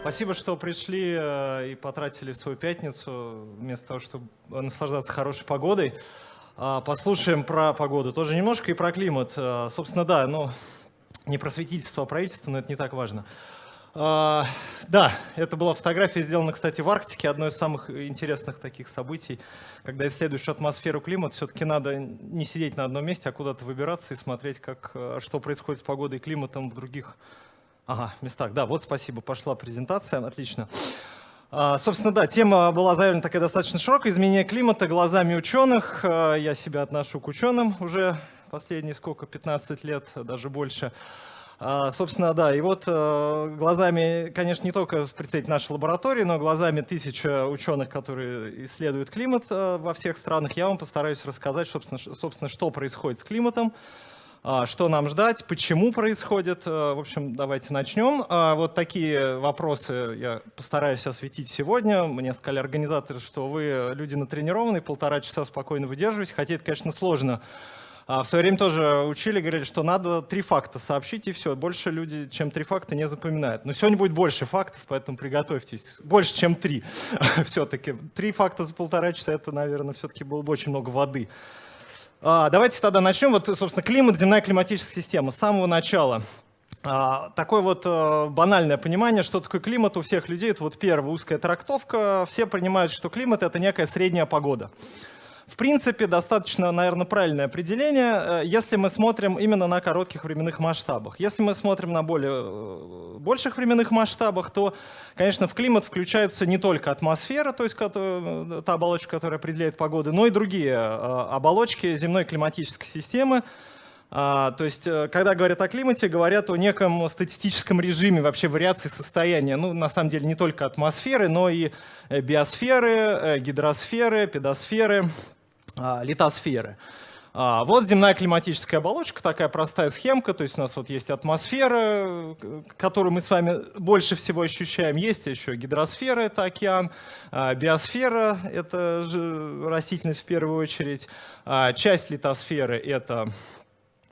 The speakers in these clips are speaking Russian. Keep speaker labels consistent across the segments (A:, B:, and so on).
A: Спасибо, что пришли э, и потратили свою пятницу, вместо того, чтобы наслаждаться хорошей погодой. А, послушаем про погоду тоже немножко и про климат. А, собственно, да, ну, не просветительство, а правительство, но это не так важно. А, да, это была фотография, сделана, кстати, в Арктике, одно из самых интересных таких событий. Когда исследуешь атмосферу, климат, все-таки надо не сидеть на одном месте, а куда-то выбираться и смотреть, как, что происходит с погодой и климатом в других Ага, местах. Да, вот спасибо, пошла презентация, отлично. А, собственно, да, тема была заявлена такая достаточно широкая. Изменение климата глазами ученых. А, я себя отношу к ученым уже последние сколько, 15 лет, даже больше. А, собственно, да, и вот э, глазами, конечно, не только представитель нашей лаборатории, но глазами тысяч ученых, которые исследуют климат э, во всех странах, я вам постараюсь рассказать, собственно, собственно что происходит с климатом, а, что нам ждать, почему происходит. А, в общем, давайте начнем. А, вот такие вопросы я постараюсь осветить сегодня. Мне сказали организаторы, что вы люди натренированные, полтора часа спокойно выдерживаете, хотя это, конечно, сложно. В свое время тоже учили, говорили, что надо три факта сообщить, и все. Больше люди, чем три факта, не запоминают. Но сегодня будет больше фактов, поэтому приготовьтесь. Больше, чем три все-таки. Три факта за полтора часа, это, наверное, все-таки было бы очень много воды. А, давайте тогда начнем. Вот, собственно, климат, земная климатическая система. С самого начала. А, такое вот э, банальное понимание, что такое климат у всех людей. Это вот первая узкая трактовка. Все принимают, что климат — это некая средняя погода. В принципе, достаточно, наверное, правильное определение, э, если мы смотрим именно на коротких временных масштабах. Если мы смотрим на более э, больших временных масштабах, то, конечно, в климат включаются не только атмосфера, то есть э, та оболочка, которая определяет погоду, но и другие оболочки земной климатической системы. А, то есть, когда говорят о климате, говорят о неком статистическом режиме вообще вариации состояния. Ну, на самом деле, не только атмосферы, но и биосферы, гидросферы, педосферы, литосферы. А, вот земная климатическая оболочка, такая простая схемка, то есть у нас вот есть атмосфера, которую мы с вами больше всего ощущаем, есть еще гидросфера, это океан, а, биосфера, это растительность в первую очередь, часть литосферы это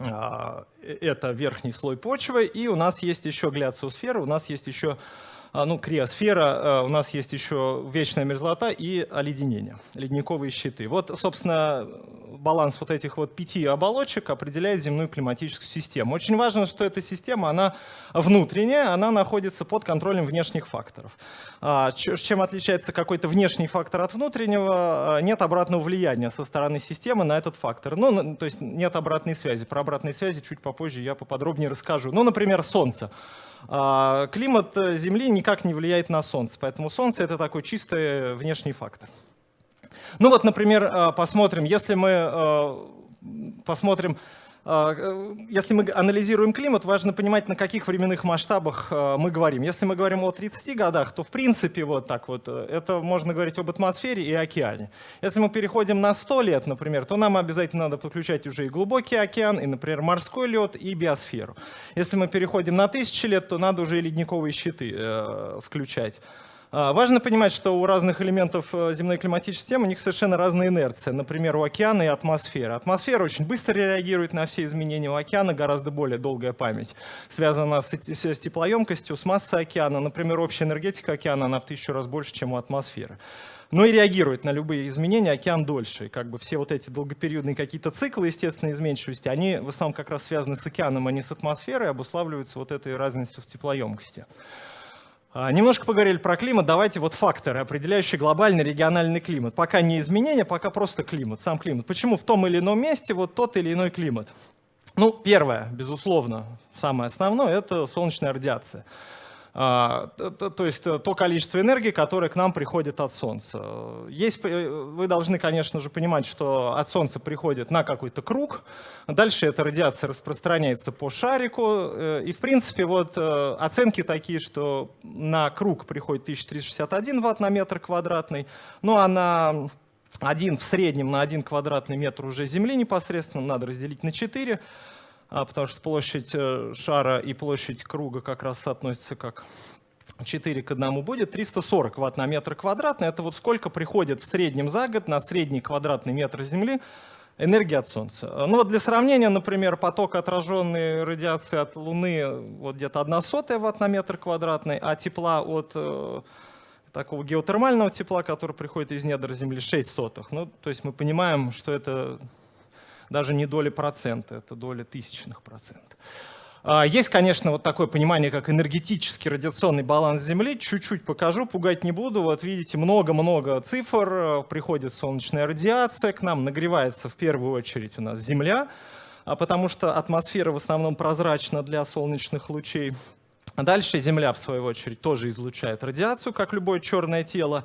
A: это верхний слой почвы, и у нас есть еще гляциосфера, у нас есть еще а, ну, криосфера, а, у нас есть еще вечная мерзлота и оледенение, ледниковые щиты. Вот, собственно, баланс вот этих вот пяти оболочек определяет земную климатическую систему. Очень важно, что эта система, она внутренняя, она находится под контролем внешних факторов. А, чем отличается какой-то внешний фактор от внутреннего? Нет обратного влияния со стороны системы на этот фактор. Ну, то есть нет обратной связи. Про обратные связи чуть попозже я поподробнее расскажу. Ну, например, Солнце. А, климат э, Земли никак не влияет на Солнце, поэтому Солнце — это такой чистый внешний фактор. Ну вот, например, э, посмотрим, если мы э, посмотрим э, если мы анализируем климат, важно понимать, на каких временных масштабах э, мы говорим. Если мы говорим о 30 годах, то в принципе вот так вот, э, это можно говорить об атмосфере и океане. Если мы переходим на 100 лет, например, то нам обязательно надо подключать уже и глубокий океан, и, например, морской лед, и биосферу. Если мы переходим на 1000 лет, то надо уже и ледниковые щиты включать. А, важно понимать, что у разных элементов э, земной климатической системы у них совершенно разная инерция. Например, у океана и атмосферы. Атмосфера очень быстро реагирует на все изменения, у океана гораздо более долгая память. Связана с, с теплоемкостью, с массой океана. Например, общая энергетика океана, она в тысячу раз больше, чем у атмосферы. Но и реагирует на любые изменения океан дольше. Как бы все вот эти долгопериодные какие-то циклы естественной изменчивости, они в основном как раз связаны с океаном, а не с атмосферой, обуславливаются вот этой разностью в теплоемкости. А, немножко поговорили про климат, давайте вот факторы, определяющие глобальный региональный климат. Пока не изменения, пока просто климат, сам климат. Почему в том или ином месте вот тот или иной климат? Ну, первое, безусловно, самое основное, это солнечная радиация. А, то есть э, то количество энергии, которое к нам приходит от Солнца. Есть, э, вы должны, конечно же, понимать, что от Солнца приходит на какой-то круг, дальше эта радиация распространяется по шарику, э, и в принципе вот оценки такие, что на круг приходит 1361 ватт на метр квадратный, ну а на один в среднем на один квадратный метр уже Земли непосредственно надо разделить на 4, а, потому что площадь э, шара и площадь круга как раз соотносятся как 4 к 1 будет 340 ватт на метр квадратный. Это вот сколько приходит в среднем за год на средний квадратный метр Земли энергия от Солнца. Ну вот для сравнения, например, поток отраженной радиации от Луны вот где-то 1 сотая ватт на метр квадратный, а тепла от э, такого геотермального тепла, который приходит из недр Земли, 6 сотых. Ну, то есть мы понимаем, что это даже не доли процента, это доля тысячных процентов. А, есть, конечно, вот такое понимание, как энергетический радиационный баланс Земли. Чуть-чуть покажу, пугать не буду. Вот видите, много-много цифр. Приходит солнечная радиация к нам, нагревается в первую очередь у нас Земля, а потому что атмосфера в основном прозрачна для солнечных лучей. Дальше Земля, в свою очередь, тоже излучает радиацию, как любое черное тело.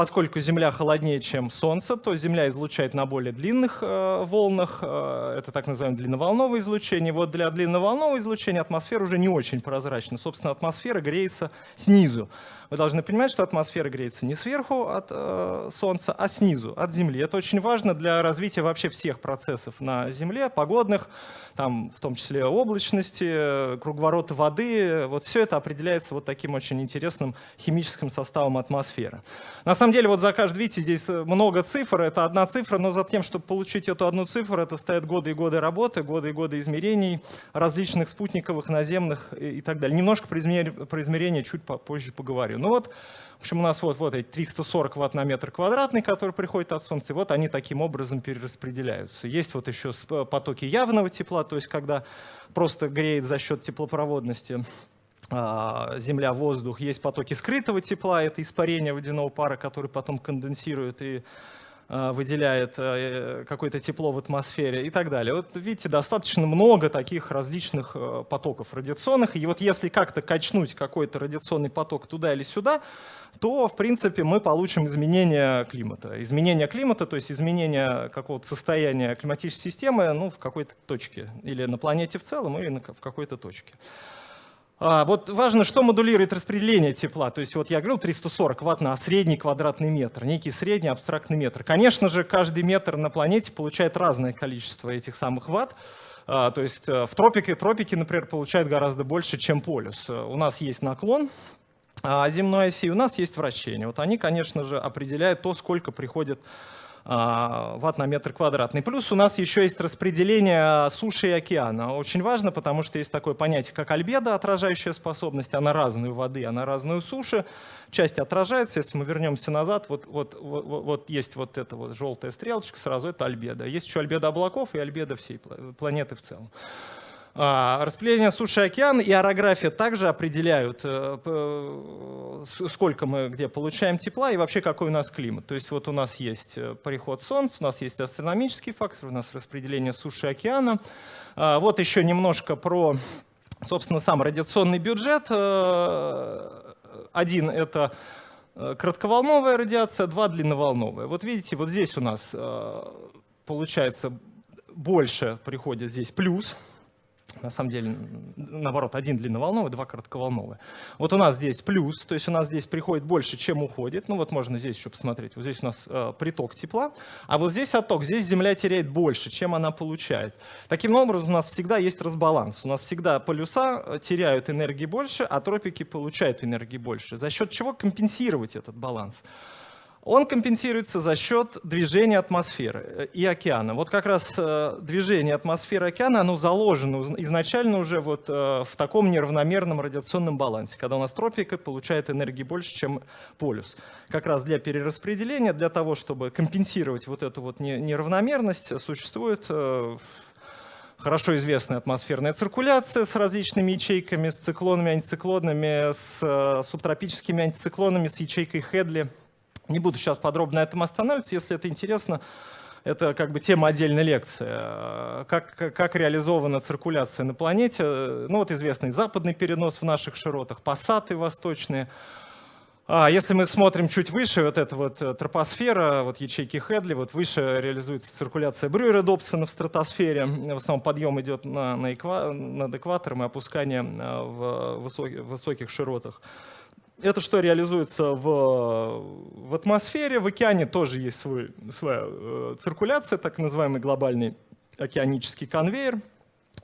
A: Поскольку Земля холоднее, чем Солнце, то Земля излучает на более длинных э, волнах, э, это так называемое длинноволновое излучение. Вот для длинноволнового излучения атмосфера уже не очень прозрачна. Собственно, атмосфера греется снизу. Вы должны понимать, что атмосфера греется не сверху от э, Солнца, а снизу, от Земли. Это очень важно для развития вообще всех процессов на Земле, погодных, там, в том числе облачности, круговорота воды. Вот все это определяется вот таким очень интересным химическим составом атмосферы. На самом деле, вот за каждый, видите, здесь много цифр, это одна цифра, но за тем, чтобы получить эту одну цифру, это стоят годы и годы работы, годы и годы измерений различных спутниковых, наземных и, так далее. Немножко про, измер... про измерение чуть позже поговорю. Ну вот, в общем, у нас вот, вот эти 340 ватт на метр квадратный, которые приходят от Солнца, и вот они таким образом перераспределяются. Есть вот еще потоки явного тепла, то есть когда просто греет за счет теплопроводности а, земля, воздух, есть потоки скрытого тепла, это испарение водяного пара, который потом конденсирует и выделяет э, какое-то тепло в атмосфере и так далее. Вот видите, достаточно много таких различных э, потоков радиационных, и вот если как-то качнуть какой-то радиационный поток туда или сюда, то, в принципе, мы получим изменение климата. Изменение климата, то есть изменение какого-то состояния климатической системы ну, в какой-то точке, или на планете в целом, или в какой-то точке. А, вот важно, что модулирует распределение тепла. То есть вот я говорил 340 ватт на средний квадратный метр, некий средний абстрактный метр. Конечно же, каждый метр на планете получает разное количество этих самых ватт. А, то есть э, в тропике, тропики, например, получают гораздо больше, чем полюс. У нас есть наклон а, земной оси, у нас есть вращение. Вот они, конечно же, определяют то, сколько приходит ватт на метр квадратный. Плюс у нас еще есть распределение суши и океана. Очень важно, потому что есть такое понятие, как альбедо, отражающая способность. Она разную воды, она разную суши. Часть отражается. Если мы вернемся назад, вот, вот, вот, вот есть вот эта вот желтая стрелочка, сразу это альбедо. Есть еще альбедо облаков и альбедо всей планеты в целом. А, распределение суши и океан и орография также определяют, э, сколько мы где получаем тепла и вообще какой у нас климат. То есть вот у нас есть э, приход Солнца, у нас есть астрономический фактор, у нас распределение суши и океана. А, вот еще немножко про, собственно, сам радиационный бюджет. Э, один — это кратковолновая радиация, два — длинноволновая. Вот видите, вот здесь у нас получается больше приходит здесь плюс, на самом деле, наоборот, один длинноволновый, два коротковолновые. Вот у нас здесь плюс, то есть у нас здесь приходит больше, чем уходит. Ну вот можно здесь еще посмотреть. Вот здесь у нас э, приток тепла, а вот здесь отток. Здесь Земля теряет больше, чем она получает. Таким образом, у нас всегда есть разбаланс. У нас всегда полюса э, теряют энергии больше, а тропики получают энергии больше. За счет чего компенсировать этот баланс? Он компенсируется за счет движения атмосферы э, и океана. Вот как раз э, движение атмосферы и океана, оно заложено изначально уже вот э, в таком неравномерном радиационном балансе, когда у нас тропика получает энергии больше, чем полюс. Как раз для перераспределения, для того, чтобы компенсировать вот эту вот неравномерность, существует хорошо известная атмосферная циркуляция с различными ячейками, с циклонами, антициклонами, с субтропическими антициклонами, с ячейкой Хедли – не буду сейчас подробно на этом останавливаться, если это интересно. Это как бы тема отдельной лекции. Как, как реализована циркуляция на планете. Ну вот известный западный перенос в наших широтах, пассаты восточные. А если мы смотрим чуть выше, вот эта вот э, тропосфера, вот ячейки Хедли, вот выше реализуется циркуляция Брюера Добсона в стратосфере. В основном подъем идет на, на эква, над экватором и опускание э, в высоких, высоких широтах. Это что реализуется в, в атмосфере, в океане тоже есть свой, своя э, циркуляция, так называемый глобальный океанический конвейер.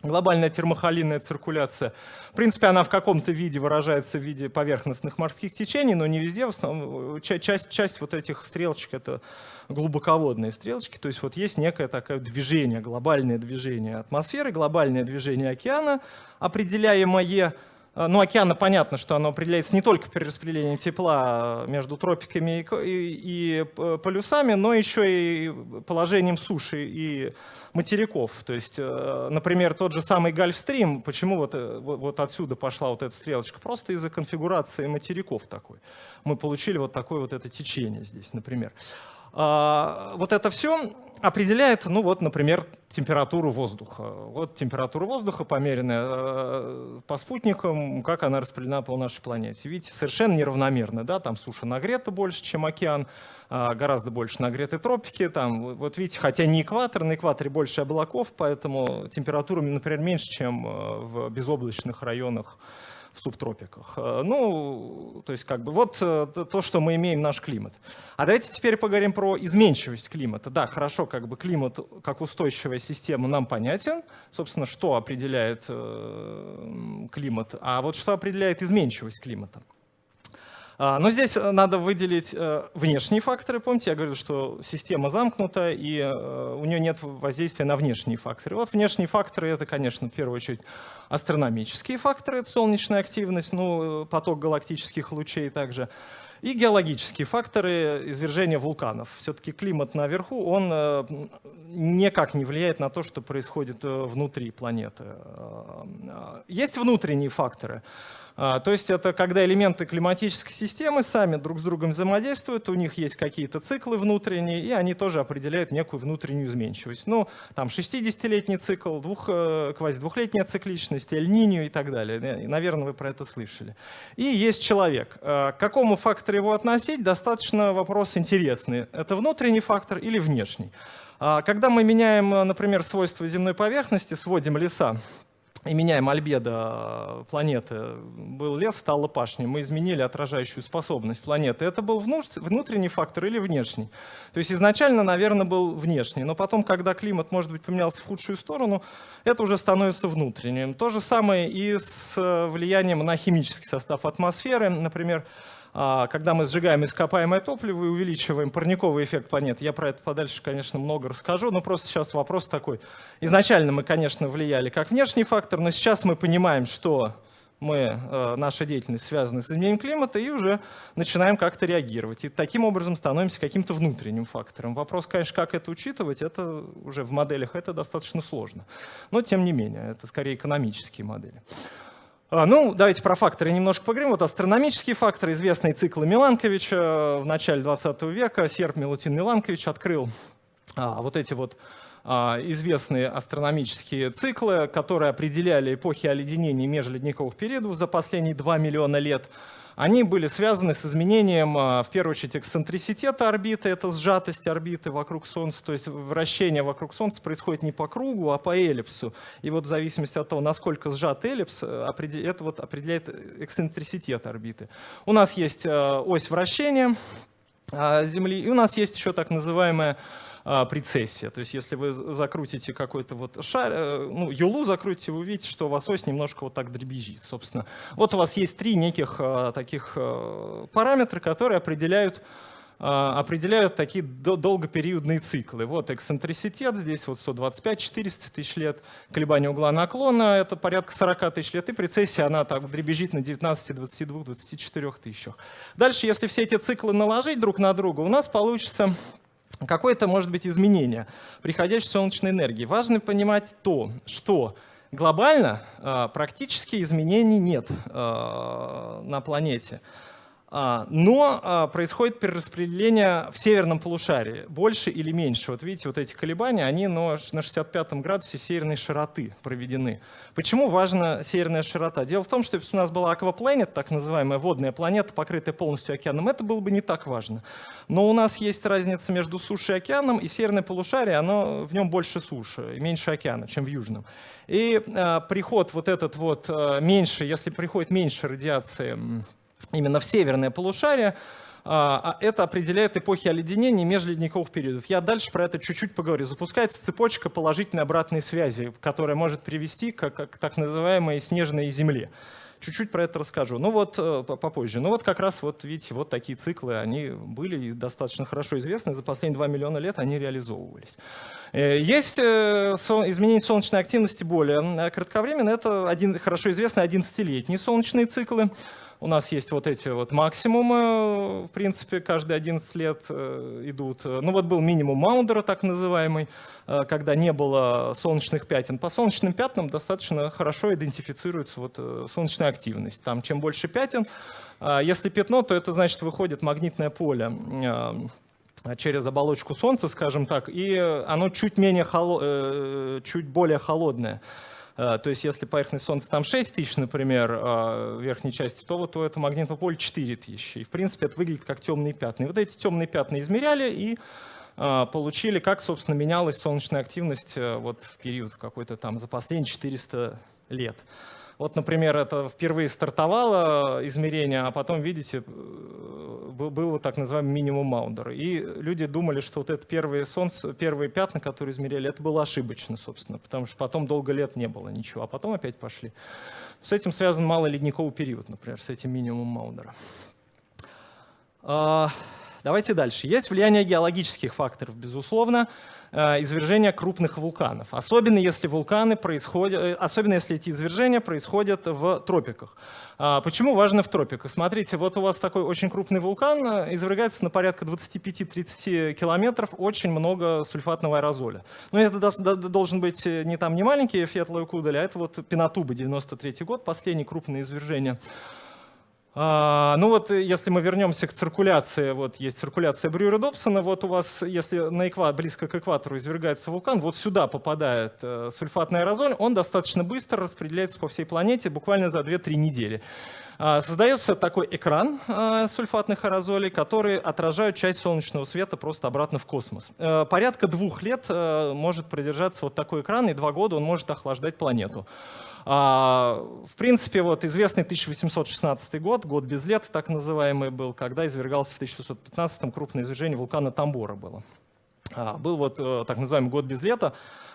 A: Глобальная термохолинная циркуляция, в принципе, она в каком-то виде выражается в виде поверхностных морских течений, но не везде. В основном, часть, часть вот этих стрелочек — это глубоководные стрелочки. То есть вот есть некое такое движение, глобальное движение атмосферы, глобальное движение океана, определяемое Э, ну, океана понятно, что оно определяется не только перераспределением тепла между тропиками и, и, и полюсами, но еще и положением суши и материков. То есть, э, например, тот же самый Гольфстрим, почему вот, э, вот отсюда пошла вот эта стрелочка? Просто из-за конфигурации материков такой. Мы получили вот такое вот это течение здесь, например. А, вот это все определяет, ну вот, например, температуру воздуха. Вот температура воздуха, померенная э, по спутникам, как она распределена по нашей планете. Видите, совершенно неравномерно, да, там суша нагрета больше, чем океан, а, гораздо больше нагреты тропики, там, вот видите, хотя не экватор, на экваторе больше облаков, поэтому температура, например, меньше, чем э, в безоблачных районах в субтропиках. Э, ну, то есть как бы вот э, то, что мы имеем наш климат. А давайте теперь поговорим про изменчивость климата. Да, хорошо, как бы климат как устойчивая система нам понятен, собственно, что определяет э, климат, а вот что определяет изменчивость климата. А, но здесь э, надо выделить э, внешние факторы. Помните, я говорил, что система замкнута, и э, у нее нет воздействия на внешние факторы. Вот внешние факторы — это, конечно, в первую очередь астрономические факторы, это солнечная активность, ну, поток галактических лучей также, и геологические факторы извержения вулканов. Все-таки климат наверху, он никак не влияет на то, что происходит внутри планеты. Есть внутренние факторы. А, то есть это когда элементы климатической системы сами друг с другом взаимодействуют, у них есть какие-то циклы внутренние, и они тоже определяют некую внутреннюю изменчивость. Ну, там 60-летний цикл, двух, э, квази-двухлетняя цикличность, эль-нинью и так далее. Наверное, вы про это слышали. И есть человек. А, к какому фактору его относить, достаточно вопрос интересный. Это внутренний фактор или внешний? А, когда мы меняем, например, свойства земной поверхности, сводим леса, и меняем альбедо планеты. Был лес, стала пашня. Мы изменили отражающую способность планеты. Это был внутренний фактор или внешний? То есть изначально, наверное, был внешний. Но потом, когда климат, может быть, поменялся в худшую сторону, это уже становится внутренним. То же самое и с э, влиянием на химический состав атмосферы. Например, когда мы сжигаем ископаемое топливо и увеличиваем парниковый эффект планеты. Я про это подальше, конечно, много расскажу, но просто сейчас вопрос такой. Изначально мы, конечно, влияли как внешний фактор, но сейчас мы понимаем, что мы, э, наша деятельность связана с изменением климата и уже начинаем как-то реагировать. И таким образом становимся каким-то внутренним фактором. Вопрос, конечно, как это учитывать, это уже в моделях это достаточно сложно. Но тем не менее, это скорее экономические модели. А, ну, давайте про факторы немножко поговорим. Вот астрономические факторы, известные циклы Миланковича в начале 20 века. Серб Милутин Миланкович открыл а, вот эти вот а, известные астрономические циклы, которые определяли эпохи оледенения межледниковых периодов за последние 2 миллиона лет они были связаны с изменением, а, в первую очередь, эксцентриситета орбиты, это сжатость орбиты вокруг Солнца, то есть вращение вокруг Солнца происходит не по кругу, а по эллипсу. И вот в зависимости от того, насколько сжат эллипс, э, это вот определяет эксцентриситет орбиты. У нас есть э, ось вращения а, Земли, и у нас есть еще так называемая а, прецессия. То есть если вы закрутите какой-то вот шар, э, ну, юлу закрутите, вы увидите, что у вас ось немножко вот так дребезжит, собственно. Вот у вас есть три неких а, таких а, параметра, которые определяют определяют такие долгопериодные циклы. Вот эксцентриситет, здесь вот 125-400 тысяч лет, колебание угла наклона, это порядка 40 тысяч лет, и прецессия, она так дребезжит на 19, 22, 24 тысячах. Дальше, если все эти циклы наложить друг на друга, у нас получится какое-то может быть изменение приходящей солнечной энергии. Важно понимать то, что глобально э, практически изменений нет э, на планете. А, но а, происходит перераспределение в северном полушарии, больше или меньше. Вот видите, вот эти колебания, они на 65 градусе северной широты проведены. Почему важна северная широта? Дело в том, что если у нас была аквапланета, так называемая водная планета, покрытая полностью океаном, это было бы не так важно. Но у нас есть разница между сушей и океаном, и северное полушарие, оно, в нем больше суши меньше океана, чем в южном. И а, приход вот этот вот меньше, если приходит меньше радиации именно в северное полушарие, а, а это определяет эпохи оледенения и межледниковых периодов. Я дальше про это чуть-чуть поговорю. Запускается цепочка положительной обратной связи, которая может привести к, к так называемой снежной земле. Чуть-чуть про это расскажу. Ну вот э, попозже. Ну вот как раз вот видите, вот такие циклы, они были достаточно хорошо известны. За последние 2 миллиона лет они реализовывались. Э, есть э, изменение солнечной активности более кратковременно. Это один, хорошо известные 11-летние солнечные циклы. У нас есть вот эти вот максимумы, в принципе, каждые 11 лет э, идут. Ну вот был минимум Маундера, так называемый, э, когда не было солнечных пятен. По солнечным пятнам достаточно хорошо идентифицируется вот э, солнечная активность. Там чем больше пятен, если пятно, то это значит выходит магнитное поле через оболочку Солнца, скажем так, и оно чуть, менее холо... чуть более холодное. Э, то есть если поверхность Солнца там 6 тысяч, например, а, в верхней части, то вот у этого магнитного поля 4 тысячи. И в принципе это выглядит как темные пятна. И вот эти темные пятна измеряли и а, получили, как, собственно, менялась солнечная активность э, вот в период какой-то там за последние 400 лет. Вот, например, это впервые стартовало измерение, а потом, видите, э, был, был вот так называемый минимум Маундера. И люди думали, что вот это первые, солнце, первые пятна, которые измеряли, это было ошибочно, собственно, потому что потом долго лет не было ничего, а потом опять пошли. С этим связан малый ледниковый период, например, с этим минимумом Маундера. А, давайте дальше. Есть влияние геологических факторов, безусловно. Э, извержения крупных вулканов, особенно если вулканы происходят, э, особенно если эти извержения происходят в тропиках. А, почему важно в тропиках? Смотрите, вот у вас такой очень крупный вулкан, э, извергается на порядка 25-30 километров, очень много сульфатного аэрозоля. Но это должен быть не там не маленький Фетлой Кудель, а это вот Пенатуба, 93 год, последнее крупное извержение а, ну вот э, если мы вернемся к циркуляции, вот есть циркуляция Брюера-Добсона, вот у вас, если на эква, близко к экватору извергается вулкан, вот сюда попадает э, сульфатный аэрозоль, он достаточно быстро распределяется по всей планете, буквально за 2-3 недели. А, создается такой экран а, сульфатных аэрозолей, которые отражают часть солнечного света просто обратно в космос. Э, порядка двух лет может продержаться вот такой экран, и два года он может охлаждать планету. А, в принципе, вот известный 1816 год, год без лет, так называемый был, когда извергался в 1615 крупное извержение вулкана Тамбора было. А, был вот э, так называемый год без лета.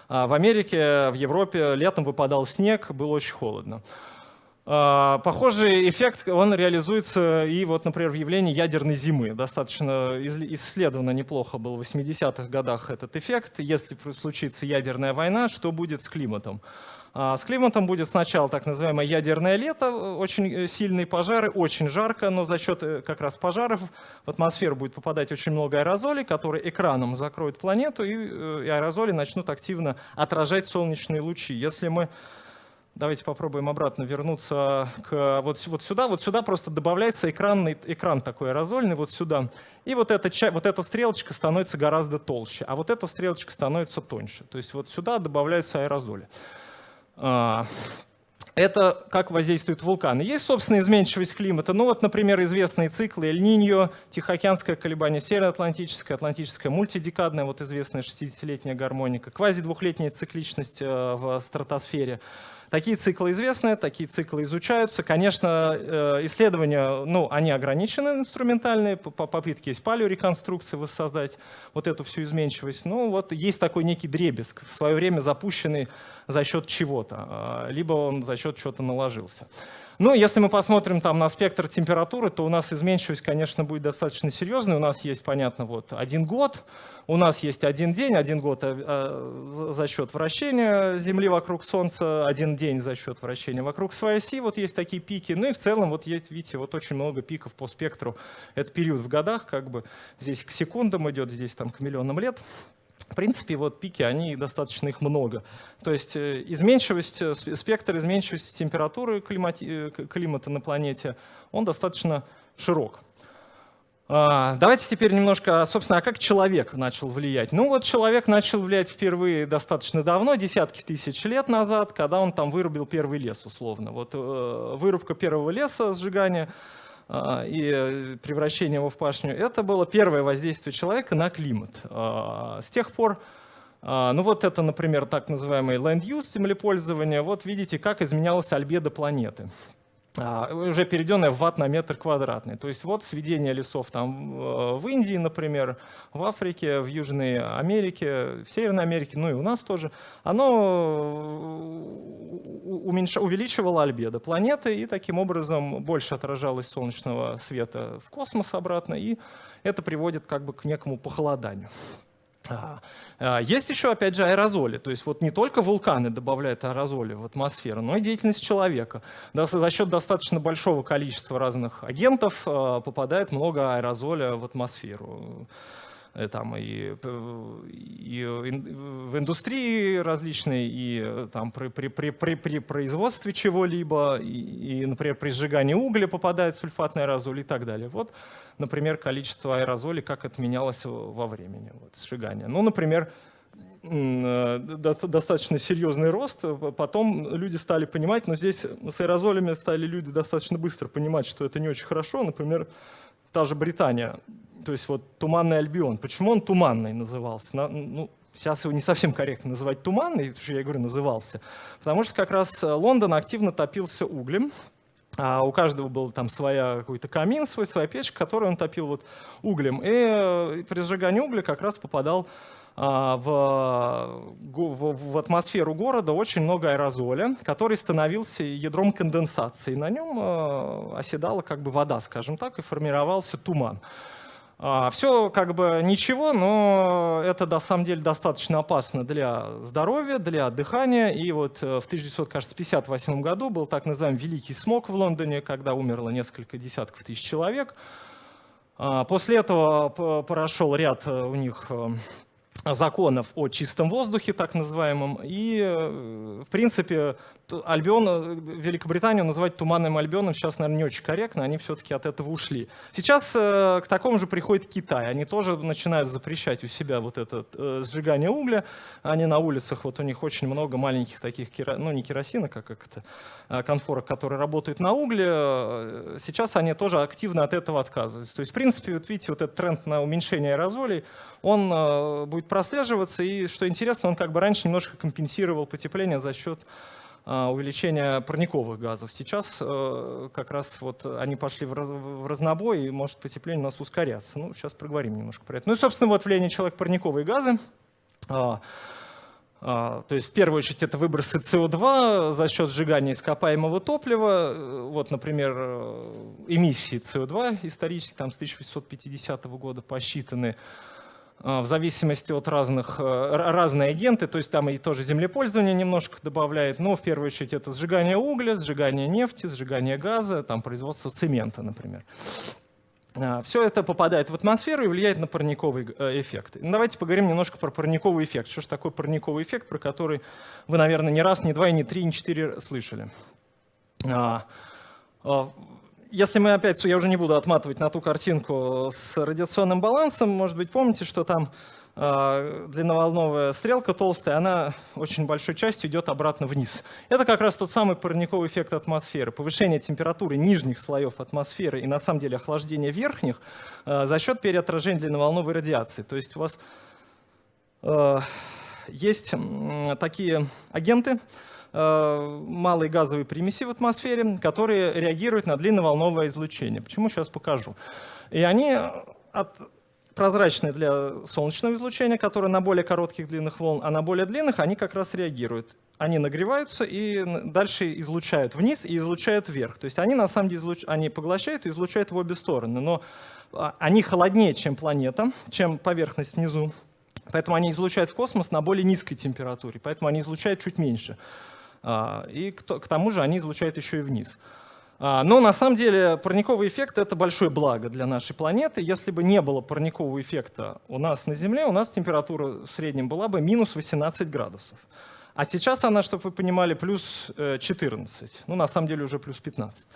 A: А, в Америке, в Европе летом выпадал снег, было очень холодно. Похожий эффект, он реализуется и, вот, например, в явлении ядерной зимы. Достаточно исследовано неплохо был в 80-х годах этот эффект. Если случится ядерная война, что будет с климатом? А, с климатом будет сначала так называемое ядерное лето, э, очень э, сильные пожары, очень жарко, но за счет э, как раз пожаров в атмосферу будет попадать очень много аэрозолей, которые экраном закроют планету, и аэрозоли начнут активно отражать солнечные лучи. Если мы Давайте попробуем обратно вернуться к вот, вот сюда. Вот сюда просто добавляется экранный, экран такой аэрозольный, вот сюда. И вот эта, вот эта стрелочка становится гораздо толще, а вот эта стрелочка становится тоньше. То есть вот сюда добавляются аэрозоли. А, это как воздействуют вулканы. Есть, собственно, изменчивость климата. Ну вот, например, известные циклы Эль-Ниньо, Тихоокеанское колебание, Североатлантическое, Атлантическое, мультидекадная, вот известная 60-летняя гармоника, квазидвухлетняя цикличность э, в стратосфере. Такие циклы известны, такие циклы изучаются. Конечно, э, исследования, ну, они ограничены, инструментальные, попытки есть палеореконструкции воссоздать вот эту всю изменчивость. Ну, вот есть такой некий дребезг, в свое время запущенный за счет чего-то, а, либо он за счет чего-то наложился. Ну, если мы посмотрим там на спектр температуры, то у нас изменчивость, конечно, будет достаточно серьезной. У нас есть, понятно, вот один год, у нас есть один день, один год э, э, за счет вращения Земли вокруг Солнца, один день за счет вращения вокруг своей оси. Вот есть такие пики. Ну и в целом вот есть, видите, вот очень много пиков по спектру. Это период в годах, как бы здесь к секундам идет, здесь там к миллионам лет. В принципе, вот пики, они достаточно их много. То есть э, изменчивость, спектр изменчивости температуры климата на планете, он достаточно широк. А, давайте теперь немножко, собственно, а как человек начал влиять? Ну вот человек начал влиять впервые достаточно давно, десятки тысяч лет назад, когда он там вырубил первый лес, условно. Вот вырубка первого леса, сжигание – а, и э, превращение его в пашню, это было первое воздействие человека на климат. А, с тех пор, а, ну вот это, например, так называемый land use, землепользование, вот видите, как изменялась альбедо планеты. А, уже переведенная в ватт на метр квадратный. То есть вот сведение лесов там э, в Индии, например, в Африке, в Южной Америке, в Северной Америке, ну и у нас тоже, оно уменьш... увеличивало альбедо планеты и таким образом больше отражалось солнечного света в космос обратно, и это приводит как бы к некому похолоданию. А, а, есть еще, опять же, аэрозоли. То есть вот не только вулканы добавляют аэрозоли в атмосферу, но и деятельность человека. За счет достаточно большого количества разных агентов а, попадает много аэрозоля в атмосферу. Э, там и, и в индустрии различной, и там при, при, при, при, при производстве чего-либо, и, и, например, при сжигании угля попадает сульфатный аэрозоль и так далее. Вот например, количество аэрозолей, как это менялось во времени вот, сжигания. Ну, например, э, достаточно серьезный рост. Потом люди стали понимать, но здесь с аэрозолями стали люди достаточно быстро понимать, что это не очень хорошо. Например, та же Британия, то есть вот туманный Альбион. Почему он туманный назывался? Ну, сейчас его не совсем корректно называть туманный, потому что я говорю, назывался. Потому что как раз Лондон активно топился углем, а у каждого был там своя какой-то камин, свой, своя печка, которую он топил вот углем. И э, при сжигании угля как раз попадал в, в, в атмосферу города очень много аэрозоля, который становился ядром конденсации. На нем э, оседала как бы вода, скажем так, и формировался туман. А, Все как бы ничего, но это на самом деле достаточно опасно для здоровья, для дыхания. И вот э, в 1958 году был так называемый Великий смог в Лондоне, когда умерло несколько десятков тысяч человек. А, после этого прошел ряд э, у них э, законов о чистом воздухе, так называемом, и, в принципе, Альбион, э, Великобританию называть туманным Альбионом сейчас, наверное, не очень корректно, они все-таки от этого ушли. Сейчас э, к такому же приходит Китай, они тоже начинают запрещать у себя вот это э, сжигание угля, они на улицах, вот у них очень много маленьких таких, ну не керосина, как, как это, а конфорок, которые работают на угле, сейчас они тоже активно от этого отказываются. То есть, в принципе, вот видите, вот этот тренд на уменьшение аэрозолей, он будет прослеживаться, и, что интересно, он как бы раньше немножко компенсировал потепление за счет увеличения парниковых газов. Сейчас э, как раз вот они пошли в разнобой, и может потепление у нас ускоряться. Ну, сейчас проговорим немножко про это. Ну и, собственно, вот влияние человека парниковые газы. А, а, то есть, в первую очередь, это выбросы СО2 за счет сжигания ископаемого топлива. Вот, например, э, эмиссии СО2 исторически там с 1850 года посчитаны. А, в зависимости от разных, э, разные агенты, то есть там и тоже землепользование немножко добавляет, но в первую очередь это сжигание угля, сжигание нефти, сжигание газа, там производство цемента, например. А, Все это попадает в атмосферу и влияет на парниковый э, эффект. Давайте поговорим немножко про парниковый эффект. Что же такое парниковый эффект, про который вы, наверное, не раз, не два, не три, не четыре слышали. Если мы опять, я уже не буду отматывать на ту картинку с радиационным балансом, может быть, помните, что там э, длинноволновая стрелка толстая, она очень большой частью идет обратно вниз. Это как раз тот самый парниковый эффект атмосферы. Повышение температуры нижних слоев атмосферы и на самом деле охлаждение верхних э, за счет переотражения длинноволновой радиации. То есть у вас э, есть такие агенты, малые газовые примеси в атмосфере, которые реагируют на длинноволновое излучение. Почему, сейчас покажу. И они от прозрачные для солнечного излучения, которое на более коротких длинных волн, а на более длинных они как раз реагируют. Они нагреваются и дальше излучают вниз и излучают вверх. То есть они на самом деле излуч... они поглощают и излучают в обе стороны. Но а, они холоднее, чем планета, чем поверхность внизу. Поэтому они излучают в космос на более низкой температуре. Поэтому они излучают чуть меньше. А, и к тому же они излучают еще и вниз. А, но на самом деле парниковый эффект — это большое благо для нашей планеты. Если бы не было парникового эффекта у нас на Земле, у нас температура в среднем была бы минус 18 градусов. А сейчас она, чтобы вы понимали, плюс 14. Э, ну, на самом деле уже плюс 15.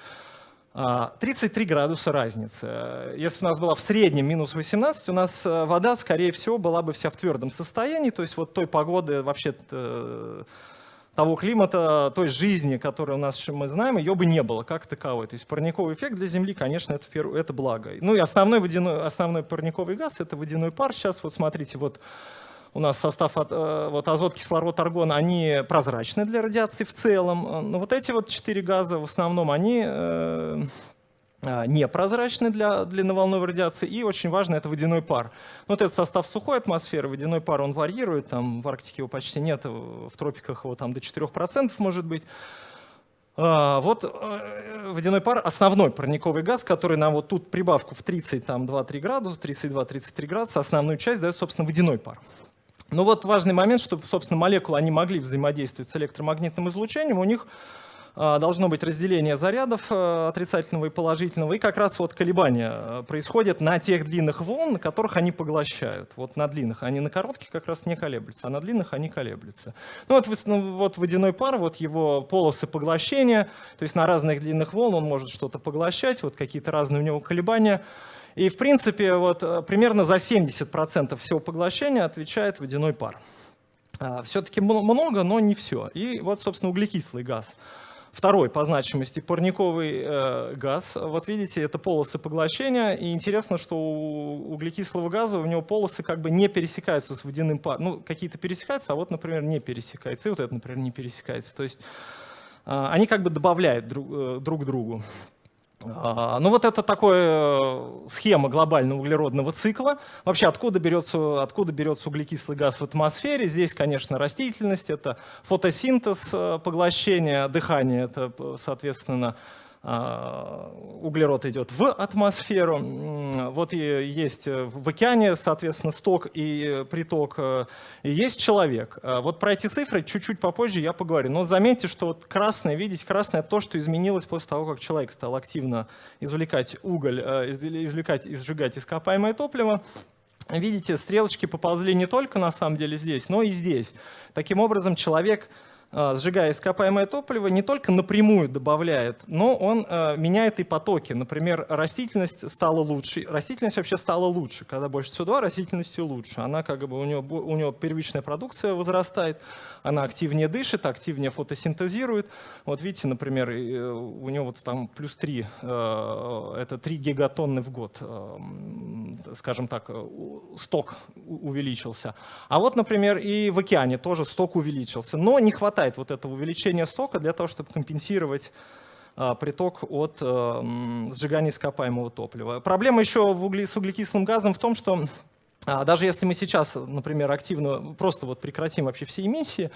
A: 33 а, градуса разницы. Если бы у нас была в среднем минус 18, у нас э, вода, скорее всего, была бы вся в твердом состоянии. То есть вот той погоды вообще того климата, той жизни, которая у нас мы знаем, ее бы не было как таковой. То есть парниковый эффект для Земли, конечно, это, в это благо. Ну и основной, водяной, основной парниковый газ — это водяной пар. Сейчас вот смотрите, вот у нас состав от, вот азот, кислород, аргон, они прозрачны для радиации в целом. Но вот эти вот четыре газа в основном, они а, непрозрачный для длинноволновой радиации, и очень важно это водяной пар. Вот этот состав сухой атмосферы, водяной пар, он варьирует, там в Арктике его почти нет, в тропиках его там до 4% может быть. А, вот э, водяной пар – основной парниковый газ, который нам вот тут прибавку в 32-3 градуса, 32-33 градуса, основную часть дает, собственно, водяной пар. Но вот важный момент, чтобы, собственно, молекулы, они могли взаимодействовать с электромагнитным излучением, у них а, должно быть разделение зарядов э, отрицательного и положительного, и как раз вот колебания э, происходят на тех длинных волн, которых они поглощают. Вот на длинных, они на коротких как раз не колеблются, а на длинных они колеблются. Ну вот, ну, вот водяной пар, вот его полосы поглощения, то есть на разных длинных волн он может что-то поглощать, вот какие-то разные у него колебания. И в принципе вот э, примерно за 70% всего поглощения отвечает водяной пар. А, Все-таки много, но не все. И вот, собственно, углекислый газ. Второй по значимости парниковый э, газ. Вот видите, это полосы поглощения. И интересно, что у углекислого газа у него полосы как бы не пересекаются с водяным паром. Ну, какие-то пересекаются, а вот, например, не пересекаются. И вот это, например, не пересекается. То есть э, они как бы добавляют друг, э, друг другу. А, ну вот это такая э, схема глобального углеродного цикла. Вообще откуда берется, откуда берется углекислый газ в атмосфере? Здесь, конечно, растительность, это фотосинтез, э, поглощение, дыхание, это, соответственно, а, углерод идет в атмосферу. Вот и есть в океане, соответственно, сток и приток, и есть человек. А вот про эти цифры чуть-чуть попозже я поговорю. Но заметьте, что вот красное, видите, красное то, что изменилось после того, как человек стал активно извлекать уголь, э, извлекать и сжигать ископаемое топливо. Видите, стрелочки поползли не только на самом деле здесь, но и здесь. Таким образом, человек а, сжигая ископаемое топливо, не только напрямую добавляет, но он а, меняет и потоки. Например, растительность стала лучше. Растительность вообще стала лучше. Когда больше СО2, растительностью лучше. Она как бы у него, у него первичная продукция возрастает, она активнее дышит, активнее фотосинтезирует. Вот видите, например, э, у него вот там плюс 3, э, это 3 гигатонны в год, э, скажем так, сток увеличился. А вот, например, и в океане тоже сток увеличился. Но не хватает вот этого увеличения стока для того, чтобы компенсировать приток от сжигания ископаемого топлива. Проблема еще в угли, с углекислым газом в том, что а, даже если мы сейчас, например, активно просто вот прекратим вообще все эмиссии,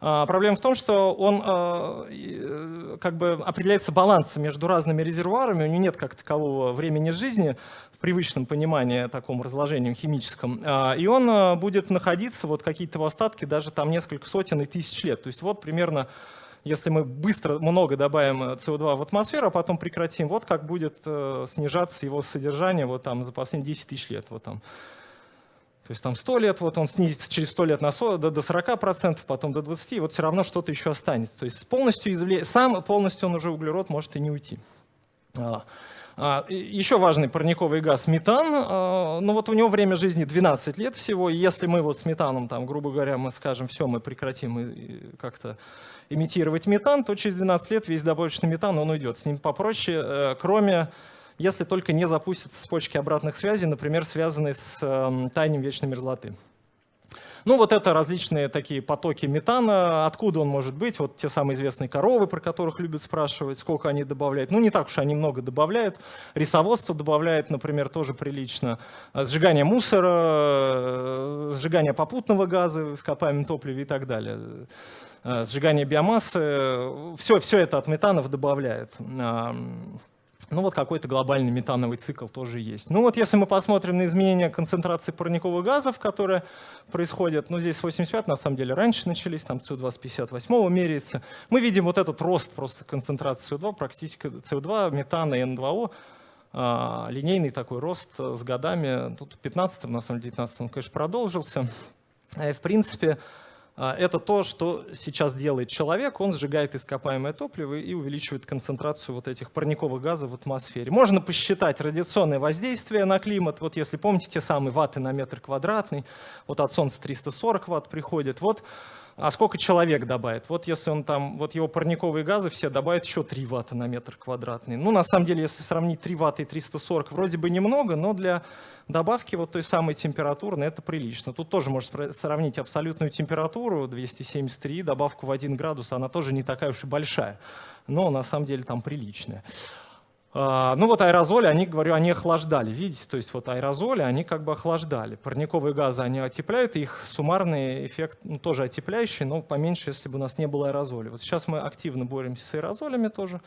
A: а, проблема в том, что он а, э, как бы определяется балансом между разными резервуарами, у него нет как такового времени жизни в привычном понимании таком разложении химическом, и он будет находиться, вот какие-то остатки, даже там несколько сотен и тысяч лет. То есть вот примерно если мы быстро много добавим СО2 в атмосферу, а потом прекратим, вот как будет э, снижаться его содержание вот там за последние 10 тысяч лет. Вот там то есть там 100 лет, вот он снизится через 100 лет на 40, до, до 40%, потом до 20%, и вот все равно что-то еще останется. То есть полностью извле... сам полностью он уже углерод может и не уйти. А, а, еще важный парниковый газ метан, а, ну вот у него время жизни 12 лет всего, и если мы вот с метаном, там, грубо говоря, мы скажем, все, мы прекратим как-то имитировать метан, то через 12 лет весь добавочный метан, он уйдет. С ним попроще, э, кроме если только не запустятся цепочки обратных связей, например, связанные с э, таянием вечной мерзлоты. Ну вот это различные такие потоки метана, откуда он может быть, вот те самые известные коровы, про которых любят спрашивать, сколько они добавляют. Ну не так уж они много добавляют, рисоводство добавляет, например, тоже прилично, сжигание мусора, э, сжигание попутного газа, ископаемом топливе и так далее э, сжигание биомассы, все, все это от метанов добавляет. Ну вот какой-то глобальный метановый цикл тоже есть. Ну вот если мы посмотрим на изменения концентрации парниковых газов, которые происходят, ну здесь 85 на самом деле раньше начались, там СО2 с 58 меряется, мы видим вот этот рост просто концентрации СО2, практически СО2, метана и N2O, а, линейный такой рост с годами, тут в 15 на самом деле 19 он, конечно, продолжился. И, в принципе, это то, что сейчас делает человек. Он сжигает ископаемое топливо и увеличивает концентрацию вот этих парниковых газов в атмосфере. Можно посчитать радиационное воздействие на климат. Вот если помните те самые ватты на метр квадратный, вот от Солнца 340 ватт приходит. Вот а сколько человек добавит? Вот если он там, вот его парниковые газы все добавят еще 3 ватта на метр квадратный. Ну, на самом деле, если сравнить 3 ватта и 340, вроде бы немного, но для добавки вот той самой температуры это прилично. Тут тоже можно сравнить абсолютную температуру 273, добавку в 1 градус, она тоже не такая уж и большая, но на самом деле там приличная. А, ну вот аэрозоли, они, говорю, они охлаждали, видите, то есть вот аэрозоли, они как бы охлаждали. Парниковые газы, они отепляют, их суммарный эффект ну, тоже отепляющий, но поменьше, если бы у нас не было аэрозоли. Вот сейчас мы активно боремся с аэрозолями тоже,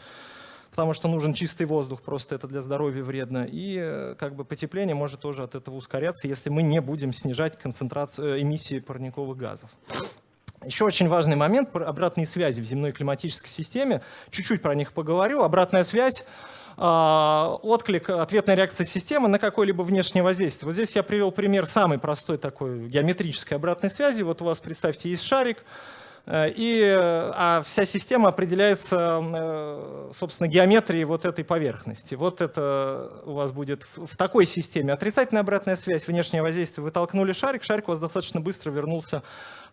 A: потому что нужен чистый воздух, просто это для здоровья вредно. И э, как бы потепление может тоже от этого ускоряться, если мы не будем снижать концентрацию э, эмиссии парниковых газов. Еще очень важный момент – обратные связи в земной климатической системе. Чуть-чуть про них поговорю. Обратная связь отклик, ответная реакция системы на какое-либо внешнее воздействие. Вот здесь я привел пример самой простой такой геометрической обратной связи. Вот у вас, представьте, есть шарик, Э, и, а вся система определяется, э, собственно, геометрией вот этой поверхности. Вот это у вас будет в такой системе отрицательная обратная связь, внешнее воздействие. Вы толкнули шарик, шарик у вас достаточно быстро вернулся а,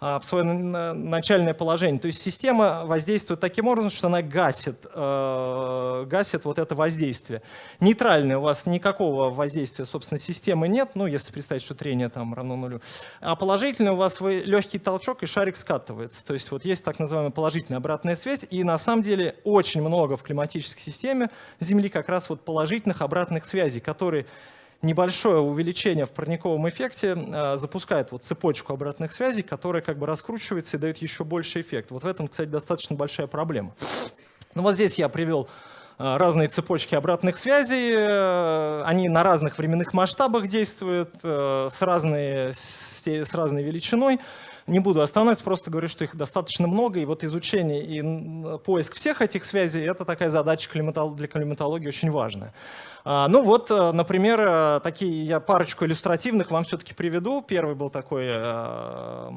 A: в свое начальное положение. То есть система воздействует таким образом, что она гасит, э, гасит вот это воздействие. Нейтральное у вас никакого воздействия, собственно, системы нет, ну, если представить, что трение там равно нулю. А положительное у вас вы легкий толчок, и шарик скатывается. То есть вот есть так называемая положительная обратная связь, и на самом деле очень много в климатической системе Земли как раз вот положительных обратных связей, которые небольшое увеличение в парниковом эффекте э, запускает вот цепочку обратных связей, которая как бы раскручивается и дает еще больше эффект. Вот в этом, кстати, достаточно большая проблема. Ну вот здесь я привел э, разные цепочки обратных связей. Э, они на разных временных масштабах действуют, с разной, с разной величиной. Не буду останавливаться, просто говорю, что их достаточно много, и вот изучение и поиск всех этих связей – это такая задача для климатологии очень важная. А, ну вот, э, например, э, такие я парочку иллюстративных вам все-таки приведу. Первый был такой э,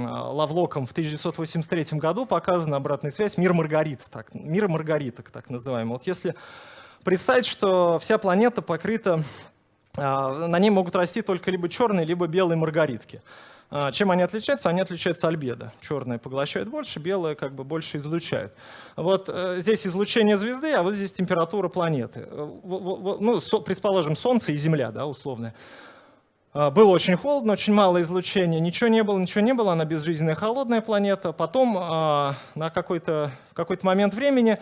A: Лавлоком в 1983 году показана обратная связь «Мир Маргарит», так, «Мир маргариток», так называемый. Вот если представить, что вся планета покрыта, на ней могут расти только либо черные, либо белые маргаритки. А, чем они отличаются? Они отличаются альбедо. Черные поглощают больше, белые как бы больше излучают. Вот э, здесь излучение звезды, а вот здесь температура планеты. Э, ну, предположим, Солнце и Земля, да, условно. А, было очень холодно, очень мало излучения, ничего не было, ничего не было, она безжизненная холодная планета. Потом а, на какой-то какой момент времени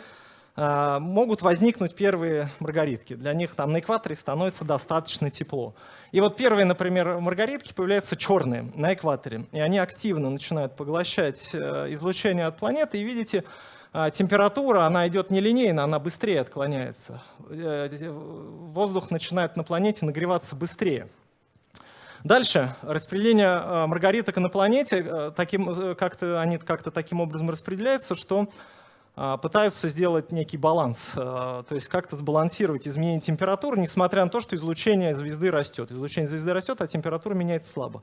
A: могут возникнуть первые маргаритки. Для них там на экваторе становится достаточно тепло. И вот первые, например, маргаритки появляются черные на экваторе. И они активно начинают поглощать э, излучение от планеты. И видите, а, температура, она идет нелинейно, она быстрее отклоняется. Э, воздух начинает на планете нагреваться быстрее. Дальше, распределение э, маргариток на планете, таким, как-то, они как-то таким образом распределяются, что пытаются сделать некий баланс, а, то есть как-то сбалансировать изменение температуры, несмотря на то, что излучение звезды растет. Излучение звезды растет, а температура меняется слабо.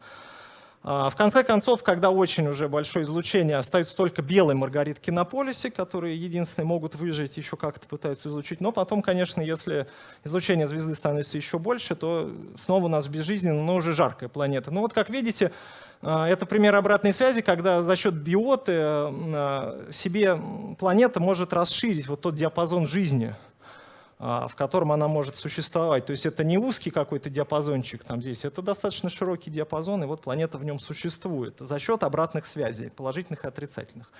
A: А, в конце концов, когда очень уже большое излучение, остаются только белые маргаритки на полюсе, которые единственные могут выжить, еще как-то пытаются излучить. Но потом, конечно, если излучение звезды становится еще больше, то снова у нас безжизненная, но уже жаркая планета. Ну вот, как видите, а, это пример обратной связи, когда за счет биоты а, себе планета может расширить вот тот диапазон жизни, а, в котором она может существовать. То есть это не узкий какой-то диапазончик там здесь, это достаточно широкий диапазон, и вот планета в нем существует за счет обратных связей, положительных и отрицательных.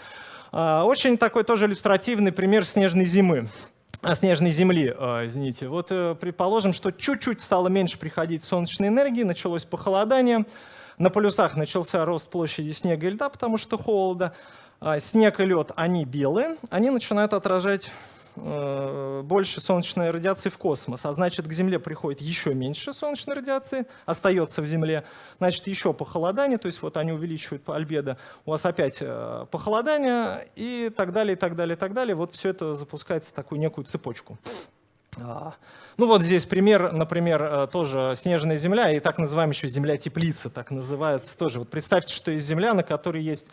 A: Очень такой тоже иллюстративный пример снежной зимы. А снежной земли, извините. Вот э, предположим, что чуть-чуть стало меньше приходить солнечной энергии, началось похолодание, на полюсах начался рост площади снега и льда, потому что холода. Снег и лед, они белые, они начинают отражать э, больше солнечной радиации в космос, а значит к Земле приходит еще меньше солнечной радиации, остается в Земле, значит еще похолодание, то есть вот они увеличивают альбедо, у вас опять э, похолодание и так далее, и так далее, и так далее. Вот все это запускается такую некую цепочку. А, ну вот здесь пример, например, э, тоже снежная земля и так называемая еще земля-теплица, так называется тоже. Вот представьте, что есть земля, на которой есть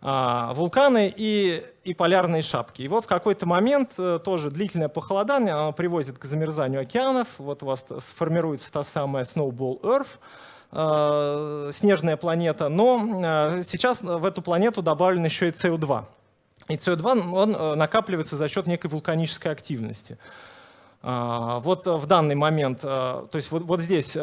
A: а, вулканы и, и полярные шапки. И вот в какой-то момент э, тоже длительное похолодание оно приводит к замерзанию океанов. Вот у вас сформируется та самая Snowball Earth, снежная планета, но сейчас в эту планету добавлен еще и СО2. И СО2 он накапливается за счет некой вулканической активности. Вот в данный момент, то есть вот, вот здесь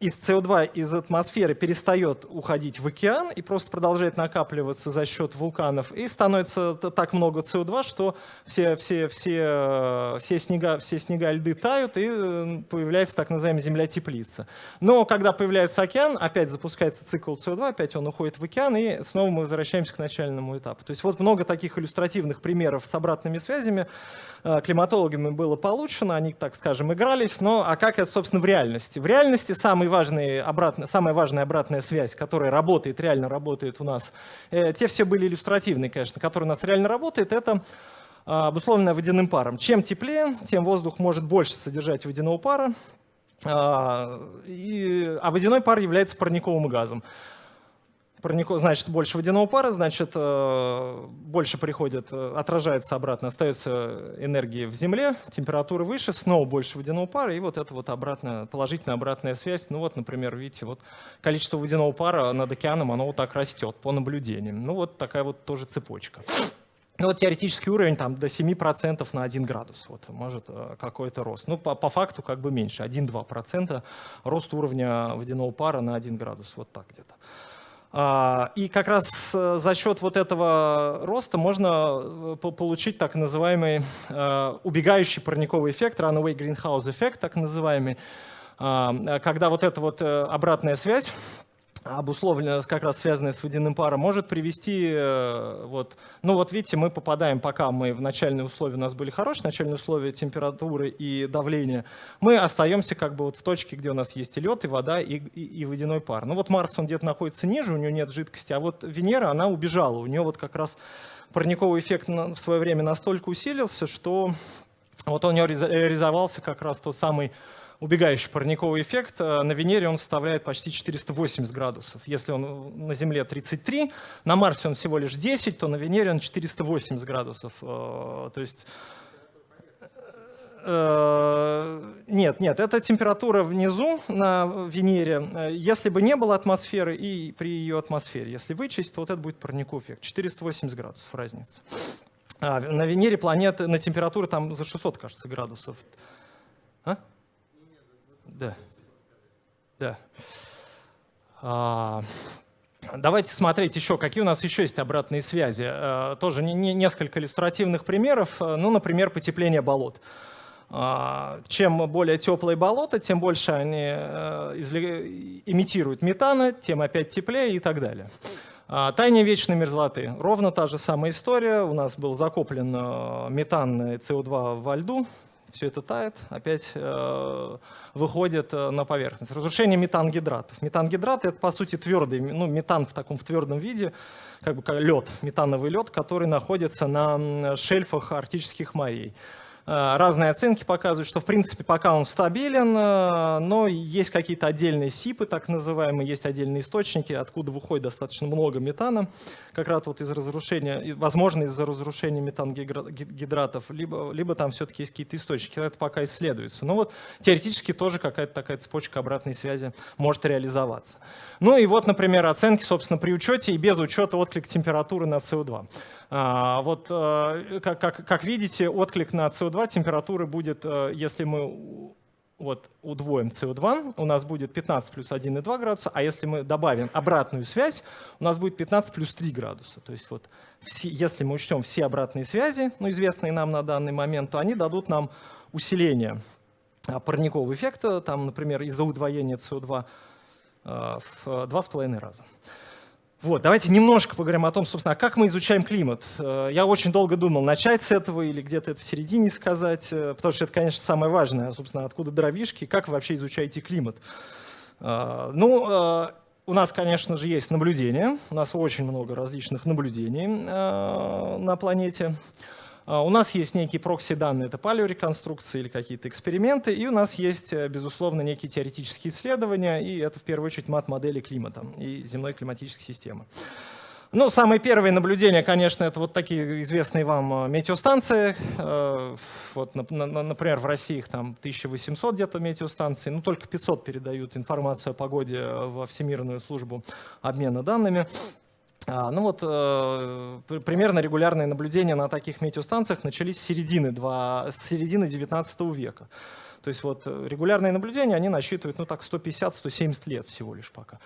A: из СО2 из атмосферы перестает уходить в океан и просто продолжает накапливаться за счет вулканов, и становится так много СО2, что все, все, все, все, снега, все снега льды тают, и э, появляется так называемая земля-теплица. Но когда появляется океан, опять запускается цикл СО2, опять он уходит в океан, и снова мы возвращаемся к начальному этапу. То есть вот много таких иллюстративных примеров с обратными связями э, климатологами было получено, они, так скажем, игрались, но а как это, собственно, в реальности? В реальности самый важный обратный, самая важная обратная связь, которая работает, реально работает у нас, э, те все были иллюстративные, конечно, которые у нас реально работает, это а, обусловленная водяным паром. Чем теплее, тем воздух может больше содержать водяного пара, и, а водяной пар является парниковым газом парнику, значит, больше водяного пара, значит, э, больше приходит, э, отражается обратно, остается энергии в земле, температура выше, снова больше водяного пара, и вот это вот обратная, положительная обратная связь. Ну вот, например, видите, вот количество водяного пара над океаном, оно вот так растет по наблюдениям. Ну вот такая вот тоже цепочка. Ну вот теоретический уровень там до 7% на 1 градус, вот может э, какой-то рост. Ну по, по факту как бы меньше, 1-2% рост уровня водяного пара на 1 градус, вот так где-то. А, и как раз э, за счет вот этого роста можно э, получить так называемый э, убегающий парниковый эффект, runaway greenhouse эффект, так называемый, а, когда вот эта вот обратная связь обусловлено, как раз связанное с водяным паром, может привести, э, вот, ну вот видите, мы попадаем, пока мы в начальные условия, у нас были хорошие начальные условия температуры и давления, мы остаемся как бы вот в точке, где у нас есть и лед, и вода, и, и, и водяной пар. Ну вот Марс, он где-то находится ниже, у него нет жидкости, а вот Венера, она убежала, у нее вот как раз парниковый эффект в свое время настолько усилился, что вот у него реализовался как раз тот самый убегающий парниковый эффект. Э, на Венере он составляет почти 480 градусов. Если он на Земле 33, на Марсе он всего лишь 10, то на Венере он 480 градусов. Э, то есть э, нет, нет, это температура внизу на Венере. Если бы не было атмосферы и при ее атмосфере, если вычесть, то вот это будет парниковый эффект. 480 градусов разница. А, на Венере планеты на температуру там за 600, кажется, градусов. А? Да. Да. А, давайте смотреть еще, какие у нас еще есть обратные связи. А, тоже не, не, несколько иллюстративных примеров. Ну, например, потепление болот. А, чем более теплые болота, тем больше они а, имитируют метана, тем опять теплее и так далее. Таяние вечной мерзлоты. Ровно та же самая история. У нас был закоплен метан и СО2 во льду все это тает, опять э, выходит э, на поверхность. Разрушение метангидратов. Метангидраты — это, по сути, твердый, ну, метан в таком в твердом виде, как бы лед, метановый лед, который находится на шельфах арктических морей. Э, разные оценки показывают, что в принципе пока он стабилен, э, но есть какие-то отдельные СИПы, так называемые, есть отдельные источники, откуда выходит достаточно много метана, как раз вот из разрушения, возможно из-за разрушения метангидратов, либо, либо там все-таки есть какие-то источники, это пока исследуется. Но вот теоретически тоже какая-то такая цепочка обратной связи может реализоваться. Ну и вот, например, оценки, собственно, при учете и без учета отклик температуры на СО2. А, вот, э, как, как, как видите, отклик на СО2 температуры будет, э, если мы вот удвоим СО2, у нас будет 15 плюс 1,2 градуса, а если мы добавим обратную связь, у нас будет 15 плюс 3 градуса. То есть вот все, если мы учтем все обратные связи, ну, известные нам на данный момент, то они дадут нам усиление а, парникового эффекта, там, например, из-за удвоения СО2 э, в 2,5 раза. Вот, давайте немножко поговорим о том, собственно, а как мы изучаем климат. Э, я очень долго думал, начать с этого или где-то это в середине сказать, э, потому что это, конечно, самое важное, собственно, откуда дровишки, как вы вообще изучаете климат. Э, ну, у нас, конечно же, есть наблюдения, у нас очень много различных наблюдений на планете. А, у нас есть некие прокси-данные, это палеореконструкции или какие-то эксперименты, и у нас есть, э, безусловно, некие теоретические исследования, и это в первую очередь мат-модели климата и земной климатической системы. Ну, самые первые наблюдения, конечно, это вот такие известные вам э, метеостанции. Э, вот, например, в России их там 1800 где-то метеостанций, ну, только 500 передают информацию о погоде во Всемирную службу обмена данными. А, ну вот, э, примерно регулярные наблюдения на таких метеостанциях начались с середины, 2, с середины 19 века. То есть вот регулярные наблюдения, они насчитывают, ну так, 150-170 лет всего лишь пока.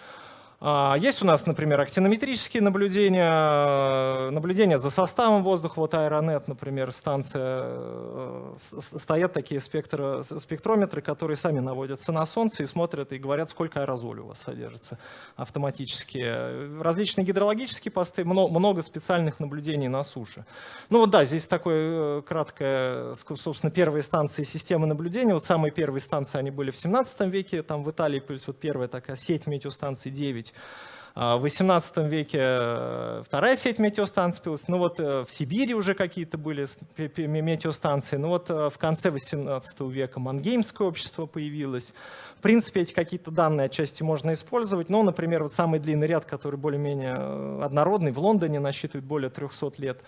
A: А, есть у нас, например, актинометрические наблюдения, наблюдения за составом воздуха, вот Аэронет, например, станция, э, стоят такие спектро, спектрометры, которые сами наводятся на Солнце и смотрят и говорят, сколько аэрозоля у вас содержится автоматически. Различные гидрологические посты, много специальных наблюдений на суше. Ну вот да, здесь такое э, краткое, собственно, первые станции системы наблюдения. Вот самые первые станции, они были в 17 веке, там в Италии, плюс вот первая такая сеть метеостанций 9 есть. А, в XVIII веке э, вторая сеть метеостанций появилась, ну вот э, в Сибири уже какие-то были метеостанции, ну вот э, в конце XVIII века Мангеймское общество появилось. В принципе, эти какие-то данные отчасти можно использовать, но, например, вот самый длинный ряд, который более-менее однородный, в Лондоне насчитывает более 300 лет,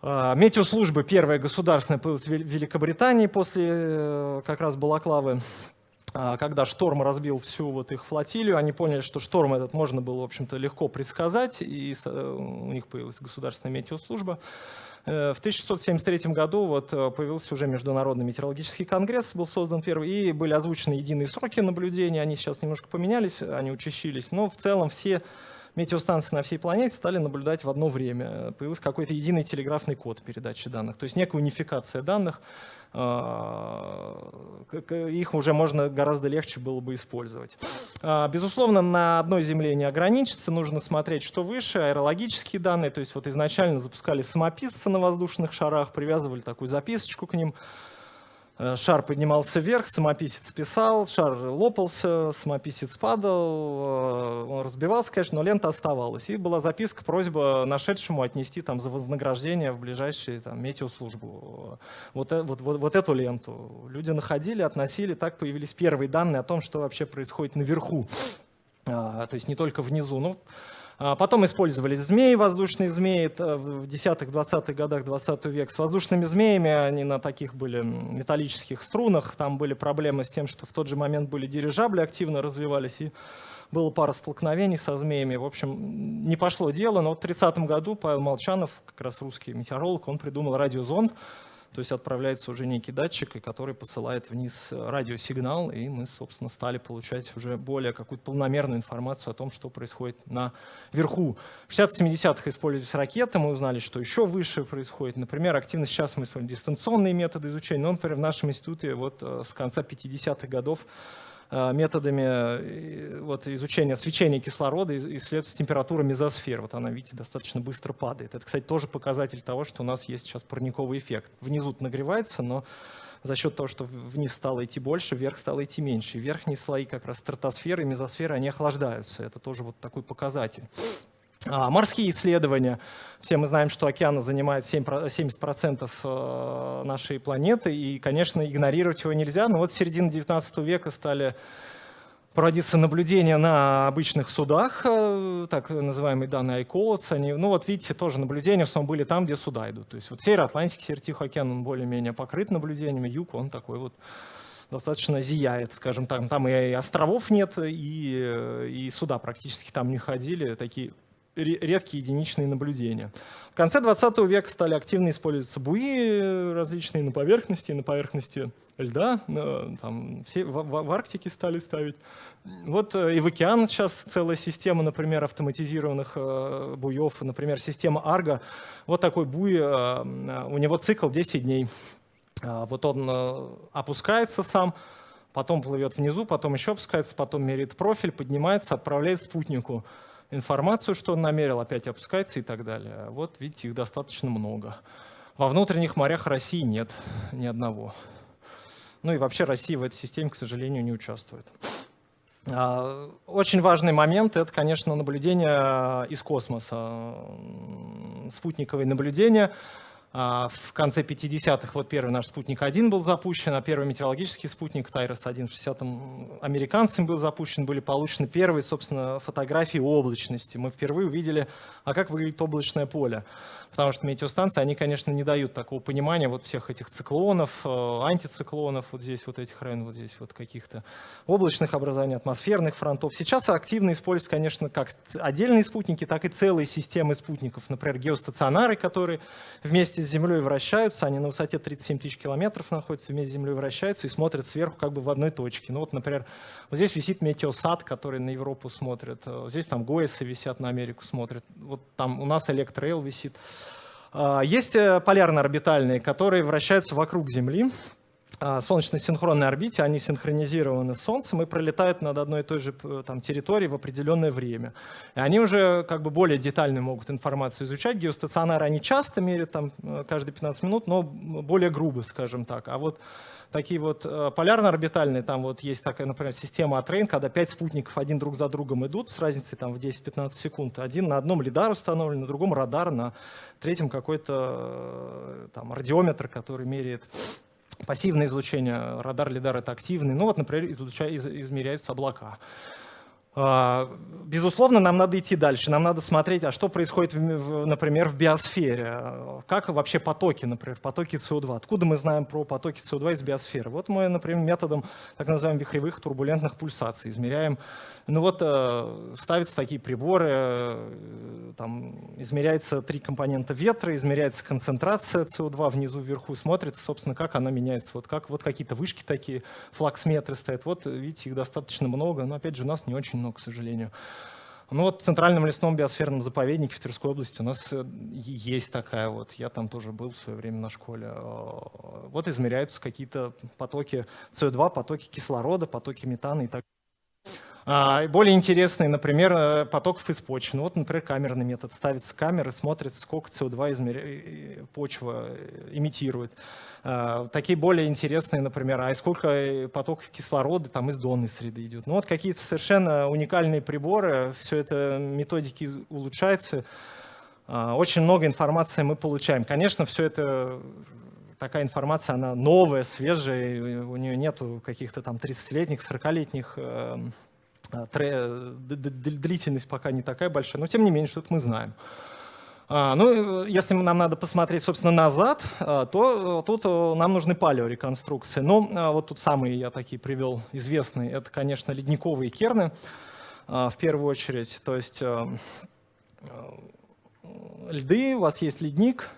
A: а, Метеослужбы первая государственная появилась в Великобритании после как раз Балаклавы. А, когда шторм разбил всю вот их флотилию, они поняли, что шторм этот можно было, в общем-то, легко предсказать, и э, у них появилась государственная метеослужба. Э, в 1673 году вот э, появился уже Международный метеорологический конгресс, был создан первый, и были озвучены единые сроки наблюдения, они сейчас немножко поменялись, они учащились, но в целом все метеостанции на всей планете стали наблюдать в одно время. Появился какой-то единый телеграфный код передачи данных, то есть некая унификация данных, а, их уже можно гораздо легче было бы использовать. А, безусловно, на одной Земле не ограничится, нужно смотреть, что выше, аэрологические данные, то есть вот изначально запускали самописцы на воздушных шарах, привязывали такую записочку к ним, шар поднимался вверх, самописец писал, шар лопался, самописец падал, э, он разбивался, конечно, но лента оставалась. И была записка, просьба нашедшему отнести там за вознаграждение в ближайшую там, метеослужбу вот, э, вот, вот, вот эту ленту. Люди находили, относили, так появились первые данные о том, что вообще происходит наверху, а, то есть не только внизу. Ну, а потом использовались змеи, воздушные змеи в 10-20-х годах 20 века. С воздушными змеями они на таких были металлических струнах. Там были проблемы с тем, что в тот же момент были дирижабли, активно развивались. И было пара столкновений со змеями. В общем, не пошло дело, но в 30 году Павел Молчанов, как раз русский метеоролог, он придумал радиозонд, то есть отправляется уже некий датчик, который посылает вниз радиосигнал, и мы, собственно, стали получать уже более какую-то полномерную информацию о том, что происходит наверху. В 60-70-х использовались ракеты, мы узнали, что еще выше происходит. Например, активно сейчас мы используем дистанционные методы изучения, но, например, в нашем институте вот э, с конца 50-х годов Э, методами э, вот, изучения свечения кислорода исследуется температура мезосфер. Вот она, видите, достаточно быстро падает. Это, кстати, тоже показатель того, что у нас есть сейчас парниковый эффект. Внизу нагревается, но за счет того, что вниз стало идти больше, вверх стало идти меньше. И верхние слои, как раз стратосферы и мезосферы, они охлаждаются. Это тоже вот такой показатель. А, морские исследования. Все мы знаем, что океан занимает 70% э, нашей планеты, и, конечно, игнорировать его нельзя. Но вот с середины 19 века стали проводиться наблюдения на обычных судах, э, так называемые данные iCodes. Они, ну вот видите, тоже наблюдения в основном были там, где суда идут. То есть вот север Атлантики, север Тихий океан, он более-менее покрыт наблюдениями, юг, он такой вот достаточно зияет, скажем так. Там и островов нет, и, и суда практически там не ходили, такие редкие единичные наблюдения. В конце 20 века стали активно использоваться буи различные на поверхности, на поверхности льда, там, все, в, в Арктике стали ставить. Вот э, и в океан сейчас целая система, например, автоматизированных э, буев, например, система Арго. Вот такой буй, э, у него цикл 10 дней. Вот он опускается сам, потом плывет внизу, потом еще опускается, потом меряет профиль, поднимается, отправляет спутнику информацию, что он намерил, опять опускается и так далее. Вот видите, их достаточно много. Во внутренних морях России нет ни одного. Ну и вообще Россия в этой системе, к сожалению, не участвует. А, очень важный момент – это, конечно, наблюдение из космоса, спутниковые наблюдения. А, в конце 50-х вот первый наш спутник-1 был запущен, а первый метеорологический спутник Тайрос-1 в 60-м американцами был запущен, были получены первые, собственно, фотографии облачности. Мы впервые увидели, а как выглядит облачное поле. Потому что метеостанции, они, конечно, не дают такого понимания вот всех этих циклонов, э, антициклонов, вот здесь вот этих районов, вот здесь вот каких-то облачных образований, атмосферных фронтов. Сейчас активно используются, конечно, как отдельные спутники, так и целые системы спутников. Например, геостационары, которые вместе с Землей вращаются, они на высоте 37 тысяч километров находятся, вместе с Землей вращаются и смотрят сверху как бы в одной точке. Ну вот, например, вот здесь висит метеосад, который на Европу смотрит, э, здесь там ГОЭСы висят на Америку смотрят, вот там у нас Электроэл висит. А, есть э, полярно-орбитальные, которые вращаются вокруг Земли, а, солнечной синхронной орбите, они синхронизированы с Солнцем и пролетают над одной и той же там, территорией в определенное время. И они уже как бы более детально могут информацию изучать. Геостационары они часто меряют там, э, каждые 15 минут, но более грубо, скажем так. А вот такие вот э, полярно-орбитальные, там вот есть такая, например, система Атрейн, когда пять спутников один друг за другом идут с разницей там в 10-15 секунд. Один на одном лидар установлен, на другом радар, на третьем какой-то э, там радиометр, который меряет Пассивное излучение, радар, лидар — это активный. Ну вот, например, излуча, из, измеряются облака. А, безусловно, нам надо идти дальше, нам надо смотреть, а что происходит, например, в биосфере, как вообще потоки, например, потоки СО2, откуда мы знаем про потоки СО2 из биосферы. Вот мы, например, методом так называемых вихревых турбулентных пульсаций измеряем ну вот э, ставятся такие приборы, э, там измеряется три компонента ветра, измеряется концентрация СО2 внизу, вверху, смотрится, собственно, как она меняется. Вот, как, вот какие-то вышки такие, флаксметры стоят. Вот, видите, их достаточно много, но, опять же, у нас не очень много, к сожалению. Ну вот в Центральном лесном биосферном заповеднике в Тверской области у нас э, есть такая вот, я там тоже был в свое время на школе. Вот измеряются какие-то потоки СО2, потоки кислорода, потоки метана и так далее. Более интересный, например, э, потоков из почвы. Ну, вот, например, камерный метод. Ставится камера, смотрит, сколько СО2 измер... Э, почва э, имитирует. А, такие более интересные, например, а сколько потоков кислорода там из донной среды идет. Ну вот какие-то совершенно уникальные приборы, все это методики улучшаются. А, очень много информации мы получаем. Конечно, все это такая информация, она новая, свежая, у нее нету каких-то там 30-летних, 40-летних а, длительность пока не такая большая, но тем не менее, что-то мы знаем. А, ну, если нам надо посмотреть, собственно, назад, а, то тут нам нужны палеореконструкции. Но вот тут самые я такие привел известные, это, конечно, ледниковые керны в первую очередь. То есть льды, у вас есть ледник,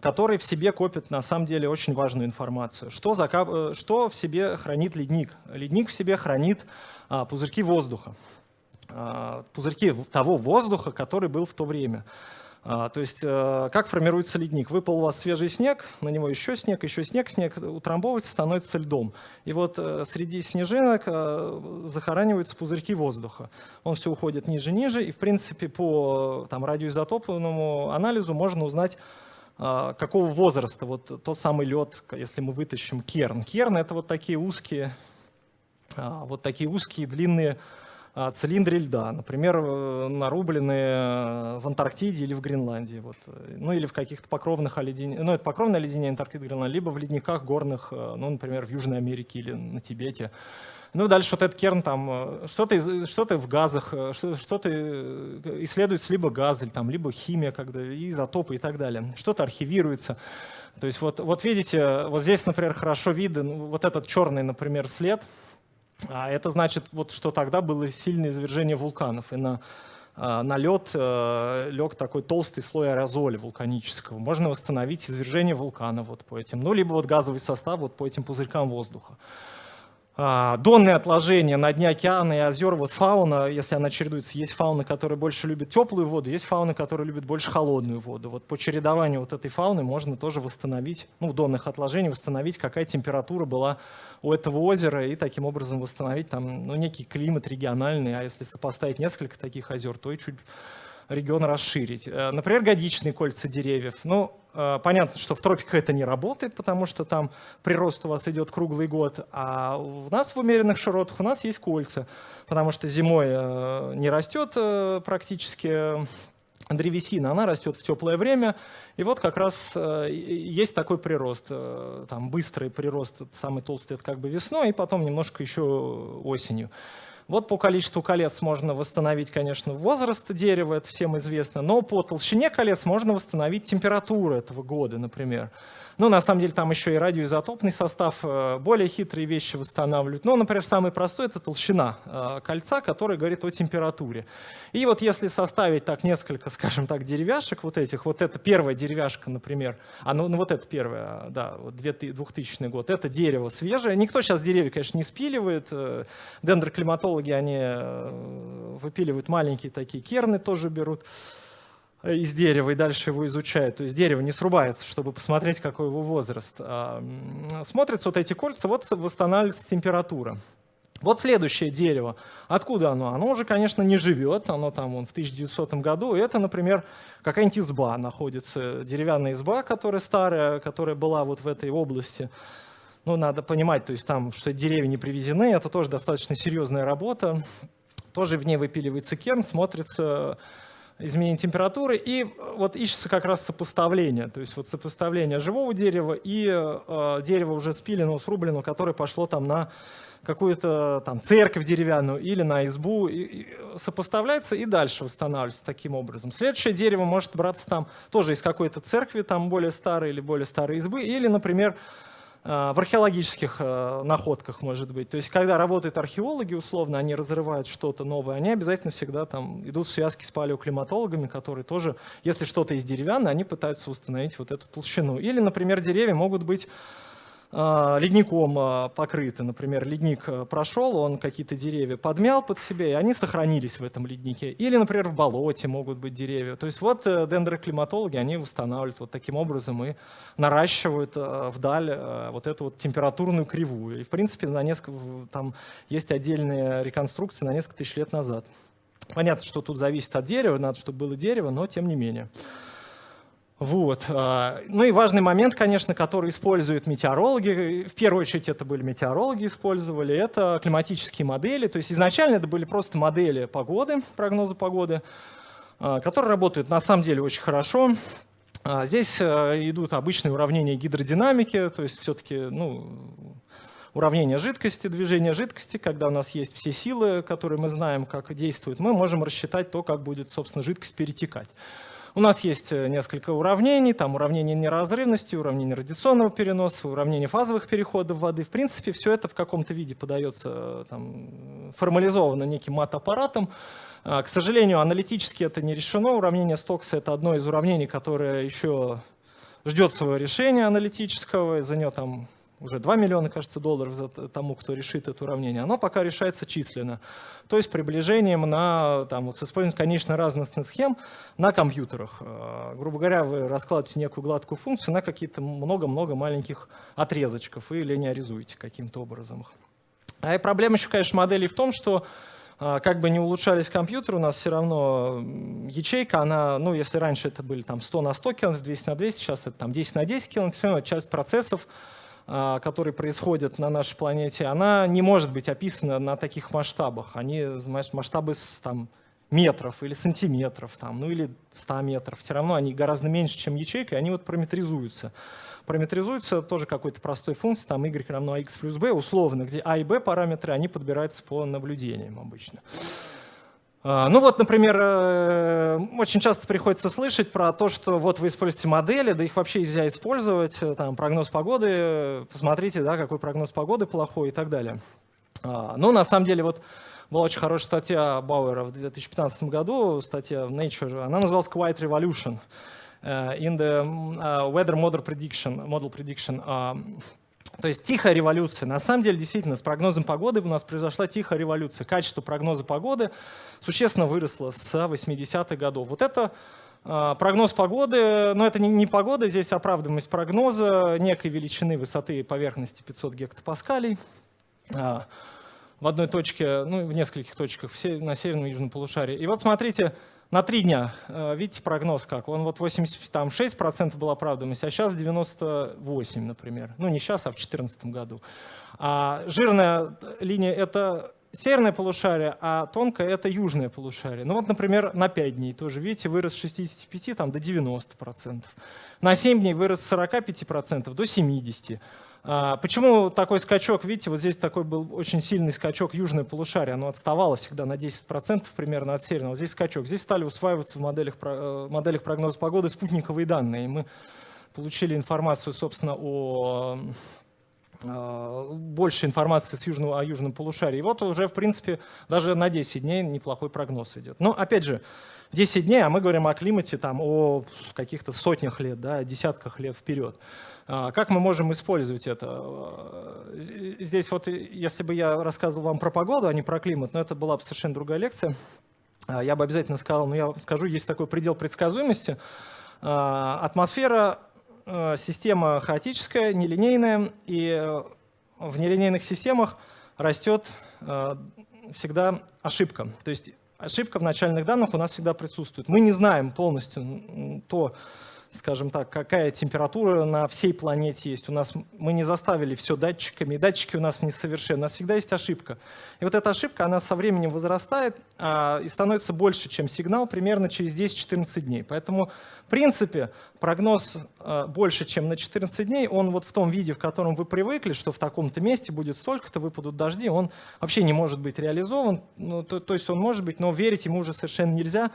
A: который в себе копит на самом деле очень важную информацию. Что, за, э, что в себе хранит ледник? Ледник в себе хранит а, пузырьки воздуха. А, пузырьки того воздуха, который был в то время. А, то есть а, как формируется ледник? Выпал у вас свежий снег, на него еще снег, еще снег, снег утрамбовывается, становится льдом. И вот а, среди снежинок а, захораниваются пузырьки воздуха. Он все уходит ниже-ниже, и в принципе по там, радиоизотопному анализу можно узнать, а, какого возраста вот тот самый лед, если мы вытащим керн. Керн — это вот такие узкие, а, вот такие узкие длинные цилиндры льда, например, э, нарубленные в Антарктиде или в Гренландии, вот, ну или в каких-то покровных оледенениях, ну это покровное оледенение Антарктиды, Гренландии, либо в ледниках горных, э, ну, например, в Южной Америке или на Тибете. Ну, дальше вот этот керн, там, э, что-то что в газах, э, что-то э, исследуется либо газ, или, там, либо химия, когда, изотопы и так далее. Что-то архивируется. То есть вот, вот видите, вот здесь, например, хорошо виден вот этот черный, например, след. А это значит, вот, что тогда было сильное извержение вулканов. И на, на лед лег такой толстый слой аэрозоля вулканического. Можно восстановить извержение вулкана вот по этим. Ну, либо вот газовый состав вот по этим пузырькам воздуха. А, донные отложения на дне океана и озер, вот фауна, если она чередуется, есть фауна, которая больше любит теплую воду, есть фауна, которая любит больше холодную воду. Вот по чередованию вот этой фауны можно тоже восстановить, ну, в донных отложениях восстановить, какая температура была у этого озера, и таким образом восстановить там, ну, некий климат региональный, а если сопоставить несколько таких озер, то и чуть регион расширить. Э, например, годичные кольца деревьев. Ну, э, понятно, что в тропиках это не работает, потому что там прирост у вас идет круглый год, а у нас в умеренных широтах у нас есть кольца, потому что зимой э, не растет практически древесина, она растет в теплое время, и вот как раз есть такой прирост, там быстрый прирост, самый толстый это как бы весной, и потом немножко еще осенью. Вот по количеству колец можно восстановить, конечно, возраст дерева, это всем известно, но по толщине колец можно восстановить температуру этого года, например. Ну, на самом деле, там еще и радиоизотопный состав, э, более хитрые вещи восстанавливают. Ну, например, самый простой — это толщина э, кольца, которая говорит о температуре. И вот если составить так несколько, скажем так, деревяшек вот этих, вот это первая деревяшка, например, а ну, ну вот это первая, да, вот 2000 год, это дерево свежее. Никто сейчас деревья, конечно, не спиливает. Э, дендроклиматологи, они выпиливают маленькие такие керны, тоже берут. Э, из дерева и дальше его изучают. То есть дерево не срубается, чтобы посмотреть, какой его возраст. А, смотрятся вот эти кольца, вот восстанавливается температура. Вот следующее дерево. Откуда оно? Оно уже, конечно, не живет. Оно там вон, в 1900 году. Это, например, какая-нибудь изба находится. Деревянная изба, которая старая, которая была вот в этой области. Ну, надо понимать, то есть там, что деревья не привезены. Это тоже достаточно серьезная работа. Тоже в ней выпиливается керн, смотрится изменение температуры, и вот ищется как раз сопоставление, то есть вот сопоставление живого дерева и э, дерева уже спиленного, срубленного, которое пошло там на какую-то там церковь деревянную или на избу, и, и сопоставляется и дальше восстанавливается таким образом. Следующее дерево может браться там тоже из какой-то церкви, там более старой или более старой избы, или, например, Э, в археологических э, находках, может быть. То есть, когда работают археологи, условно, они разрывают что-то новое, они обязательно всегда там идут в связки с палеоклиматологами, которые тоже, если что-то из деревянного, они пытаются установить вот эту толщину. Или, например, деревья могут быть ледником а, покрыты. Например, ледник а, прошел, он какие-то деревья подмял под себя, и они сохранились в этом леднике. Или, например, в болоте могут быть деревья. То есть вот э, дендроклиматологи, они восстанавливают вот таким образом и наращивают вдаль вот эту вот температурную кривую. И, в принципе, на несколько, там есть отдельные реконструкции на несколько тысяч лет назад. Понятно, что тут зависит от дерева, надо, чтобы было дерево, но тем не менее. Вот. А, ну и важный момент, конечно, который используют метеорологи, в первую очередь это были метеорологи использовали, это климатические модели. То есть изначально это были просто модели погоды, прогноза погоды, а, которые работают на самом деле очень хорошо. А, здесь идут обычные уравнения гидродинамики, то есть все-таки ну, уравнение жидкости, движение жидкости, когда у нас есть все силы, которые мы знаем, как действуют, мы можем рассчитать то, как будет, собственно, жидкость перетекать. У нас есть э, несколько уравнений, там уравнение неразрывности, уравнение радиационного переноса, уравнение фазовых переходов воды. В принципе, все это в каком-то виде подается э, там, формализовано неким мат-аппаратом. А, к сожалению, аналитически это не решено. Уравнение Стокса — это одно из уравнений, которое еще ждет своего решения аналитического. За нее там уже 2 миллиона, кажется, долларов за тому, кто решит это уравнение, оно пока решается численно. То есть приближением на, там, вот с использованием конечно разностных схем на компьютерах. Э, грубо говоря, вы раскладываете некую гладкую функцию на какие-то много-много маленьких отрезочков и линеаризуете каким-то образом. А и проблема еще, конечно, моделей в том, что э, как бы не улучшались компьютеры, у нас все равно ячейка, она, ну, если раньше это были там 100 на 100 километров, 200 на 200, сейчас это там 10 на 10 километров, все равно часть процессов которые происходят на нашей планете, она не может быть описана на таких масштабах. Они масштабы там, метров или сантиметров, там, ну или 100 метров. Все равно они гораздо меньше, чем ячейка, и они вот параметризуются. Параметризуются тоже какой-то простой функцией, там y равно x плюс b, условно, где a и b параметры, они подбираются по наблюдениям обычно. А, ну вот, например, э, очень часто приходится слышать про то, что вот вы используете модели, да их вообще нельзя использовать, э, там прогноз погоды, посмотрите, да, какой прогноз погоды плохой и так далее. А, ну, на самом деле, вот была очень хорошая статья Бауэра в 2015 году, статья в Nature, она называлась Quiet Revolution э, in the Weather Model Prediction. Model prediction. А, то есть тихая революция. На самом деле, действительно, с прогнозом погоды у нас произошла тихая революция. Качество прогноза погоды существенно выросло с 80-х годов. Вот это э, прогноз погоды, но это не, не погода, здесь оправдываемость прогноза некой величины высоты поверхности 500 гектопаскалей. Э, в одной точке, ну, в нескольких точках на северном и южном полушарии. И вот смотрите, на три дня. Э, видите прогноз как? Он вот 86% была оправданность, а сейчас 98, например. Ну, не сейчас, а в 2014 году. А жирная линия — это северное полушарие, а тонкое — это южное полушарие. Ну вот, например, на 5 дней тоже, видите, вырос с 65 там, до 90%. На 7 дней вырос с 45% до 70%. А, почему такой скачок? Видите, вот здесь такой был очень сильный скачок южное полушарие. Оно отставало всегда на 10% примерно от северного. Здесь скачок. Здесь стали усваиваться в моделях, э, моделях прогноза погоды спутниковые данные. И мы получили информацию, собственно, о Э, больше информации с южного, о южном полушарии. И вот уже, в принципе, даже на 10 дней неплохой прогноз идет. Но, опять же, 10 дней, а мы говорим о климате там, о каких-то сотнях лет, да, десятках лет вперед. А, как мы можем использовать это? Э, здесь вот, если бы я рассказывал вам про погоду, а не про климат, но это была бы совершенно другая лекция, а, я бы обязательно сказал, ну я скажу, есть такой предел предсказуемости. А, атмосфера Э, система хаотическая, нелинейная, и э, в нелинейных системах растет э, всегда ошибка. То есть ошибка в начальных данных у нас всегда присутствует. Мы не знаем полностью то, скажем так, какая температура на всей планете есть. У нас мы не заставили все датчиками, датчики у нас несовершенны. У нас всегда есть ошибка. И вот эта ошибка, она со временем возрастает а, и становится больше, чем сигнал, примерно через 10-14 дней. Поэтому, в принципе, прогноз а, больше, чем на 14 дней, он вот в том виде, в котором вы привыкли, что в таком-то месте будет столько-то, выпадут дожди, он вообще не может быть реализован. Ну, то, то есть он может быть, но верить ему уже совершенно нельзя,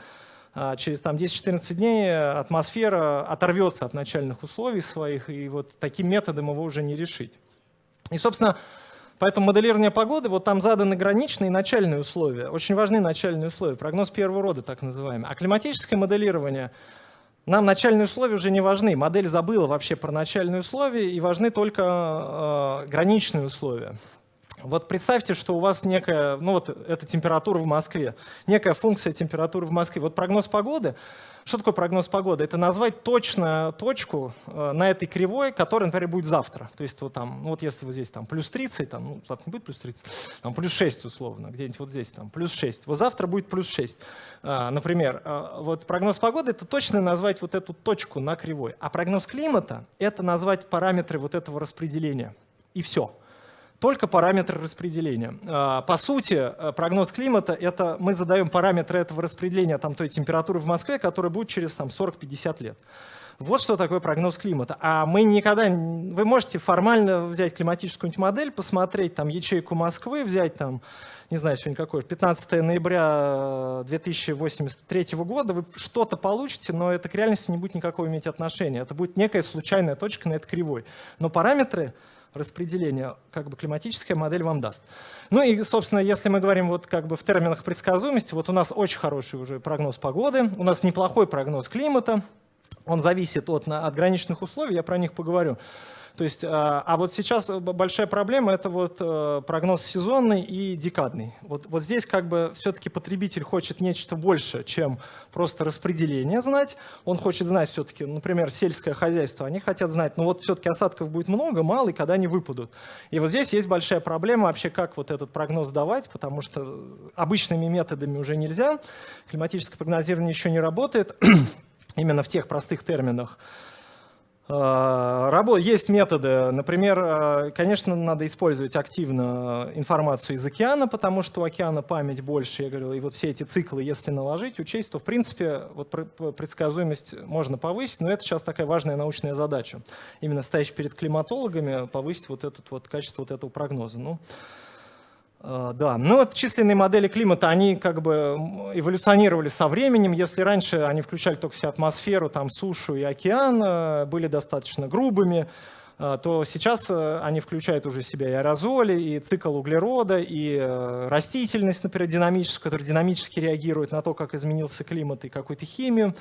A: через там, 10-14 дней атмосфера оторвется от начальных условий своих, и вот таким методом его уже не решить. И, собственно, поэтому моделирование погоды, вот там заданы граничные начальные условия, очень важны начальные условия, прогноз первого рода так называемый. А климатическое моделирование, нам начальные условия уже не важны, модель забыла вообще про начальные условия, и важны только э, граничные условия. Вот представьте, что у вас некая, ну вот это температура в Москве, некая функция температуры в Москве. Вот прогноз погоды, что такое прогноз погоды? Это назвать точно точку э, на этой кривой, которая, например, будет завтра. То есть вот там, ну вот если вот здесь там плюс 30, там, ну завтра не будет плюс 30, там плюс 6 условно, где-нибудь вот здесь там плюс 6. Вот завтра будет плюс 6, э, например. Э, вот прогноз погоды — это точно назвать вот эту точку на кривой. А прогноз климата — это назвать параметры вот этого распределения. И все только параметры распределения. А, по сути, э, прогноз климата — это мы задаем параметры этого распределения там, той температуры в Москве, которая будет через 40-50 лет. Вот что такое прогноз климата. А мы никогда... Вы можете формально взять климатическую модель, посмотреть там ячейку Москвы, взять там, не знаю, сегодня какое, 15 ноября 2083 э, года, вы что-то получите, но это к реальности не будет никакого иметь отношения. Это будет некая случайная точка на этой кривой. Но параметры распределения как бы климатическая модель вам даст. Ну и, собственно, если мы говорим вот как бы в терминах предсказуемости, вот у нас очень хороший уже прогноз погоды, у нас неплохой прогноз климата, он зависит от, от граничных условий, я про них поговорю. То есть, а, а вот сейчас большая проблема – это вот э, прогноз сезонный и декадный. Вот, вот здесь как бы все-таки потребитель хочет нечто больше, чем просто распределение знать. Он хочет знать все-таки, например, сельское хозяйство. Они хотят знать, ну вот все-таки осадков будет много, мало, и когда они выпадут. И вот здесь есть большая проблема вообще, как вот этот прогноз давать, потому что обычными методами уже нельзя. Климатическое прогнозирование еще не работает именно в тех простых терминах. А, есть методы, например, а, конечно, надо использовать активно информацию из океана, потому что у океана память больше, я говорил, и вот все эти циклы, если наложить, учесть, то, в принципе, вот предсказуемость можно повысить, но это сейчас такая важная научная задача. Именно стоящая перед климатологами, повысить вот это вот качество вот этого прогноза. Ну, да, ну вот численные модели климата, они как бы эволюционировали со временем. Если раньше они включали только всю атмосферу, там сушу и океан, э, были достаточно грубыми, э, то сейчас э, они включают уже в себя и аэрозоли, и цикл углерода, и растительность, например, динамическую, которая динамически реагирует на то, как изменился климат и какую-то химию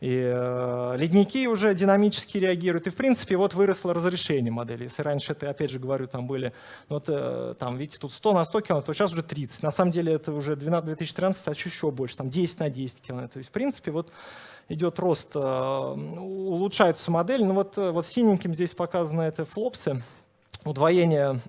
A: и э, ледники уже динамически реагируют. И, в принципе, вот выросло разрешение модели. Если раньше это, опять же говорю, там были, ну, вот, э, там, видите, тут 100 на 100 километров, то сейчас уже 30. На самом деле это уже 12, 2013, а еще больше, там 10 на 10 километров. То есть, в принципе, вот идет рост, э, улучшается модель. Ну вот, э, вот синеньким здесь показано это флопсы, удвоение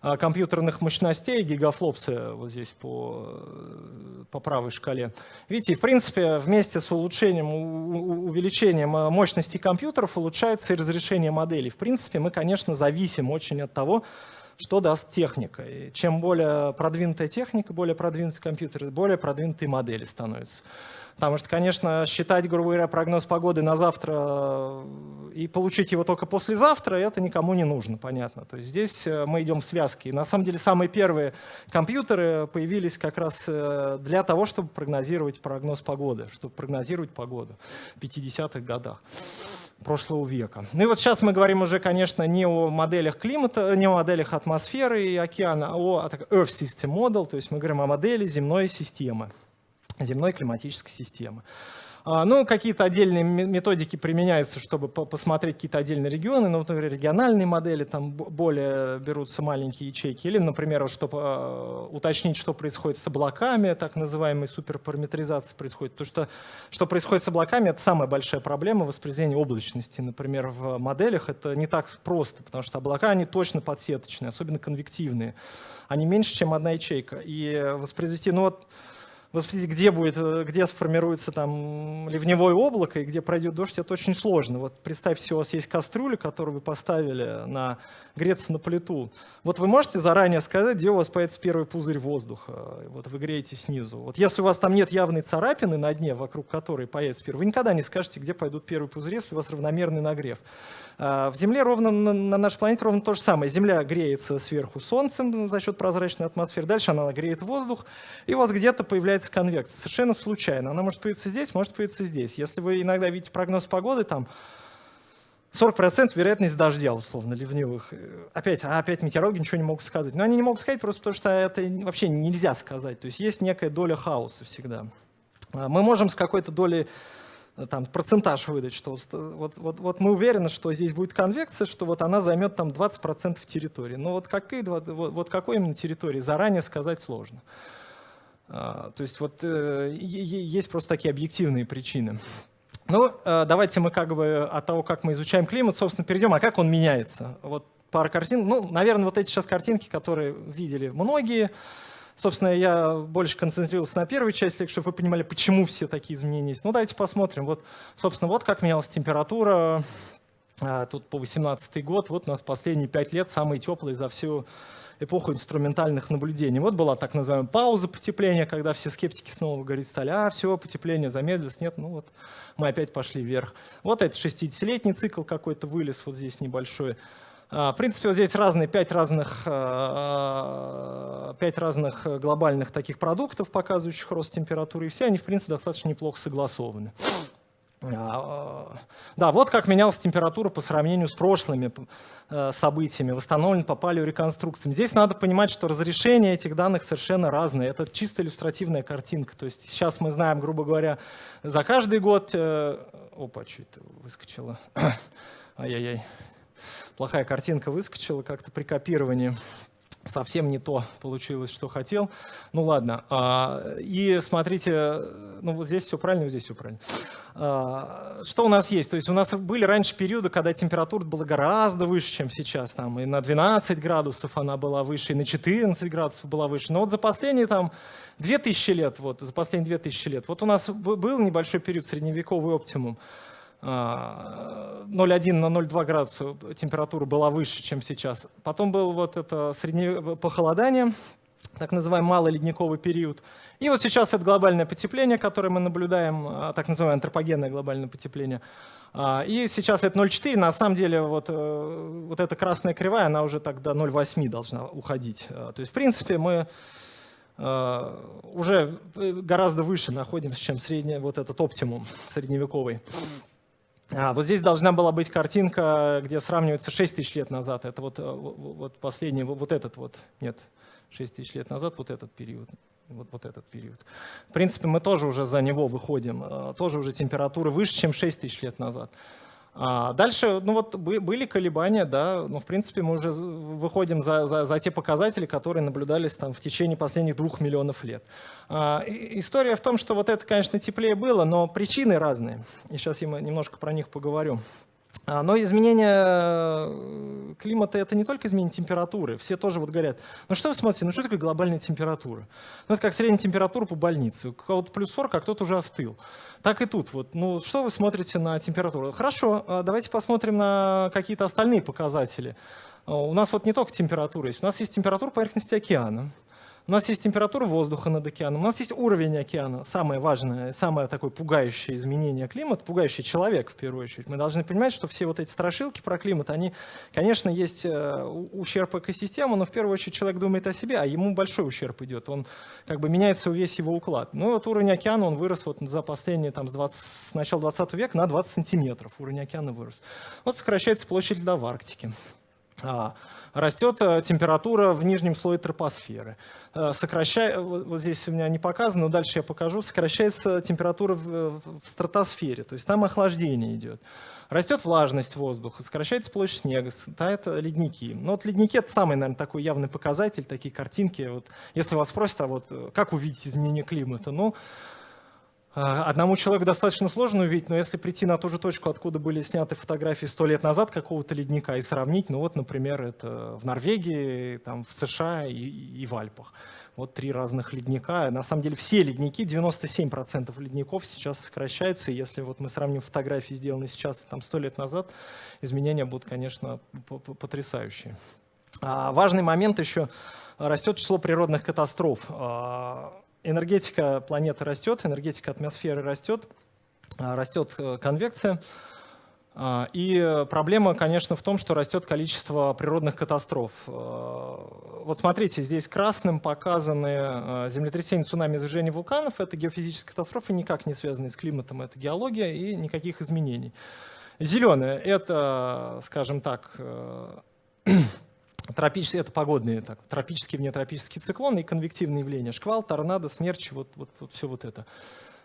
A: компьютерных мощностей, гигафлопсы вот здесь по, э, по правой шкале. Видите, в принципе, вместе с улучшением, увеличением э, мощности компьютеров улучшается и разрешение моделей. В принципе, мы, конечно, зависим очень от того, что даст техника. И чем более продвинутая техника, более продвинутый компьютер, более продвинутые модели становятся. Потому что, конечно, считать, грубо говоря, прогноз погоды на завтра э, и получить его только послезавтра, это никому не нужно, понятно. То есть здесь э, мы идем в связке. И на самом деле самые первые компьютеры появились как раз э, для того, чтобы прогнозировать прогноз погоды, чтобы прогнозировать погоду в 50-х годах прошлого века. Ну и вот сейчас мы говорим уже, конечно, не о моделях климата, не о моделях атмосферы и океана, а о Earth System Model, то есть мы говорим о модели земной системы земной климатической системы. А, ну, какие-то отдельные методики применяются, чтобы посмотреть какие-то отдельные регионы, ну, например, региональные модели, там более берутся маленькие ячейки, или, например, чтобы а, уточнить, что происходит с облаками, так называемая суперпараметризация происходит. Потому что что происходит с облаками, это самая большая проблема воспроизведения облачности. Например, в моделях это не так просто, потому что облака, они точно подсеточные, особенно конвективные. Они меньше, чем одна ячейка. И воспроизвести, ну вот, вы спросите, где, будет, э, где сформируется там ливневое облако и где пройдет дождь, это очень сложно. Вот представьте, у вас есть кастрюля, которую вы поставили на греться на плиту. Вот вы можете заранее сказать, где у вас появится первый пузырь воздуха. Вот вы греете снизу. Вот если у вас там нет явной царапины на дне, вокруг которой появится первый, вы никогда не скажете, где пойдут первые пузыри, если у вас равномерный нагрев. А, в Земле ровно, на нашей планете ровно то же самое. Земля греется сверху солнцем за счет прозрачной атмосферы, дальше она греет воздух, и у вас где-то появляется конвекция. Совершенно случайно. Она может появиться здесь, может появиться здесь. Если вы иногда видите прогноз погоды, там 40% вероятность дождя, условно, ливневых. Опять, а опять метеорологи ничего не могут сказать. Но они не могут сказать просто потому, что это вообще нельзя сказать. То есть есть некая доля хаоса всегда. А, мы можем с какой-то долей там, процентаж выдать, что вот, вот, вот мы уверены, что здесь будет конвекция, что вот она займет там 20% территории. Но вот, какие, вот, вот какой именно территории, заранее сказать сложно. А, то есть вот э, есть просто такие объективные причины. Ну, э, давайте мы как бы от того, как мы изучаем климат, собственно, перейдем, а как он меняется. Вот пара картин. Ну, наверное, вот эти сейчас картинки, которые видели многие, Собственно, я больше концентрировался на первой части, чтобы вы понимали, почему все такие изменения есть. Ну, давайте посмотрим. Вот, собственно, вот как менялась температура. А, тут по 18 год. Вот у нас последние пять лет самые теплые за всю эпоху инструментальных наблюдений. Вот была так называемая пауза потепления, когда все скептики снова говорят, стали, а, все, потепление замедлилось. Нет, ну вот мы опять пошли вверх. Вот это 60-летний цикл какой-то вылез, вот здесь небольшой. А, в принципе, вот здесь разные, пять разных, а, пять разных глобальных таких продуктов, показывающих рост температуры, и все они, в принципе, достаточно неплохо согласованы. А, да, вот как менялась температура по сравнению с прошлыми э, событиями, восстановлен по палеореконструкциям. Здесь надо понимать, что разрешение этих данных совершенно разное. Это чисто иллюстративная картинка. То есть сейчас мы знаем, грубо говоря, за каждый год... Э, опа, что это выскочило? Ай-яй-яй плохая картинка выскочила как-то при копировании. Совсем не то получилось, что хотел. Ну ладно. А, и смотрите, ну вот здесь все правильно, вот здесь все правильно. А, что у нас есть? То есть у нас были раньше периоды, когда температура была гораздо выше, чем сейчас. Там, и на 12 градусов она была выше, и на 14 градусов была выше. Но вот за последние там 2000 лет, вот, за последние 2000 лет, вот у нас был небольшой период, средневековый оптимум. 0,1 а, на 0,2 градуса температура была выше, чем сейчас. Потом было вот это среднее похолодание, так называемый малый ледниковый период. И вот сейчас это глобальное потепление, которое мы наблюдаем, а, так называемое антропогенное глобальное потепление. А, и сейчас это 0,4, на самом деле вот, э, вот эта красная кривая, она уже до 0,8 должна уходить. То есть, в принципе, мы уже гораздо выше находимся, чем средний, вот этот оптимум средневековый. А, вот здесь должна была быть картинка, где сравнивается 6 тысяч лет назад. Это вот, э, вот последний, вот этот вот, нет, 6 тысяч лет назад, вот этот период. Вот, вот этот период. В принципе, мы тоже уже за него выходим. Э, тоже уже температуры выше, чем 6 тысяч лет назад. А дальше, ну вот были колебания, да, но в принципе мы уже выходим за, за, за те показатели, которые наблюдались там в течение последних двух миллионов лет. А, история в том, что вот это, конечно, теплее было, но причины разные. И сейчас я немножко про них поговорю. А, но изменение э, климата — это не только изменение температуры. Все тоже вот говорят, ну что вы смотрите, ну что такое глобальная температура? Ну это как средняя температура по больнице. У кого-то плюс 40, а кто-то уже остыл. Так и тут. Вот, ну что вы смотрите на температуру? Хорошо, а давайте посмотрим на какие-то остальные показатели. У нас вот не только температура есть, у нас есть температура поверхности океана. У нас есть температура воздуха над океаном, у нас есть уровень океана. Самое важное, самое такое пугающее изменение климата, пугающий человек в первую очередь. Мы должны понимать, что все вот эти страшилки про климат, они, конечно, есть э, ущерб экосистемы, но в первую очередь человек думает о себе, а ему большой ущерб идет. Он как бы меняется весь его уклад. Ну вот уровень океана, он вырос вот за последние, там, с, 20, с начала 20 века на 20 сантиметров. Уровень океана вырос. Вот сокращается площадь льда в Арктике. А, растет э, температура в нижнем слое тропосферы. Э, сокращая, вот здесь у меня не показано, но дальше я покажу, сокращается температура в, в стратосфере, то есть там охлаждение идет. Растет влажность воздуха, сокращается площадь снега, тают ледники. Но вот ледники — это самый, наверное, такой явный показатель, такие картинки. Вот, если вас спросят, а вот э, как увидеть изменение климата? Ну, одному человеку достаточно сложно увидеть, но если прийти на ту же точку, откуда были сняты фотографии сто лет назад какого-то ледника и сравнить, ну вот, например, это в Норвегии, там, в США и, и в Альпах. Вот три разных ледника. На самом деле все ледники, 97% ледников сейчас сокращаются. И если вот мы сравним фотографии, сделанные сейчас и там сто лет назад, изменения будут, конечно, потрясающие. А важный момент еще, растет число природных катастроф. Энергетика планеты растет, энергетика атмосферы растет, а, растет э, конвекция. А, и проблема, конечно, в том, что растет количество природных катастроф. А, вот смотрите, здесь красным показаны землетрясения, цунами, извержения вулканов. Это геофизические катастрофы, никак не связанные с климатом, это геология и никаких изменений. Зеленое — это, скажем так, э, Тропические, это погодные, так, тропические, внетропические циклоны и конвективные явления. Шквал, торнадо, смерчи, вот, вот, вот все вот это.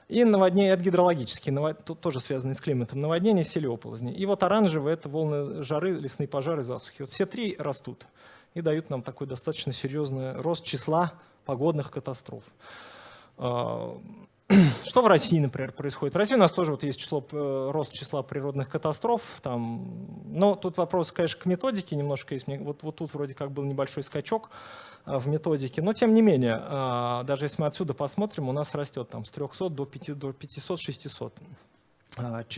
A: И наводнение, это гидрологические, навод, тоже связанные с климатом. Наводнение, сели оползни. И вот оранжевые — это волны жары, лесные пожары, засухи. Вот все три растут и дают нам такой достаточно серьезный рост числа погодных катастроф. Что в России, например, происходит? В России у нас тоже вот есть число, э, рост числа природных катастроф. Там, но тут вопрос, конечно, к методике немножко есть. Вот, вот тут вроде как был небольшой скачок э, в методике. Но тем не менее, э, даже если мы отсюда посмотрим, у нас растет там, с 300 до 500-600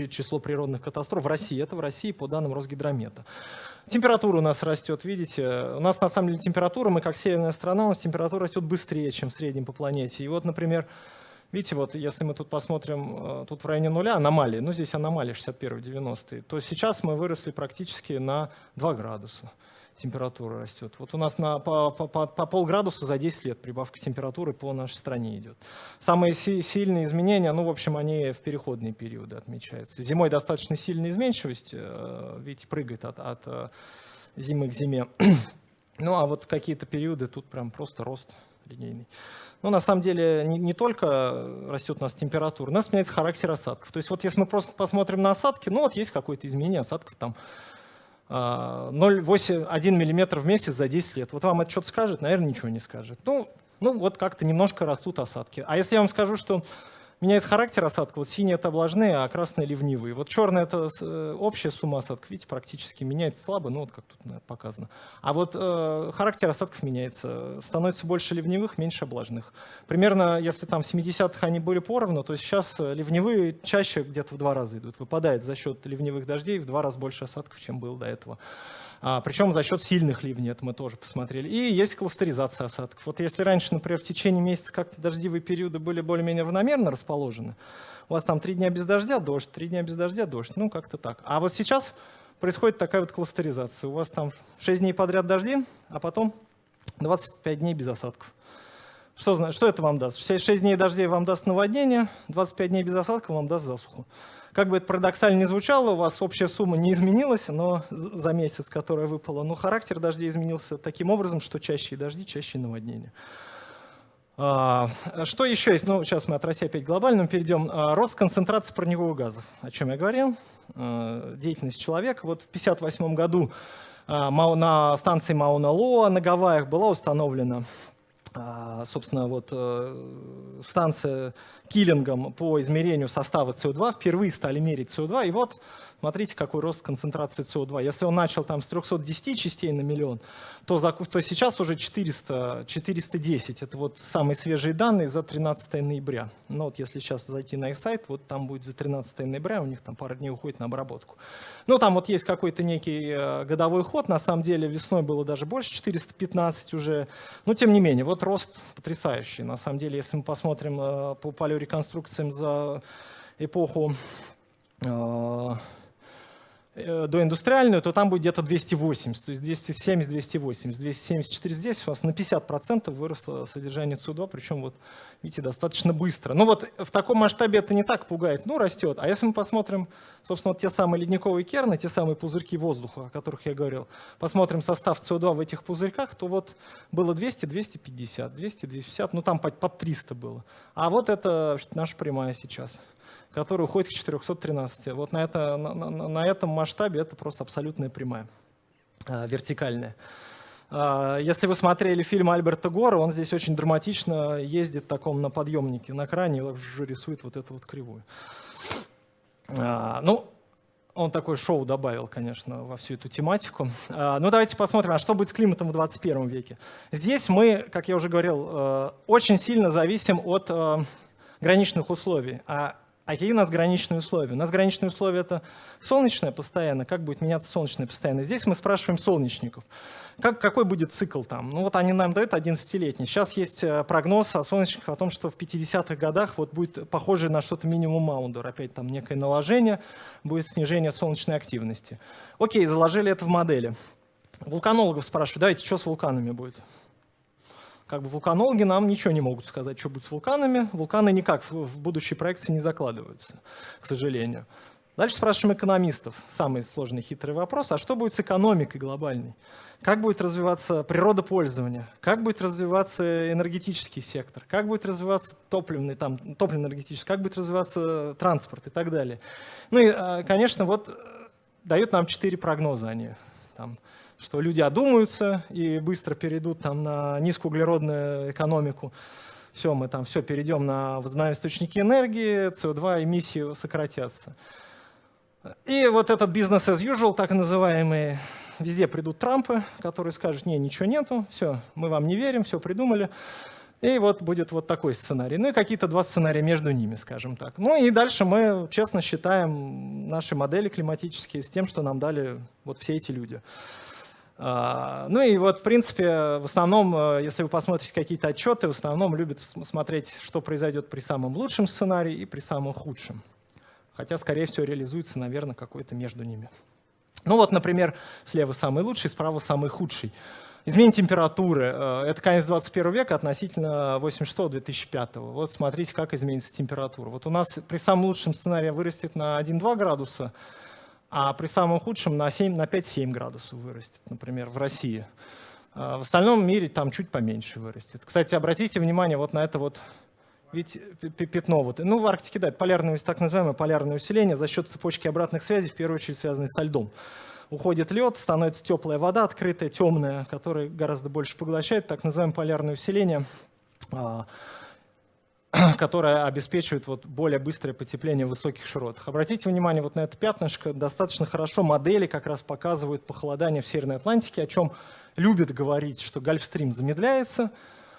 A: число природных катастроф в России. Это в России по данным Росгидромета. Температура у нас растет, видите. У нас на самом деле температура, мы как северная страна, у нас температура растет быстрее, чем в среднем по планете. И вот, например, Видите, вот если мы тут посмотрим, э, тут в районе нуля аномалии, ну здесь аномалии 61-90, то сейчас мы выросли практически на 2 градуса температура растет. Вот у нас на, по, по, по, по полградуса за 10 лет прибавка температуры по нашей стране идет. Самые си сильные изменения, ну, в общем, они в переходные периоды отмечаются. Зимой достаточно сильная изменчивость, э, видите, прыгает от, от э, зимы к зиме. ну, а вот какие-то периоды тут прям просто рост линейный. Но на самом деле не, не только растет у нас температура, у нас меняется характер осадков. То есть вот если мы просто посмотрим на осадки, ну вот есть какое-то изменение осадков там 0,1 а, мм в месяц за 10 лет. Вот вам это что-то скажет? Наверное, ничего не скажет. Ну, ну вот как-то немножко растут осадки. А если я вам скажу, что меняется характер осадка. Вот синие — это облажные, а красные — ливнивые. Вот черный — это э, общая сумма осадков. Видите, практически меняется слабо, ну вот как тут показано. А вот э, характер осадков меняется. Становится больше ливневых, меньше облажных. Примерно, если там в 70-х они были поровну, то сейчас э, ливневые чаще где-то в два раза идут. Выпадает за счет ливневых дождей в два раза больше осадков, чем было до этого. А, причем за счет сильных ливней, это мы тоже посмотрели. И есть кластеризация осадков. Вот если раньше, например, в течение месяца как-то дождевые периоды были более-менее равномерно расположены, у вас там три дня без дождя дождь, три дня без дождя дождь, ну как-то так. А вот сейчас происходит такая вот кластеризация. У вас там 6 дней подряд дожди, а потом 25 дней без осадков. Что, что это вам даст? 6 дней дождей вам даст наводнение, 25 дней без осадков вам даст засуху. Как бы это парадоксально не звучало, у вас общая сумма не изменилась но за месяц, которая выпала, но характер дождей изменился таким образом, что чаще дожди, чаще наводнения. А, что еще есть? Ну, сейчас мы от России опять глобальным перейдем. А, рост концентрации парниковых газов, о чем я говорил. А, деятельность человека. Вот в 1958 году на станции Мауна-Лоа на Гавайях была установлена собственно, вот э, станция киллингом по измерению состава СО2 впервые стали мерить СО2, и вот Смотрите, какой рост концентрации СО2. Если он начал там с 310 частей на миллион, то, за, то сейчас уже 400, 410. Это вот самые свежие данные за 13 ноября. Ну вот если сейчас зайти на их сайт, вот там будет за 13 ноября, у них там пара дней уходит на обработку. Ну там вот есть какой-то некий э, годовой ход, на самом деле весной было даже больше, 415 уже. Но тем не менее, вот рост потрясающий. На самом деле, если мы посмотрим э, по палеореконструкциям за эпоху э, доиндустриальную, то там будет где-то 280, то есть 270, 280, 274 здесь у нас на 50% выросло содержание СУ2, причем вот видите, достаточно быстро. Ну вот в таком масштабе это не так пугает, ну растет. А если мы посмотрим, собственно, вот те самые ледниковые керны, те самые пузырьки воздуха, о которых я говорил, посмотрим состав СО2 в этих пузырьках, то вот было 200, 250, 200, 250, ну там под 300 было. А вот это наша прямая сейчас который уходит к 413. Вот на, это, на, на, на этом масштабе это просто абсолютная прямая, а, вертикальная. А, если вы смотрели фильм Альберта Гора, он здесь очень драматично ездит таком на подъемнике на кране и рисует вот эту вот кривую. А, ну, он такое шоу добавил, конечно, во всю эту тематику. Ну, давайте посмотрим, а что будет с климатом в 21 веке. Здесь мы, как я уже говорил, э, очень сильно зависим от э, граничных условий. А а какие у нас граничные условия? У нас граничные условия — это солнечное постоянно. Как будет меняться солнечное постоянно? Здесь мы спрашиваем солнечников. Как, какой будет цикл там? Ну вот они нам дают 11-летний. Сейчас есть э, прогноз о солнечниках о том, что в 50-х годах вот будет похоже на что-то минимум Маундер. Опять там некое наложение, будет снижение солнечной активности. Окей, заложили это в модели. Вулканологов спрашивают, давайте, что с вулканами будет? Как бы вулканологи нам ничего не могут сказать, что будет с вулканами. Вулканы никак в будущей проекции не закладываются, к сожалению. Дальше спрашиваем экономистов. Самый сложный хитрый вопрос. А что будет с экономикой глобальной? Как будет развиваться природопользование? Как будет развиваться энергетический сектор? Как будет развиваться топливный, там, топливно-энергетический? Как будет развиваться транспорт и так далее? Ну и, а, конечно, вот э, дают нам четыре прогноза они. Что люди одумаются и быстро перейдут там, на низкоуглеродную экономику. Все, мы там все перейдем на возобновляемые источники энергии, СО2 эмиссии сократятся. И вот этот бизнес as usual, так называемый, везде придут Трампы, которые скажут, не, ничего нету, все, мы вам не верим, все придумали. И вот будет вот такой сценарий. Ну и какие-то два сценария между ними, скажем так. Ну и дальше мы честно считаем наши модели климатические с тем, что нам дали вот все эти люди. А, ну и вот, в принципе, в основном, э, если вы посмотрите какие-то отчеты, в основном любят смотреть, что произойдет при самом лучшем сценарии и при самом худшем. Хотя, скорее всего, реализуется, наверное, какой-то между ними. Ну вот, например, слева самый лучший, справа самый худший. Изменение температуры. Э, это конец 21 века относительно 86-2005. Вот смотрите, как изменится температура. Вот у нас при самом лучшем сценарии вырастет на 1-2 градуса, а при самом худшем на, 7, на 5-7 градусов вырастет, например, в России. А в остальном мире там чуть поменьше вырастет. Кстати, обратите внимание вот на это вот ведь пятно. Вот. Ну, в Арктике, да, полярное, так называемое полярное усиление за счет цепочки обратных связей, в первую очередь связанной со льдом. Уходит лед, становится теплая вода, открытая, темная, которая гораздо больше поглощает, так называемое полярное усиление. Которая обеспечивает вот более быстрое потепление в высоких широтах. Обратите внимание вот на это пятнышко. Достаточно хорошо модели как раз показывают похолодание в Северной Атлантике, о чем любят говорить, что Гольфстрим замедляется.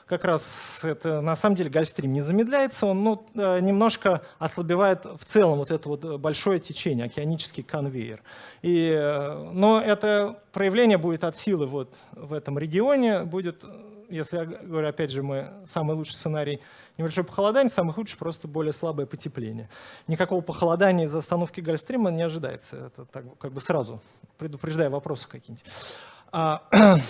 A: Как раз это на самом деле Гольфстрим не замедляется, он ну, э, немножко ослабевает в целом вот это вот большое течение, океанический конвейер. И, э, но это проявление будет от силы вот в этом регионе, будет, если я говорю, опять же, мы самый лучший сценарий – Небольшое похолодание, самый худший просто более слабое потепление. Никакого похолодания из-за остановки Гольфстрима не ожидается. Это так, как бы сразу, предупреждая вопросы какие-нибудь. А,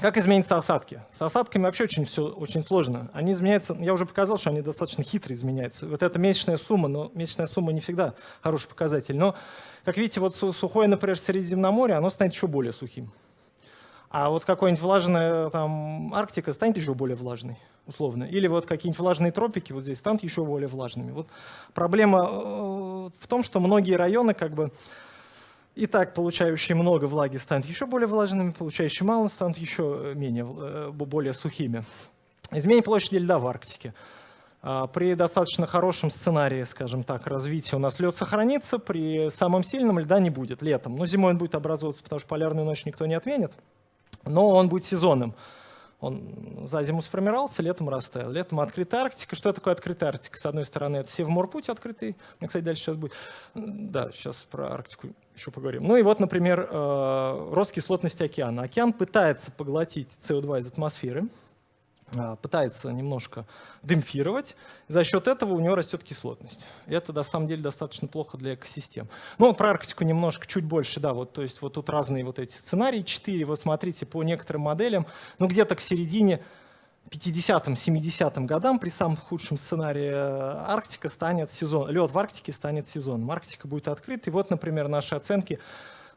A: как изменятся осадки? С осадками вообще очень все очень сложно. Они изменяются, я уже показал, что они достаточно хитро изменяются. Вот это месячная сумма, но месячная сумма не всегда хороший показатель. Но, как видите, вот сухое, например, Средиземноморье, оно станет еще более сухим. А вот какой-нибудь влажная там Арктика станет еще более влажной условно. Или вот какие-нибудь влажные тропики вот здесь станут еще более влажными. Вот проблема э, в том, что многие районы как бы и так получающие много влаги станут еще более влажными, получающие мало станут еще менее, э, более сухими. Изменение площади льда в Арктике. А, при достаточно хорошем сценарии, скажем так, развития у нас лед сохранится, при самом сильном льда не будет летом. Но зимой он будет образовываться, потому что полярную ночь никто не отменит, но он будет сезонным. Он за зиму сформировался, летом растаял. Летом открытая Арктика. Что такое открытая Арктика? С одной стороны, это Севморпуть открытый. Мне, кстати, дальше сейчас будет. Да, сейчас про Арктику еще поговорим. Ну и вот, например, э, рост кислотности океана. Океан пытается поглотить СО2 из атмосферы, пытается немножко демпфировать, за счет этого у него растет кислотность. Это на самом деле достаточно плохо для экосистем. Ну, про Арктику немножко, чуть больше, да, вот, то есть вот тут разные вот эти сценарии, 4, вот смотрите, по некоторым моделям, ну, где-то к середине 50-м, 70-м годам при самом худшем сценарии э, Арктика станет сезон, лед в Арктике станет сезоном. Арктика будет открыта, и вот, например, наши оценки,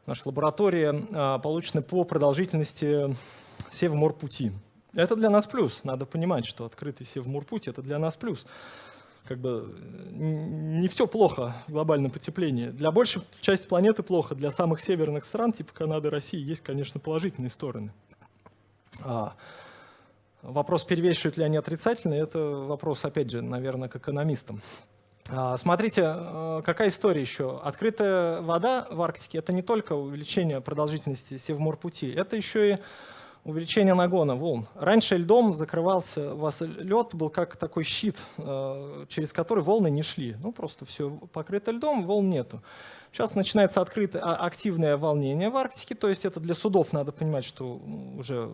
A: наша лаборатория а, получены по продолжительности Севморпути. Это для нас плюс. Надо понимать, что открытый Севморпуть — это для нас плюс. Как бы не все плохо в глобальном потеплении. Для большей части планеты плохо. Для самых северных стран, типа Канады, России, есть, конечно, положительные стороны. А, вопрос, перевешивают ли они отрицательные, это вопрос, опять же, наверное, к экономистам. А, смотрите, а, какая история еще. Открытая вода в Арктике — это не только увеличение продолжительности Севморпути, это еще и увеличение нагона волн. Раньше льдом закрывался, у вас лед был как такой щит, э, через который волны не шли. Ну, просто все покрыто льдом, волн нету. Сейчас начинается открытое, а, активное волнение в Арктике, то есть это для судов надо понимать, что уже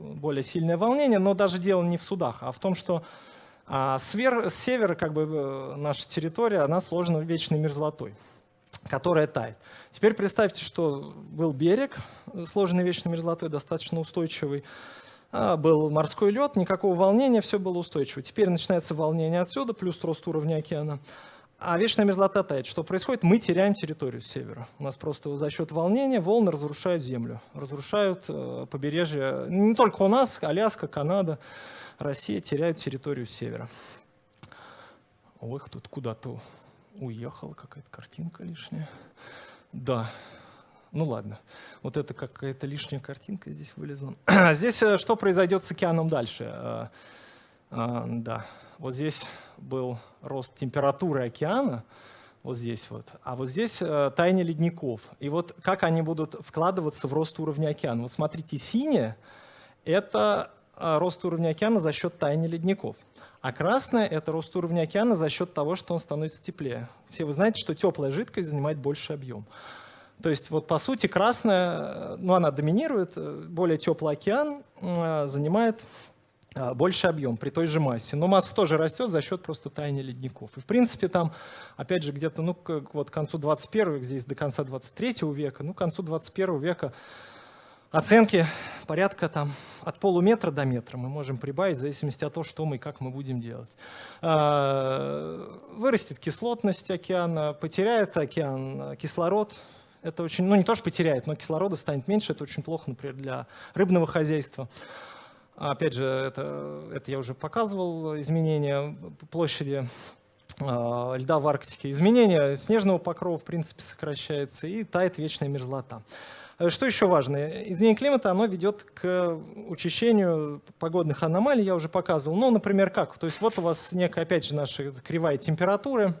A: более сильное волнение, но даже дело не в судах, а в том, что а, с севера как бы, э, наша территория, она сложена вечной мерзлотой которая тает. Теперь представьте, что был берег, сложенный вечной мерзлотой, достаточно устойчивый, а, был морской лед, никакого волнения, все было устойчиво. Теперь начинается волнение отсюда, плюс рост уровня океана. А вечная мерзлота тает. Что происходит? Мы теряем территорию с севера. У нас просто за счет волнения волны разрушают землю, разрушают э, побережье. Не только у нас, Аляска, Канада, Россия теряют территорию с севера. Ой, тут куда-то уехала, какая-то картинка лишняя. Да, ну ладно, вот это какая-то лишняя картинка здесь вылезла. здесь э, что произойдет с океаном дальше? А, а, да, вот здесь был рост температуры океана, вот здесь вот, а вот здесь а, таяние ледников. И вот как они будут вкладываться в рост уровня океана. Вот смотрите, синее — это рост уровня океана за счет таяния ледников. А красное — это рост уровня океана за счет того, что он становится теплее. Все вы знаете, что теплая жидкость занимает больше объем. То есть вот по сути красная, ну она доминирует, более теплый океан э, занимает э, больше объем при той же массе. Но масса тоже растет за счет просто таяния ледников. И в принципе там, опять же, где-то ну, к, вот, к концу 21 века, здесь до конца 23 века, ну к концу 21 века Оценки порядка там, от полуметра до метра мы можем прибавить в зависимости от того, что мы и как мы будем делать. А, вырастет кислотность океана, потеряет океан кислород. Это очень, ну не то, что потеряет, но кислорода станет меньше. Это очень плохо, например, для рыбного хозяйства. Опять же, это, это я уже показывал, изменение площади а, льда в Арктике. Изменение снежного покрова, в принципе, сокращается, и тает вечная мерзлота. Э, что еще важно? Изменение климата оно ведет к учащению погодных аномалий, я уже показывал. Ну, например, как? То есть вот у вас некая, опять же, наша кривая температуры.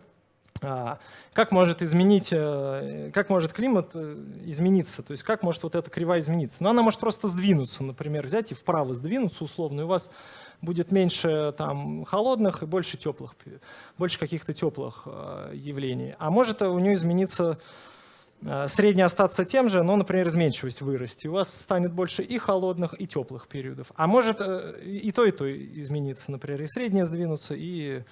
A: А, как может изменить, э, как может климат э, измениться? То есть как может вот эта кривая измениться? Ну, она может просто сдвинуться, например, взять и вправо сдвинуться условно, и у вас будет меньше там холодных и больше теплых, больше каких-то теплых явлений. А может у нее измениться Э, средний остаться тем же, но, например, изменчивость вырасти. У вас станет больше и холодных, и теплых периодов. А может э, и то, и то измениться, например, и среднее сдвинуться, и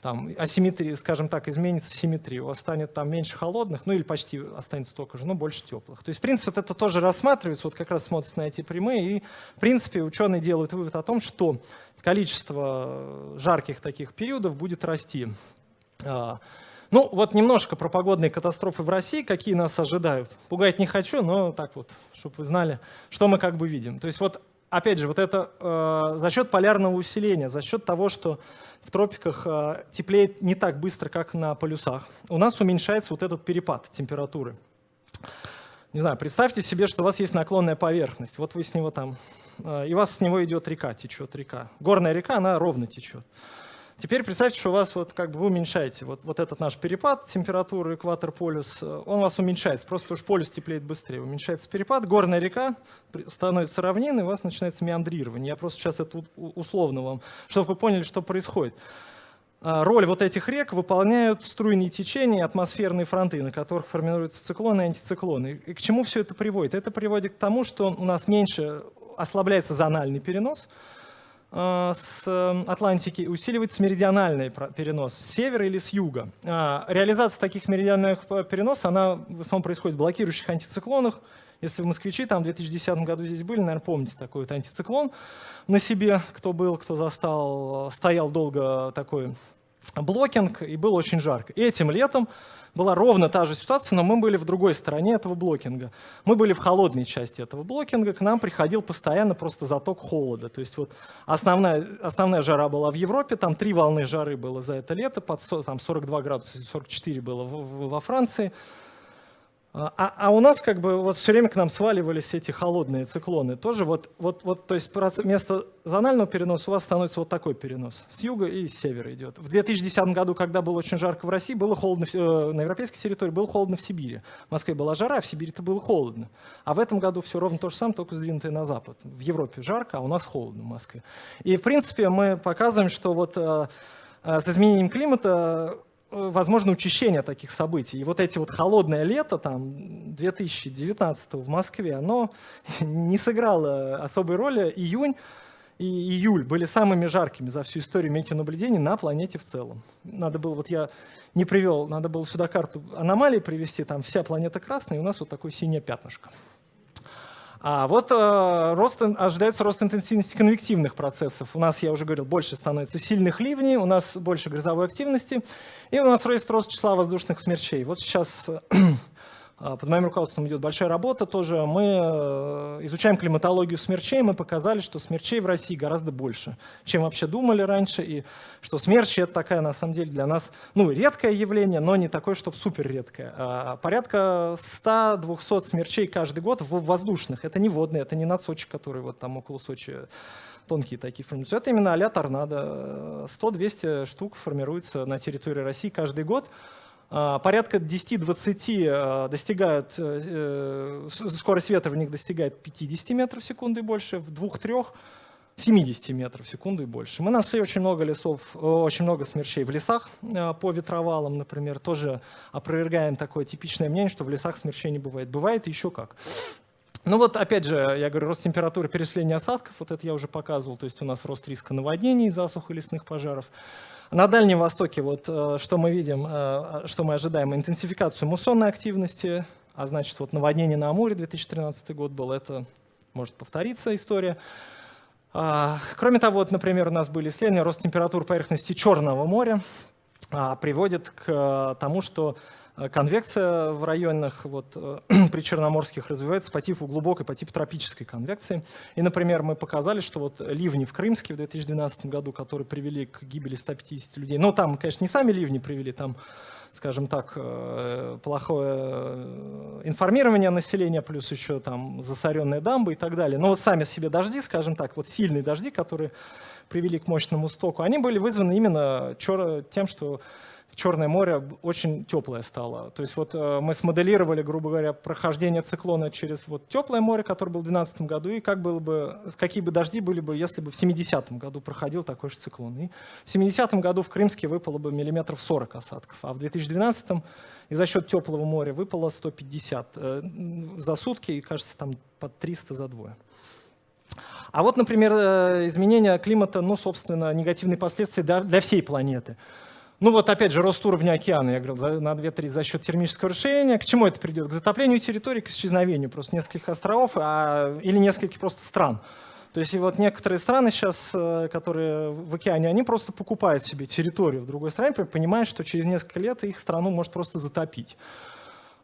A: там асимметрия, скажем так, изменится симметрия. У вас станет там меньше холодных, ну или почти останется столько же, но больше теплых. То есть, в принципе, вот это тоже рассматривается, вот как раз смотрится на эти прямые, и, в принципе, ученые делают вывод о том, что количество жарких таких периодов будет расти. Ну, вот немножко про погодные катастрофы в России, какие нас ожидают. Пугать не хочу, но так вот, чтобы вы знали, что мы как бы видим. То есть вот, опять же, вот это э, за счет полярного усиления, за счет того, что в тропиках э, теплеет не так быстро, как на полюсах, у нас уменьшается вот этот перепад температуры. Не знаю, представьте себе, что у вас есть наклонная поверхность, вот вы с него там, э, и у вас с него идет река, течет река. Горная река, она ровно течет. Теперь представьте, что у вас вот как бы вы уменьшаете вот, вот этот наш перепад температуры экватор-полюс, он у вас уменьшается, просто потому что полюс теплеет быстрее. Уменьшается перепад, горная река становится равниной, у вас начинается меандрирование. Я просто сейчас это условно вам, чтобы вы поняли, что происходит. А, роль вот этих рек выполняют струйные течения, атмосферные фронты, на которых формируются циклоны и антициклоны. И к чему все это приводит? Это приводит к тому, что у нас меньше ослабляется зональный перенос, с Атлантики усиливается меридиональный перенос с севера или с юга. А, реализация таких меридиональных переносов, она в основном происходит в блокирующих антициклонах. Если в москвичи там в 2010 году здесь были, наверное, помните такой вот антициклон на себе, кто был, кто застал, стоял долго такой блокинг, и было очень жарко. Этим летом была ровно та же ситуация, но мы были в другой стороне этого блокинга. Мы были в холодной части этого блокинга, к нам приходил постоянно просто заток холода. То есть вот основная, основная жара была в Европе, там три волны жары было за это лето, под там 42 градуса, 44 было во Франции. А, а, а у нас как бы вот все время к нам сваливались эти холодные циклоны. Тоже вот, вот, вот то есть вместо зонального переноса у вас становится вот такой перенос. С юга и с севера идет. В 2010 году, когда было очень жарко в России, было холодно э, на европейской территории, было холодно в Сибири. В Москве была жара, а в Сибири-то было холодно. А в этом году все ровно то же самое, только сдвинутое на запад. В Европе жарко, а у нас холодно в Москве. И в принципе мы показываем, что вот э, э, с изменением климата возможно учащение таких событий. И вот эти вот холодное лето, там, 2019 в Москве, оно не сыграло особой роли. Июнь и июль были самыми жаркими за всю историю метеонаблюдений на планете в целом. Надо было, вот я не привел, надо было сюда карту аномалий привести, там вся планета красная, и у нас вот такое синее пятнышко. А вот э, рост, ожидается рост интенсивности конвективных процессов. У нас, я уже говорил, больше становится сильных ливней, у нас больше грозовой активности, и у нас рост, рост числа воздушных смерчей. Вот сейчас под моим руководством идет большая работа тоже. Мы э, изучаем климатологию смерчей, мы показали, что смерчей в России гораздо больше, чем вообще думали раньше, и что смерчи — это такая, на самом деле, для нас ну, редкое явление, но не такое, чтобы супер редкое. А порядка 100-200 смерчей каждый год в воздушных. Это не водные, это не на Сочи, которые вот там около Сочи тонкие такие формируются. Это именно а-ля торнадо. 100-200 штук формируются на территории России каждый год. А, порядка 10-20 а, достигают, э, э, скорость ветра в них достигает 50 метров в секунду и больше, в двух-трех 70 метров в секунду и больше. Мы нашли очень много лесов, очень много смерчей в лесах по ветровалам, например. Тоже опровергаем такое типичное мнение, что в лесах смерчей не бывает. Бывает еще как. Ну вот, опять же, я говорю, рост температуры, переселение осадков, вот это я уже показывал, то есть у нас рост риска наводнений, засух и лесных пожаров. На Дальнем Востоке вот э, что мы видим, э, что мы ожидаем, интенсификацию муссонной активности, а значит вот наводнение на Амуре 2013 год был, это может повториться история. А, кроме того, вот, например, у нас были исследования, рост температур поверхности Черного моря а, приводит к э, тому, что конвекция в районах вот, э, причерноморских развивается по типу глубокой, по типу тропической конвекции. И, например, мы показали, что вот ливни в Крымске в 2012 году, которые привели к гибели 150 людей, но там, конечно, не сами ливни привели, там скажем так, э, плохое информирование населения, плюс еще там засоренные дамбы и так далее. Но вот сами себе дожди, скажем так, вот сильные дожди, которые привели к мощному стоку, они были вызваны именно тем, что Черное море очень теплое стало. То есть вот э, мы смоделировали, грубо говоря, прохождение циклона через вот теплое море, которое было в 2012 году, и как было бы, какие бы дожди были бы, если бы в 70-м году проходил такой же циклон. И в 70-м году в Крымске выпало бы миллиметров 40 осадков, а в 2012-м и за счет теплого моря выпало 150 э, за сутки, и, кажется, там под 300 за двое. А вот, например, э, изменение климата, ну, собственно, негативные последствия для всей планеты. Ну вот опять же рост уровня океана, я говорил, на 2 трети за счет термического расширения. К чему это придет? К затоплению территории, к исчезновению просто нескольких островов а, или нескольких просто стран. То есть и вот некоторые страны сейчас, э, которые в океане, они просто покупают себе территорию в другой стране, понимая, что через несколько лет их страну может просто затопить.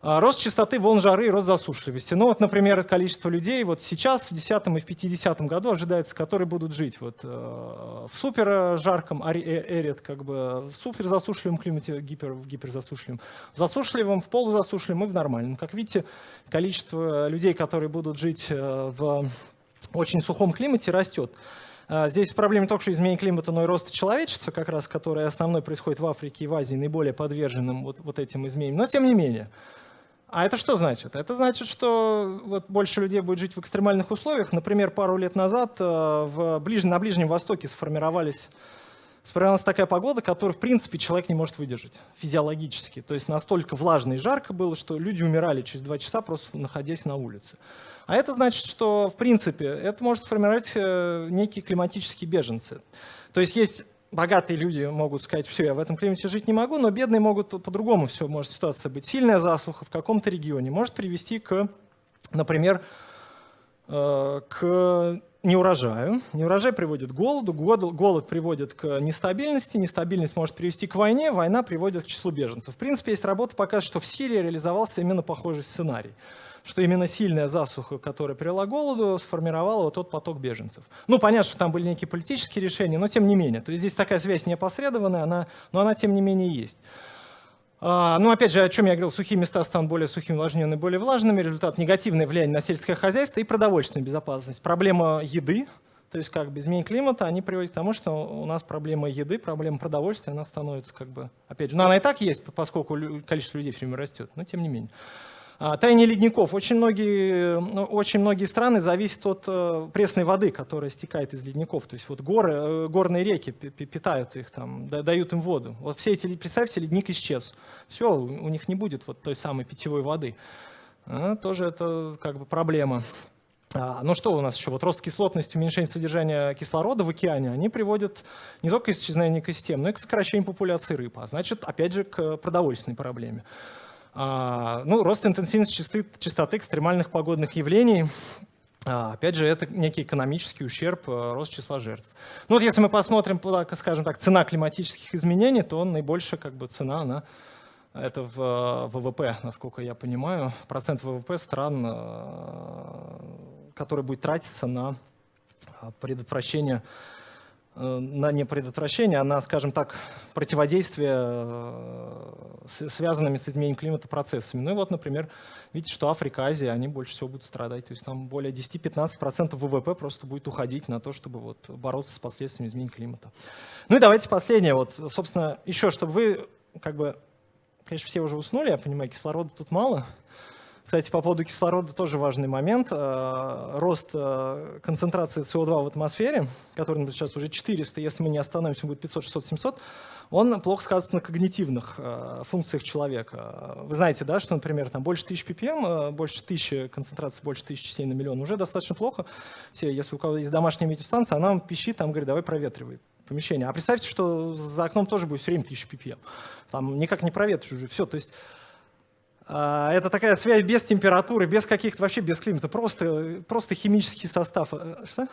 A: А, рост частоты волн жары и рост засушливости. Ну вот, например, количество людей вот сейчас, в 10 и в 50 году ожидается, которые будут жить вот, э, в супер жарком эрит, как бы в супер засушливом климате, гипер, в гиперзасушливом, в засушливом, в полузасушливом и в нормальном. Как видите, количество людей, которые будут жить э, в очень сухом климате, растет. А, здесь проблема не только что изменение климата, но и роста человечества, как раз, которое основной происходит в Африке и в Азии, наиболее подверженным вот, вот этим изменениям. Но тем не менее. А это что значит? Это значит, что вот больше людей будет жить в экстремальных условиях. Например, пару лет назад э, в ближ... на Ближнем Востоке сформировались сформировалась такая погода, которую, в принципе, человек не может выдержать физиологически. То есть настолько влажно и жарко было, что люди умирали через два часа, просто находясь на улице. А это значит, что, в принципе, это может сформировать э, некие климатические беженцы. То есть есть богатые люди могут сказать, все, я в этом климате жить не могу, но бедные могут по-другому все, может ситуация быть. Сильная засуха в каком-то регионе может привести к, например, э, к неурожаю. Неурожай приводит к голоду, голод приводит к нестабильности, нестабильность может привести к войне, война приводит к числу беженцев. В принципе, есть работа, показывает, что в Сирии реализовался именно похожий сценарий что именно сильная засуха, которая привела к голоду, сформировала вот тот поток беженцев. Ну, понятно, что там были некие политические решения, но тем не менее. То есть здесь такая связь неопосредованная, она, но она тем не менее есть. А, ну, опять же, о чем я говорил, сухие места станут более сухими, увлажненными, более влажными. Результат – негативное влияние на сельское хозяйство и продовольственную безопасность. Проблема еды, то есть как бы изменение климата, они приводят к тому, что у нас проблема еды, проблема продовольствия, она становится как бы, опять же, ну она и так есть, поскольку количество людей все время растет, но тем не менее. А, таяние ледников. Очень многие, ну, очень многие страны зависят от э, пресной воды, которая стекает из ледников. То есть вот горы, э, горные реки питают их, там, дают им воду. Вот все эти, представьте, ледник исчез. Все, у них не будет вот той самой питьевой воды. А, тоже это как бы проблема. А, ну что у нас еще? Вот рост кислотности, уменьшение содержания кислорода в океане, они приводят не только к исчезновению экосистем, но и к сокращению популяции рыб, а значит, опять же, к продовольственной проблеме. А, ну, рост интенсивности частоты, частоты экстремальных погодных явлений. А, опять же, это некий экономический ущерб, э, рост числа жертв. Ну вот если мы посмотрим, скажем так, цена климатических изменений, то наибольшая как бы, цена, она, это в э, ВВП, насколько я понимаю, процент ВВП стран, э, который будет тратиться на предотвращение на не предотвращение, а на, скажем так, противодействие э, связанными с изменением климата процессами. Ну и вот, например, видите, что Африка, Азия, они больше всего будут страдать. То есть там более 10-15% ВВП просто будет уходить на то, чтобы вот бороться с последствиями изменения климата. Ну и давайте последнее. Вот, собственно, еще, чтобы вы, как бы, конечно, все уже уснули, я понимаю, кислорода тут мало, кстати, по поводу кислорода тоже важный момент. Э, рост э, концентрации СО2 в атмосфере, который сейчас уже 400, если мы не остановимся, будет 500, 600, 700, он плохо сказывается на когнитивных э, функциях человека. Вы знаете, да, что, например, там больше 1000 ppm, больше 1000 концентрации, больше 1000 частей на миллион, уже достаточно плохо. Все, если у кого есть домашняя метеостанция, она пищит, там говорит, давай проветривай помещение. А представьте, что за окном тоже будет все время 1000 ppm. Там никак не проветришь уже. Все, то есть это такая связь без температуры, без каких-то вообще, без климата, просто, просто химический состав. Э, что?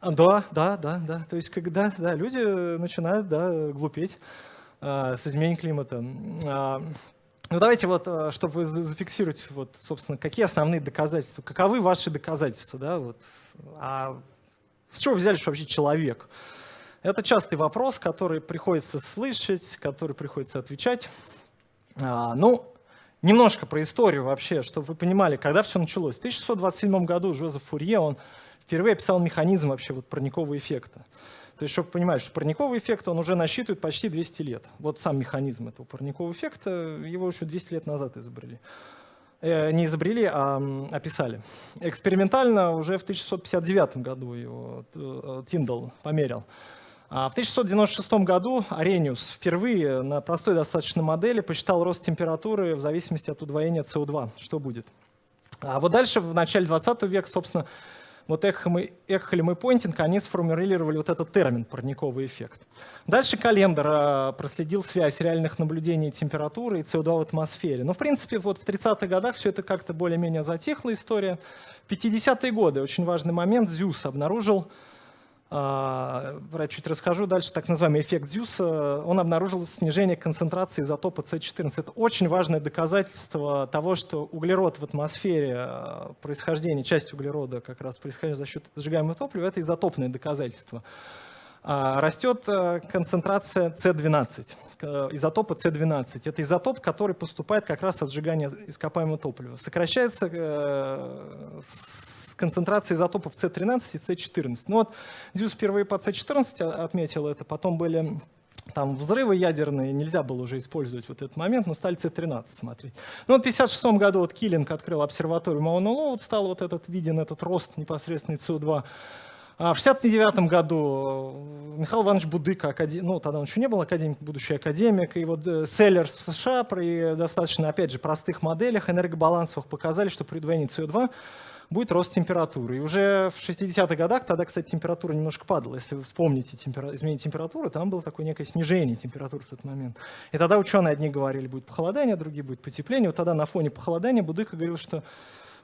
A: Да, да, да, да. То есть когда да, люди начинают да, глупеть а, с изменением климата. А, ну давайте вот, э, чтобы зафиксировать, вот, собственно, какие основные доказательства, каковы ваши доказательства, да, вот. А с чего взяли, что вообще человек? Это частый вопрос, который приходится слышать, который приходится отвечать. А, ну, немножко про историю вообще, чтобы вы понимали, когда все началось. В 1627 году Жозеф Фурье, он впервые описал механизм вообще вот парникового эффекта. То есть, чтобы понимать, что парниковый эффект, он уже насчитывает почти 200 лет. Вот сам механизм этого парникового эффекта, его еще 200 лет назад изобрели. Э, не изобрели, а описали. Экспериментально уже в 1659 году его э, Тиндал померил. А в 1696 году Арениус впервые на простой достаточно модели посчитал рост температуры в зависимости от удвоения СО2, что будет. А вот дальше, в начале 20 века, собственно, вот Экхем и, Экхелем и Пойнтинг, они сформулировали вот этот термин «парниковый эффект». Дальше Календер а, проследил связь реальных наблюдений температуры и СО2 в атмосфере. Но, в принципе, вот в 30-х годах все это как-то более-менее затихла история. В 50-е годы, очень важный момент, Зюс обнаружил а, я чуть расскажу дальше, так называемый эффект Зюса, он обнаружил снижение концентрации изотопа С14. Это очень важное доказательство того, что углерод в атмосфере, а, происхождение, часть углерода как раз происходит за счет сжигаемого топлива, это изотопное доказательство. А, растет концентрация С12, изотопа С12. Это изотоп, который поступает как раз от сжигания ископаемого топлива. Сокращается э, концентрацией изотопов С13 и С14. Ну вот Дюс впервые по С14 отметил это, потом были там взрывы ядерные, нельзя было уже использовать вот этот момент, но стали С-13 смотреть. Ну вот в 1956 году вот Киллинг открыл обсерваторию Мауна Лоуд, стал вот этот виден этот рост непосредственный СО2. А в 1969 году э, Михаил Иванович Будыка, ну тогда он еще не был академик, будущий академик, и вот э, Селлерс в США при достаточно, опять же, простых моделях энергобалансовых показали, что при удвоении СО2 будет рост температуры. И уже в 60-х годах, тогда, кстати, температура немножко падала. Если вы вспомните темпера... изменение температуры, там было такое некое снижение температуры в тот момент. И тогда ученые одни говорили, будет похолодание, другие будет потепление. Вот тогда на фоне похолодания Будыка говорил, что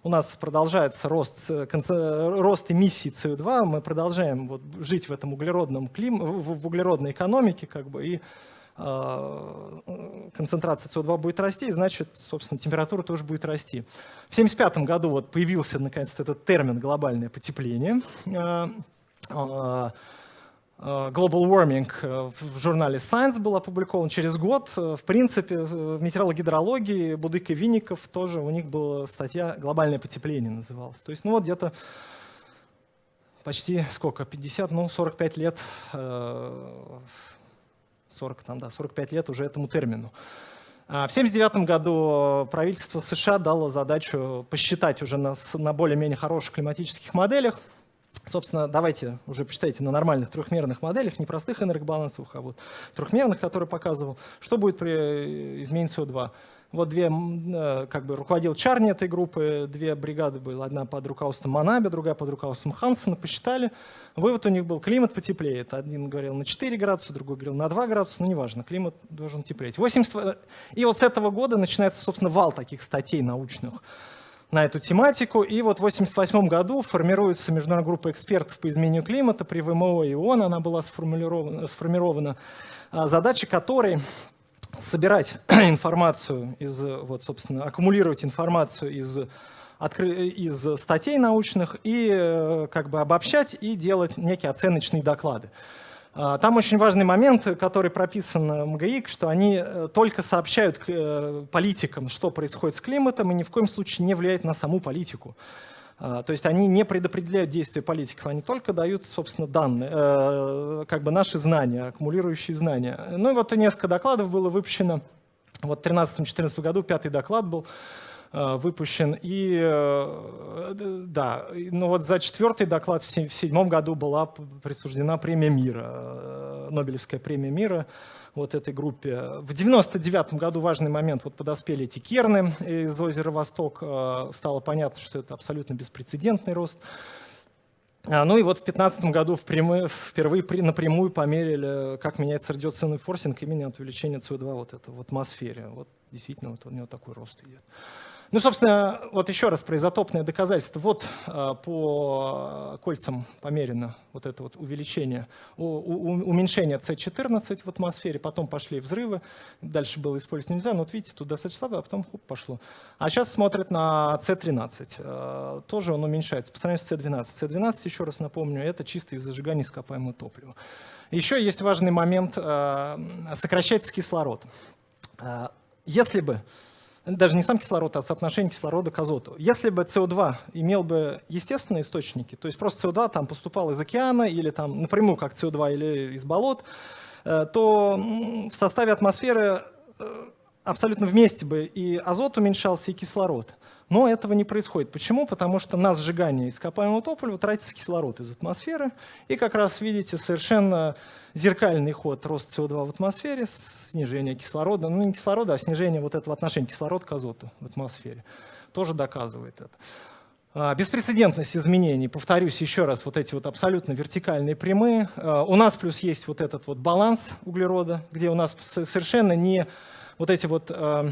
A: у нас продолжается рост, рост эмиссии СО2, мы продолжаем вот жить в этом углеродном клим, в, углеродной экономике, как бы, и э, концентрация СО2 будет расти, и значит, собственно, температура тоже будет расти. В 1975 году вот появился наконец-то этот термин «глобальное потепление». Э, э, Global Warming в журнале Science был опубликован через год. В принципе, в метеорологии, Будык и Винников тоже у них была статья «Глобальное потепление» называлась. То есть, ну вот где-то почти сколько, 50, ну 45 лет, 40 там, да, 45 лет уже этому термину. А в 1979 году правительство США дало задачу посчитать уже на, на более-менее хороших климатических моделях. Собственно, давайте уже посчитайте на нормальных трехмерных моделях, не простых энергобалансовых, а вот трехмерных, которые показывал, что будет при изменении СО2. Вот две, э, как бы руководил Чарни этой группы, две бригады были, одна под руководством Манаби, другая под руководством Хансена, посчитали. Вывод у них был, климат потеплеет. Один говорил на 4 градуса, другой говорил на 2 градуса, ну неважно, климат должен теплеть. 80... И вот с этого года начинается, собственно, вал таких статей научных на эту тематику. И вот в 1988 году формируется международная группа экспертов по изменению климата при ВМО и ООН, она была сформирована, сформирована а, задача которой собирать информацию из, вот, собственно, аккумулировать информацию из, откры... из статей научных и э, как бы обобщать и делать некие оценочные доклады. А, там очень важный момент, который прописан в МГИК, что они э, только сообщают э, политикам, что происходит с климатом, и ни в коем случае не влияют на саму политику. А, то есть они не предопределяют действия политиков, они только дают, собственно, данные, э, как бы наши знания, аккумулирующие знания. Ну и вот несколько докладов было выпущено. Вот в 2013-2014 году пятый доклад был э, выпущен. И э, да, ну вот за четвертый доклад в седьмом году была присуждена премия мира, Нобелевская премия мира вот этой группе. В 99 году важный момент, вот подоспели эти керны из озера Восток, э, стало понятно, что это абсолютно беспрецедентный рост. А, ну и вот в 2015 году впервые напрямую померили, как меняется радиационный форсинг именно от увеличения СО2 вот это в атмосфере. Вот действительно вот у него такой рост идет. Ну, собственно, вот еще раз про изотопное доказательство. Вот а, по кольцам померено вот это вот увеличение, уменьшение С14 в атмосфере, потом пошли взрывы, дальше было использовать нельзя, но вот видите, тут достаточно слабо, а потом хоп, пошло. А сейчас смотрят на С13, а, тоже он уменьшается по сравнению с С12. С12, еще раз напомню, это чисто из зажигания ископаемого топлива. Еще есть важный момент, а, сокращается кислород. Если бы даже не сам кислород, а соотношение кислорода к азоту. Если бы СО2 имел бы естественные источники, то есть просто СО2 там поступал из океана или там напрямую как СО2 или из болот, э, то в составе атмосферы э, абсолютно вместе бы и азот уменьшался, и кислород. Но этого не происходит. Почему? Потому что на сжигание ископаемого топлива тратится кислород из атмосферы. И как раз видите совершенно зеркальный ход рост СО2 в атмосфере, снижение кислорода, ну не кислорода, а снижение вот этого отношения кислород к азоту в атмосфере. Тоже доказывает это. А, беспрецедентность изменений, повторюсь еще раз, вот эти вот абсолютно вертикальные прямые. А, у нас плюс есть вот этот вот баланс углерода, где у нас совершенно не вот эти вот а,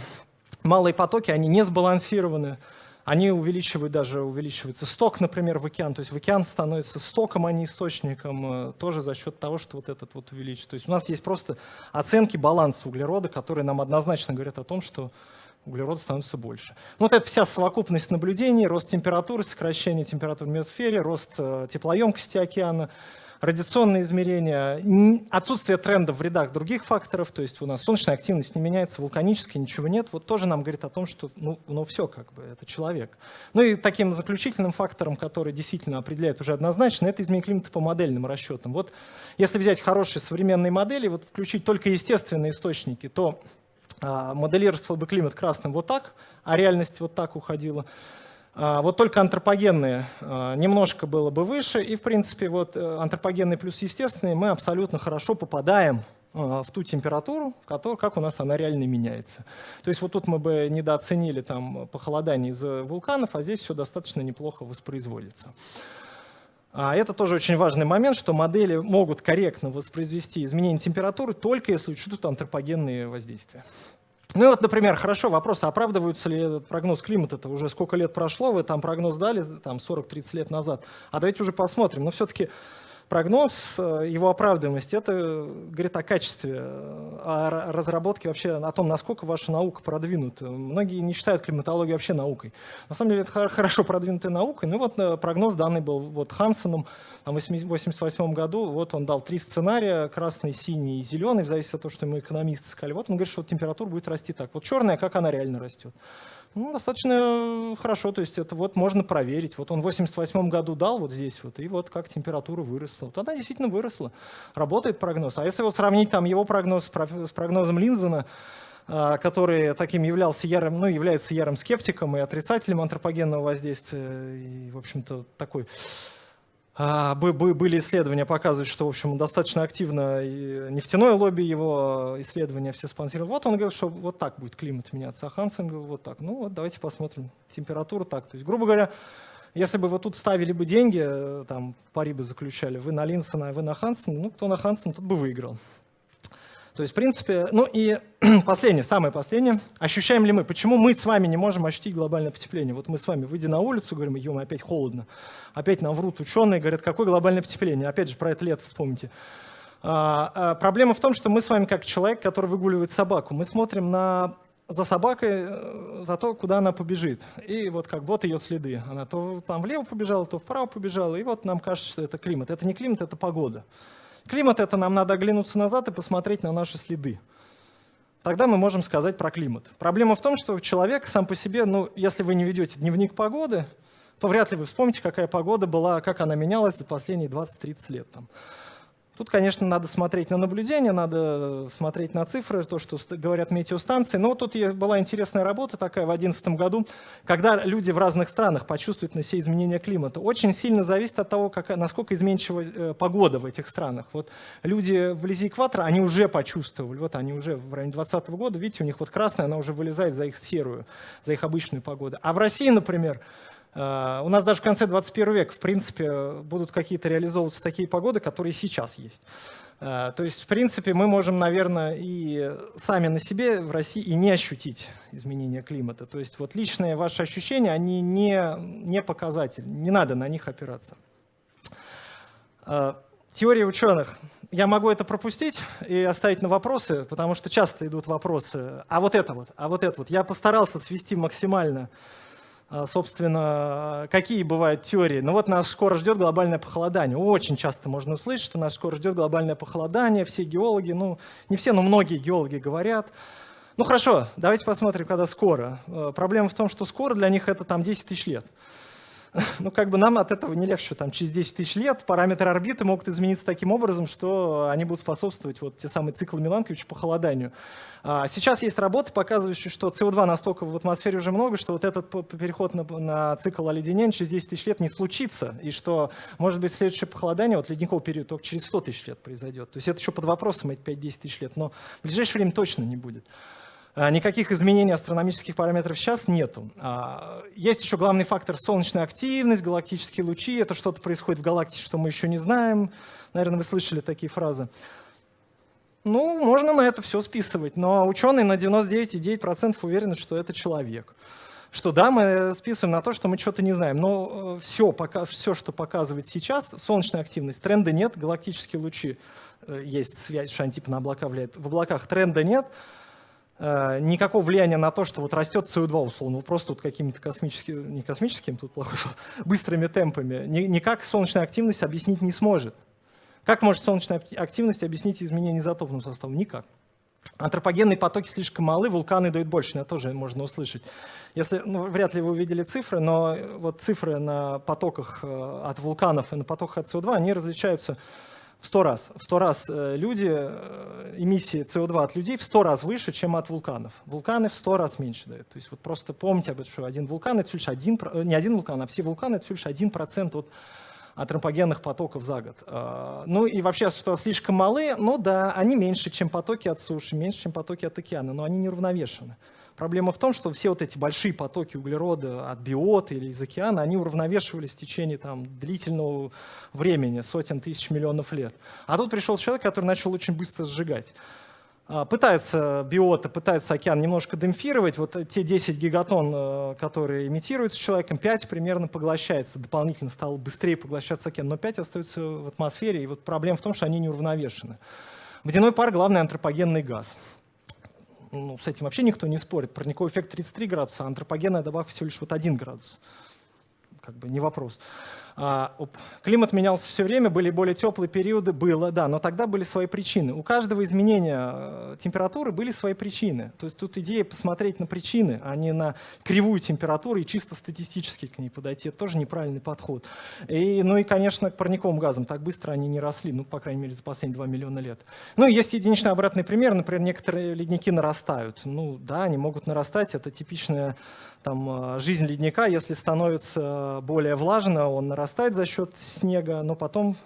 A: малые потоки, они не сбалансированы, они увеличивают даже, увеличивается сток, например, в океан, то есть в океан становится стоком, а не источником, э, тоже за счет того, что вот этот вот увеличится. То есть у нас есть просто оценки баланса углерода, которые нам однозначно говорят о том, что углерода становится больше. Ну, вот это вся совокупность наблюдений, рост температуры, сокращение температуры в биосфере, рост э, теплоемкости океана, радиационные измерения, отсутствие тренда в рядах других факторов, то есть у нас солнечная активность не меняется, вулканическая, ничего нет, вот тоже нам говорит о том, что ну, ну все, как бы, это человек. Ну и таким заключительным фактором, который действительно определяет уже однозначно, это изменение климата по модельным расчетам. Вот если взять хорошие современные модели, вот включить только естественные источники, то а, моделировался бы климат красным вот так, а реальность вот так уходила. А, вот только антропогенные а, немножко было бы выше, и в принципе вот э, антропогенные плюс естественные мы абсолютно хорошо попадаем а, в ту температуру, который, как у нас она реально меняется. То есть вот тут мы бы недооценили там похолодание из-за вулканов, а здесь все достаточно неплохо воспроизводится. Это тоже очень важный момент, что модели могут корректно воспроизвести изменение температуры, только если учтут антропогенные воздействия. Ну и вот, например, хорошо, вопрос, оправдывается ли этот прогноз климата, это уже сколько лет прошло, вы там прогноз дали, там 40-30 лет назад, а давайте уже посмотрим, но все-таки прогноз, э, его оправдываемость, это говорит о качестве, о разработке вообще, о том, насколько ваша наука продвинута. Многие не считают климатологию вообще наукой. На самом деле это хорошо продвинутая наука. Ну вот э, прогноз данный был вот Хансеном в 1988 году. Вот он дал три сценария, красный, синий и зеленый, в зависимости от того, что ему экономисты сказали. Вот он говорит, что температура будет расти так. Вот черная, как она реально растет. Ну, достаточно хорошо, то есть это вот можно проверить. Вот он в 88 году дал вот здесь вот, и вот как температура выросла. Вот она действительно выросла. Работает прогноз. А если вот сравнить там его прогноз с прогнозом Линзена, а, который таким являлся ярым, ну, является ярым скептиком и отрицателем антропогенного воздействия, и, в общем-то, такой были исследования, показывают, что, в общем, достаточно активно и нефтяное лобби его исследования все спонсируют. Вот он говорил, что вот так будет климат меняться, а Хансен говорил вот так. Ну вот давайте посмотрим, температура так. То есть, грубо говоря, если бы вы тут ставили бы деньги, э, там пари бы заключали, вы на Линсона, вы на Хансена, ну кто на Хансена, тот бы выиграл. То есть, в принципе, ну и последнее, самое последнее. Ощущаем ли мы, почему мы с вами не можем ощутить глобальное потепление? Вот мы с вами, выйдя на улицу, говорим, ё опять холодно. Опять нам врут ученые, говорят, какое глобальное потепление? Опять же, про это лето вспомните. А, а, проблема в том, что мы с вами, как человек, который выгуливает собаку, мы смотрим на за собакой, э, за то, куда она побежит. И вот как вот ее следы. Она то там влево побежала, то вправо побежала, и вот нам кажется, что это климат. Это не климат, это погода. Климат — это нам надо оглянуться назад и посмотреть на наши следы. Тогда мы можем сказать про климат. Проблема в том, что человек сам по себе, ну, если вы не ведете дневник погоды, то вряд ли вы вспомните, какая погода была, как она менялась за последние 20-30 лет. Там. Тут, конечно, надо смотреть на наблюдения, надо смотреть на цифры, то, что говорят метеостанции. Но тут была интересная работа такая в 2011 году, когда люди в разных странах почувствуют на себе изменение климата. Очень сильно зависит от того, как, насколько изменчива э, погода в этих странах. Вот люди вблизи экватора, они уже почувствовали, вот они уже в районе 2020 года, видите, у них вот красная, она уже вылезает за их серую, за их обычную погоду. А в России, например, у нас даже в конце 21 века, в принципе, будут какие-то реализовываться такие погоды, которые сейчас есть. Э, то есть, в принципе, мы можем, наверное, и сами на себе в России и не ощутить изменения климата. То есть вот личные ваши ощущения, они не, не показатель, не надо на них опираться. Э, теория ученых. Я могу это пропустить и оставить на вопросы, потому что часто идут вопросы. А вот это вот, а вот это вот. Я постарался свести максимально собственно, какие бывают теории. Ну вот нас скоро ждет глобальное похолодание. Очень часто можно услышать, что нас скоро ждет глобальное похолодание. Все геологи, ну не все, но многие геологи говорят. Ну хорошо, давайте посмотрим, когда скоро. Э, проблема в том, что скоро для них это там 10 тысяч лет. Ну, как бы нам от этого не легче. Там, через 10 тысяч лет параметры орбиты могут измениться таким образом, что они будут способствовать вот те самые циклы Миланковича похолоданию. А сейчас есть работы, показывающие, что СО2 настолько в атмосфере уже много, что вот этот переход на, на цикл оледенения через 10 тысяч лет не случится, и что, может быть, следующее похолодание, вот ледниковый период, только через 100 тысяч лет произойдет. То есть это еще под вопросом, эти 5-10 тысяч лет, но в ближайшее время точно не будет. А, никаких изменений астрономических параметров сейчас нету. А, есть еще главный фактор солнечная активность, галактические лучи. Это что-то происходит в галактике, что мы еще не знаем. Наверное, вы слышали такие фразы. Ну, можно на это все списывать, но ученые на 99,9% уверены, что это человек. Что да, мы списываем на то, что мы что-то не знаем, но все, э, пока, все, что показывает сейчас, солнечная активность, тренда нет, галактические лучи, э, есть связь, что они типа на облака влияют, в облаках тренда нет, никакого влияния на то, что вот растет СО2 условно, просто вот какими-то космическими, не космическими, тут плохо, быстрыми темпами, никак солнечная активность объяснить не сможет. Как может солнечная активность объяснить изменение изотопного состава? Никак. Антропогенные потоки слишком малы, вулканы дают больше, это тоже можно услышать. Если, ну, вряд ли вы увидели цифры, но вот цифры на потоках э, от вулканов и на потоках от СО2, они различаются в 100 раз. В 100 раз э, люди, э, эмиссии СО2 от людей в 100 раз выше, чем от вулканов. Вулканы в 100 раз меньше дают. То есть вот просто помните об этом, что один вулкан — это всего лишь один, не один вулкан, а все вулканы — это всего лишь один процент от антропогенных потоков за год. А, ну и вообще, что слишком малы, ну да, они меньше, чем потоки от суши, меньше, чем потоки от океана, но они не уравновешены. Проблема в том, что все вот эти большие потоки углерода от биота или из океана, они уравновешивались в течение там, длительного времени, сотен тысяч миллионов лет. А тут пришел человек, который начал очень быстро сжигать. А, пытается биота, пытается океан немножко демпфировать. Вот те 10 гигатон, э, которые имитируются человеком, 5 примерно поглощается. Дополнительно стало быстрее поглощаться океан, но 5 остаются в атмосфере. И вот проблема в том, что они не уравновешены. Водяной пар — главный антропогенный газ. Ну, с этим вообще никто не спорит. Парниковый эффект 33 градуса, а антропогенная добавка всего лишь вот 1 градус. Как бы не вопрос. А, климат менялся все время, были более теплые периоды, было, да, но тогда были свои причины. У каждого изменения э, температуры были свои причины. То есть тут идея посмотреть на причины, а не на кривую температуру и чисто статистически к ней подойти. Это тоже неправильный подход. И, ну и, конечно, к парниковым газам так быстро они не росли, ну, по крайней мере, за последние 2 миллиона лет. Ну есть единичный обратный пример, например, некоторые ледники нарастают. Ну да, они могут нарастать, это типичная там, э, жизнь ледника, если становится более влажно, он нарастает за счет снега, но потом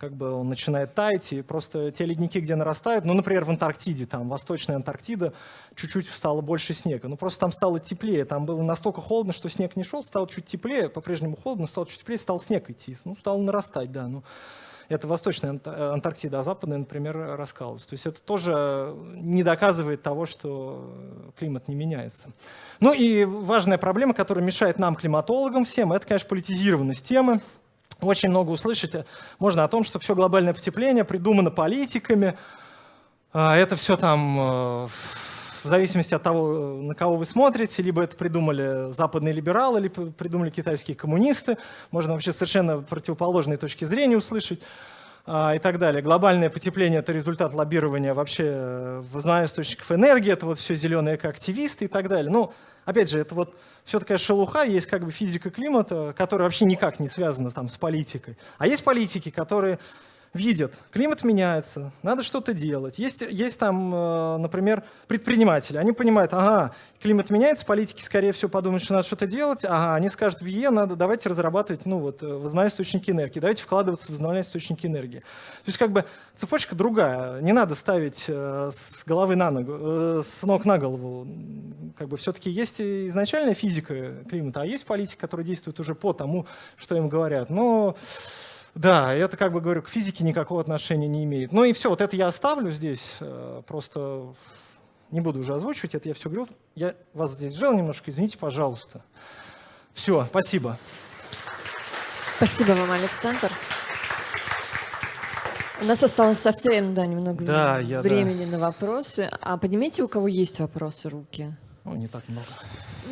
A: как бы он начинает таять, и просто те ледники, где нарастают, ну, например, в Антарктиде, там, Восточная Антарктида, чуть-чуть стало больше снега, ну, просто там стало теплее, там было настолько холодно, что снег не шел, стало чуть теплее, по-прежнему холодно, стало чуть теплее, стал снег идти, ну, стал нарастать, да, ну, это Восточная Антарктида, а Западная, например, раскалывается. То есть это тоже не доказывает того, что климат не меняется. Ну и важная проблема, которая мешает нам, климатологам всем, это, конечно, политизированность темы. Очень много услышать можно о том, что все глобальное потепление придумано политиками, а это все там э, в зависимости от того, на кого вы смотрите, либо это придумали западные либералы, либо придумали китайские коммунисты, можно вообще совершенно противоположные точки зрения услышать а, и так далее. Глобальное потепление — это результат лоббирования вообще э, возобновляемых источников энергии, это вот все зеленые экоактивисты и так далее. Ну, опять же, это вот все такая шелуха, есть как бы физика климата, которая вообще никак не связана там с политикой. А есть политики, которые видят, климат меняется, надо что-то делать. Есть, есть там, э, например, предприниматели, они понимают, ага, климат меняется, политики, скорее всего, подумают, что надо что-то делать, ага, они скажут, в ЕЕ надо, давайте разрабатывать, ну вот, возобновляемые источники энергии, давайте вкладываться в возобновляемые источники энергии. То есть как бы цепочка другая, не надо ставить э, с головы на ногу, э, с ног на голову. Как бы все-таки есть изначальная физика климата, а есть политика, которая действует уже по тому, что им говорят. Но да, это, как бы говорю, к физике никакого отношения не имеет. Ну и все, вот это я оставлю здесь, э, просто не буду уже озвучивать, это я все говорил. Я вас здесь жал немножко, извините, пожалуйста. Все, спасибо.
B: Спасибо вам, Александр. У нас осталось совсем да, немного да, я, времени да. на вопросы. А поднимите, у кого есть вопросы, руки.
A: Ну, не так много.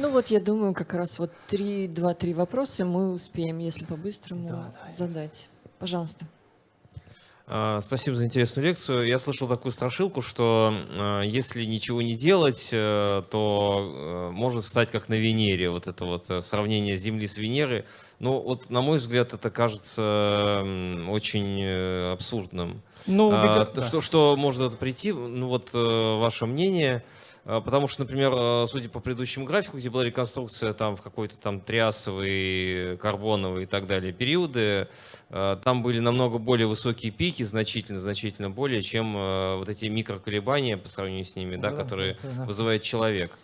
B: Ну вот я думаю, как раз вот три, два-три вопроса мы успеем, если по-быстрому, да, да. задать. Пожалуйста.
C: А, спасибо за интересную лекцию. Я слышал такую страшилку, что а, если ничего не делать, э, то э, может стать как на Венере. Вот это вот э, сравнение Земли с Венерой. Ну вот, на мой взгляд, это кажется очень абсурдным. Ну, а, да. что, что может это прийти? Ну вот ваше мнение – потому что, например, а, судя по предыдущему графику, где была реконструкция там в какой-то там триасовый, карбоновый и так далее периоды, а, там были намного более высокие пики, значительно, значительно более, чем вот эти микроколебания по сравнению с ними, да, да которые да. вызывает человек.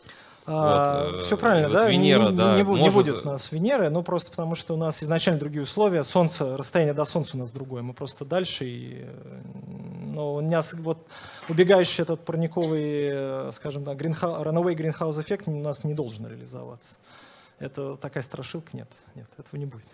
A: А, вот, все правильно, вот да? Венера, не, да, не, может... не будет у нас Венеры, ну просто потому что у нас изначально другие условия, Солнце, расстояние до Солнца у нас другое, мы просто дальше, и, но у нас вот убегающий этот парниковый, скажем так, greenhouse, runaway greenhouse эффект у нас не должен реализоваться. Это такая страшилка, нет, нет, этого не будет.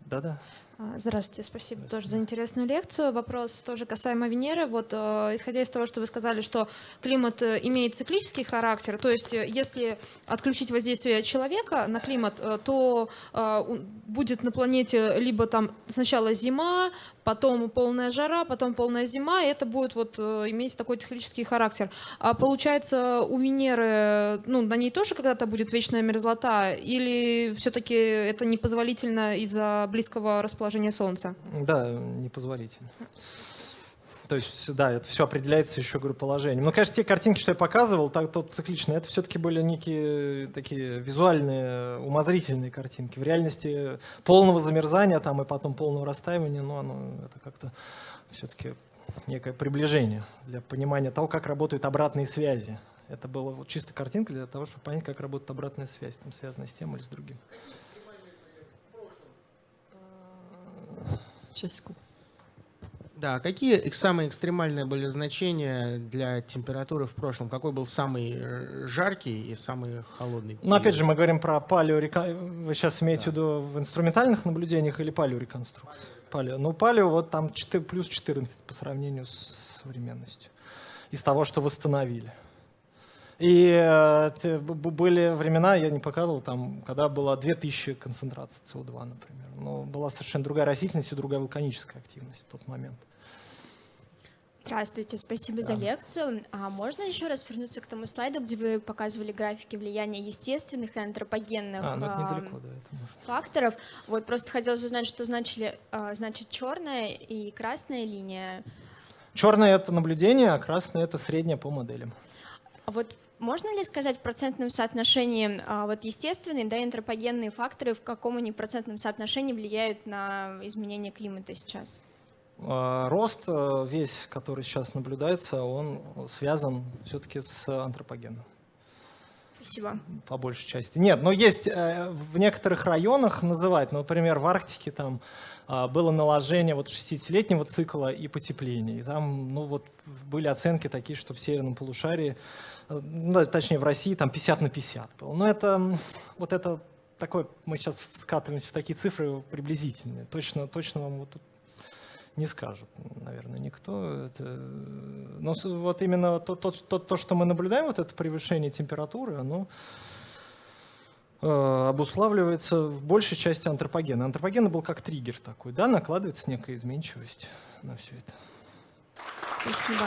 A: Да-да.
D: А, Здравствуйте, спасибо тоже за интересную лекцию. Вопрос тоже касаемо Венеры. Вот э, исходя из того, что вы сказали, что климат э, имеет циклический характер, то есть э, если отключить воздействие человека на климат, э, то э, будет на планете либо там сначала зима, потом полная жара, потом полная зима, и это будет вот иметь такой циклический характер. А получается у Венеры, ну на ней тоже когда-то будет вечная мерзлота, или все-таки это непозволительно из-за близкого расположения Солнца?
A: Да, непозволительно. То есть, да, это все определяется еще, говорю, положением. Но, конечно, те картинки, что я показывал, так, тот цикличные, это все-таки были некие такие визуальные, умозрительные картинки. В реальности полного замерзания там и потом полного растаивания, ну, оно это как-то все-таки некое приближение для понимания того, как работают обратные связи. Это была вот чисто картинка для того, чтобы понять, как работает обратная связь, там, связанная с тем или с другим.
B: Секунду.
E: Да, какие самые экстремальные были значения для температуры в прошлом? Какой был самый э, жаркий и самый холодный?
A: Ну, опять
E: период?
A: же, мы говорим про палеорека... Вы сейчас имеете в виду в инструментальных наблюдениях или палеореконструкции? Палео. Ну, палео вот там 4, плюс 14 по сравнению с современностью. Из того, что восстановили. И э, были времена, я не показывал, там, когда было 2000 концентраций СО2, например. Но была совершенно другая растительность и другая вулканическая активность в тот момент.
F: Здравствуйте, спасибо за лекцию. А можно еще раз вернуться к тому слайду, где вы показывали графики влияния естественных и антропогенных
A: А, ну это
F: ам,
A: недалеко, да, это
F: факторов? Вот просто хотелось узнать, что значили, а, значит черная и красная линия.
A: Черное — это наблюдение, а красное — это среднее по моделям.
F: А Вот можно ли сказать в процентном соотношении а, вот естественные да, антропогенные факторы в каком они процентном соотношении влияют на изменение климата сейчас?
A: А, Рост э, весь, который сейчас наблюдается, он связан все-таки с антропогеном,
F: Спасибо.
A: по большей части. Нет, но есть э, в некоторых районах называть, например, в Арктике там было наложение вот 60-летнего цикла и потепления. И там, ну, вот были оценки такие, что в северном полушарии, э, ну, точнее, в России там 50 на 50 было. Но это, вот это такое, мы сейчас скатываемся в такие цифры приблизительные. Точно, точно вам вот тут не скажет, наверное, никто. Это, э, Но вот именно то, то, то, то, что мы наблюдаем, вот это превышение температуры, оно обуславливается в большей части антропогена. Антропоген был как триггер такой, да, накладывается некая изменчивость на все это.
F: Спасибо.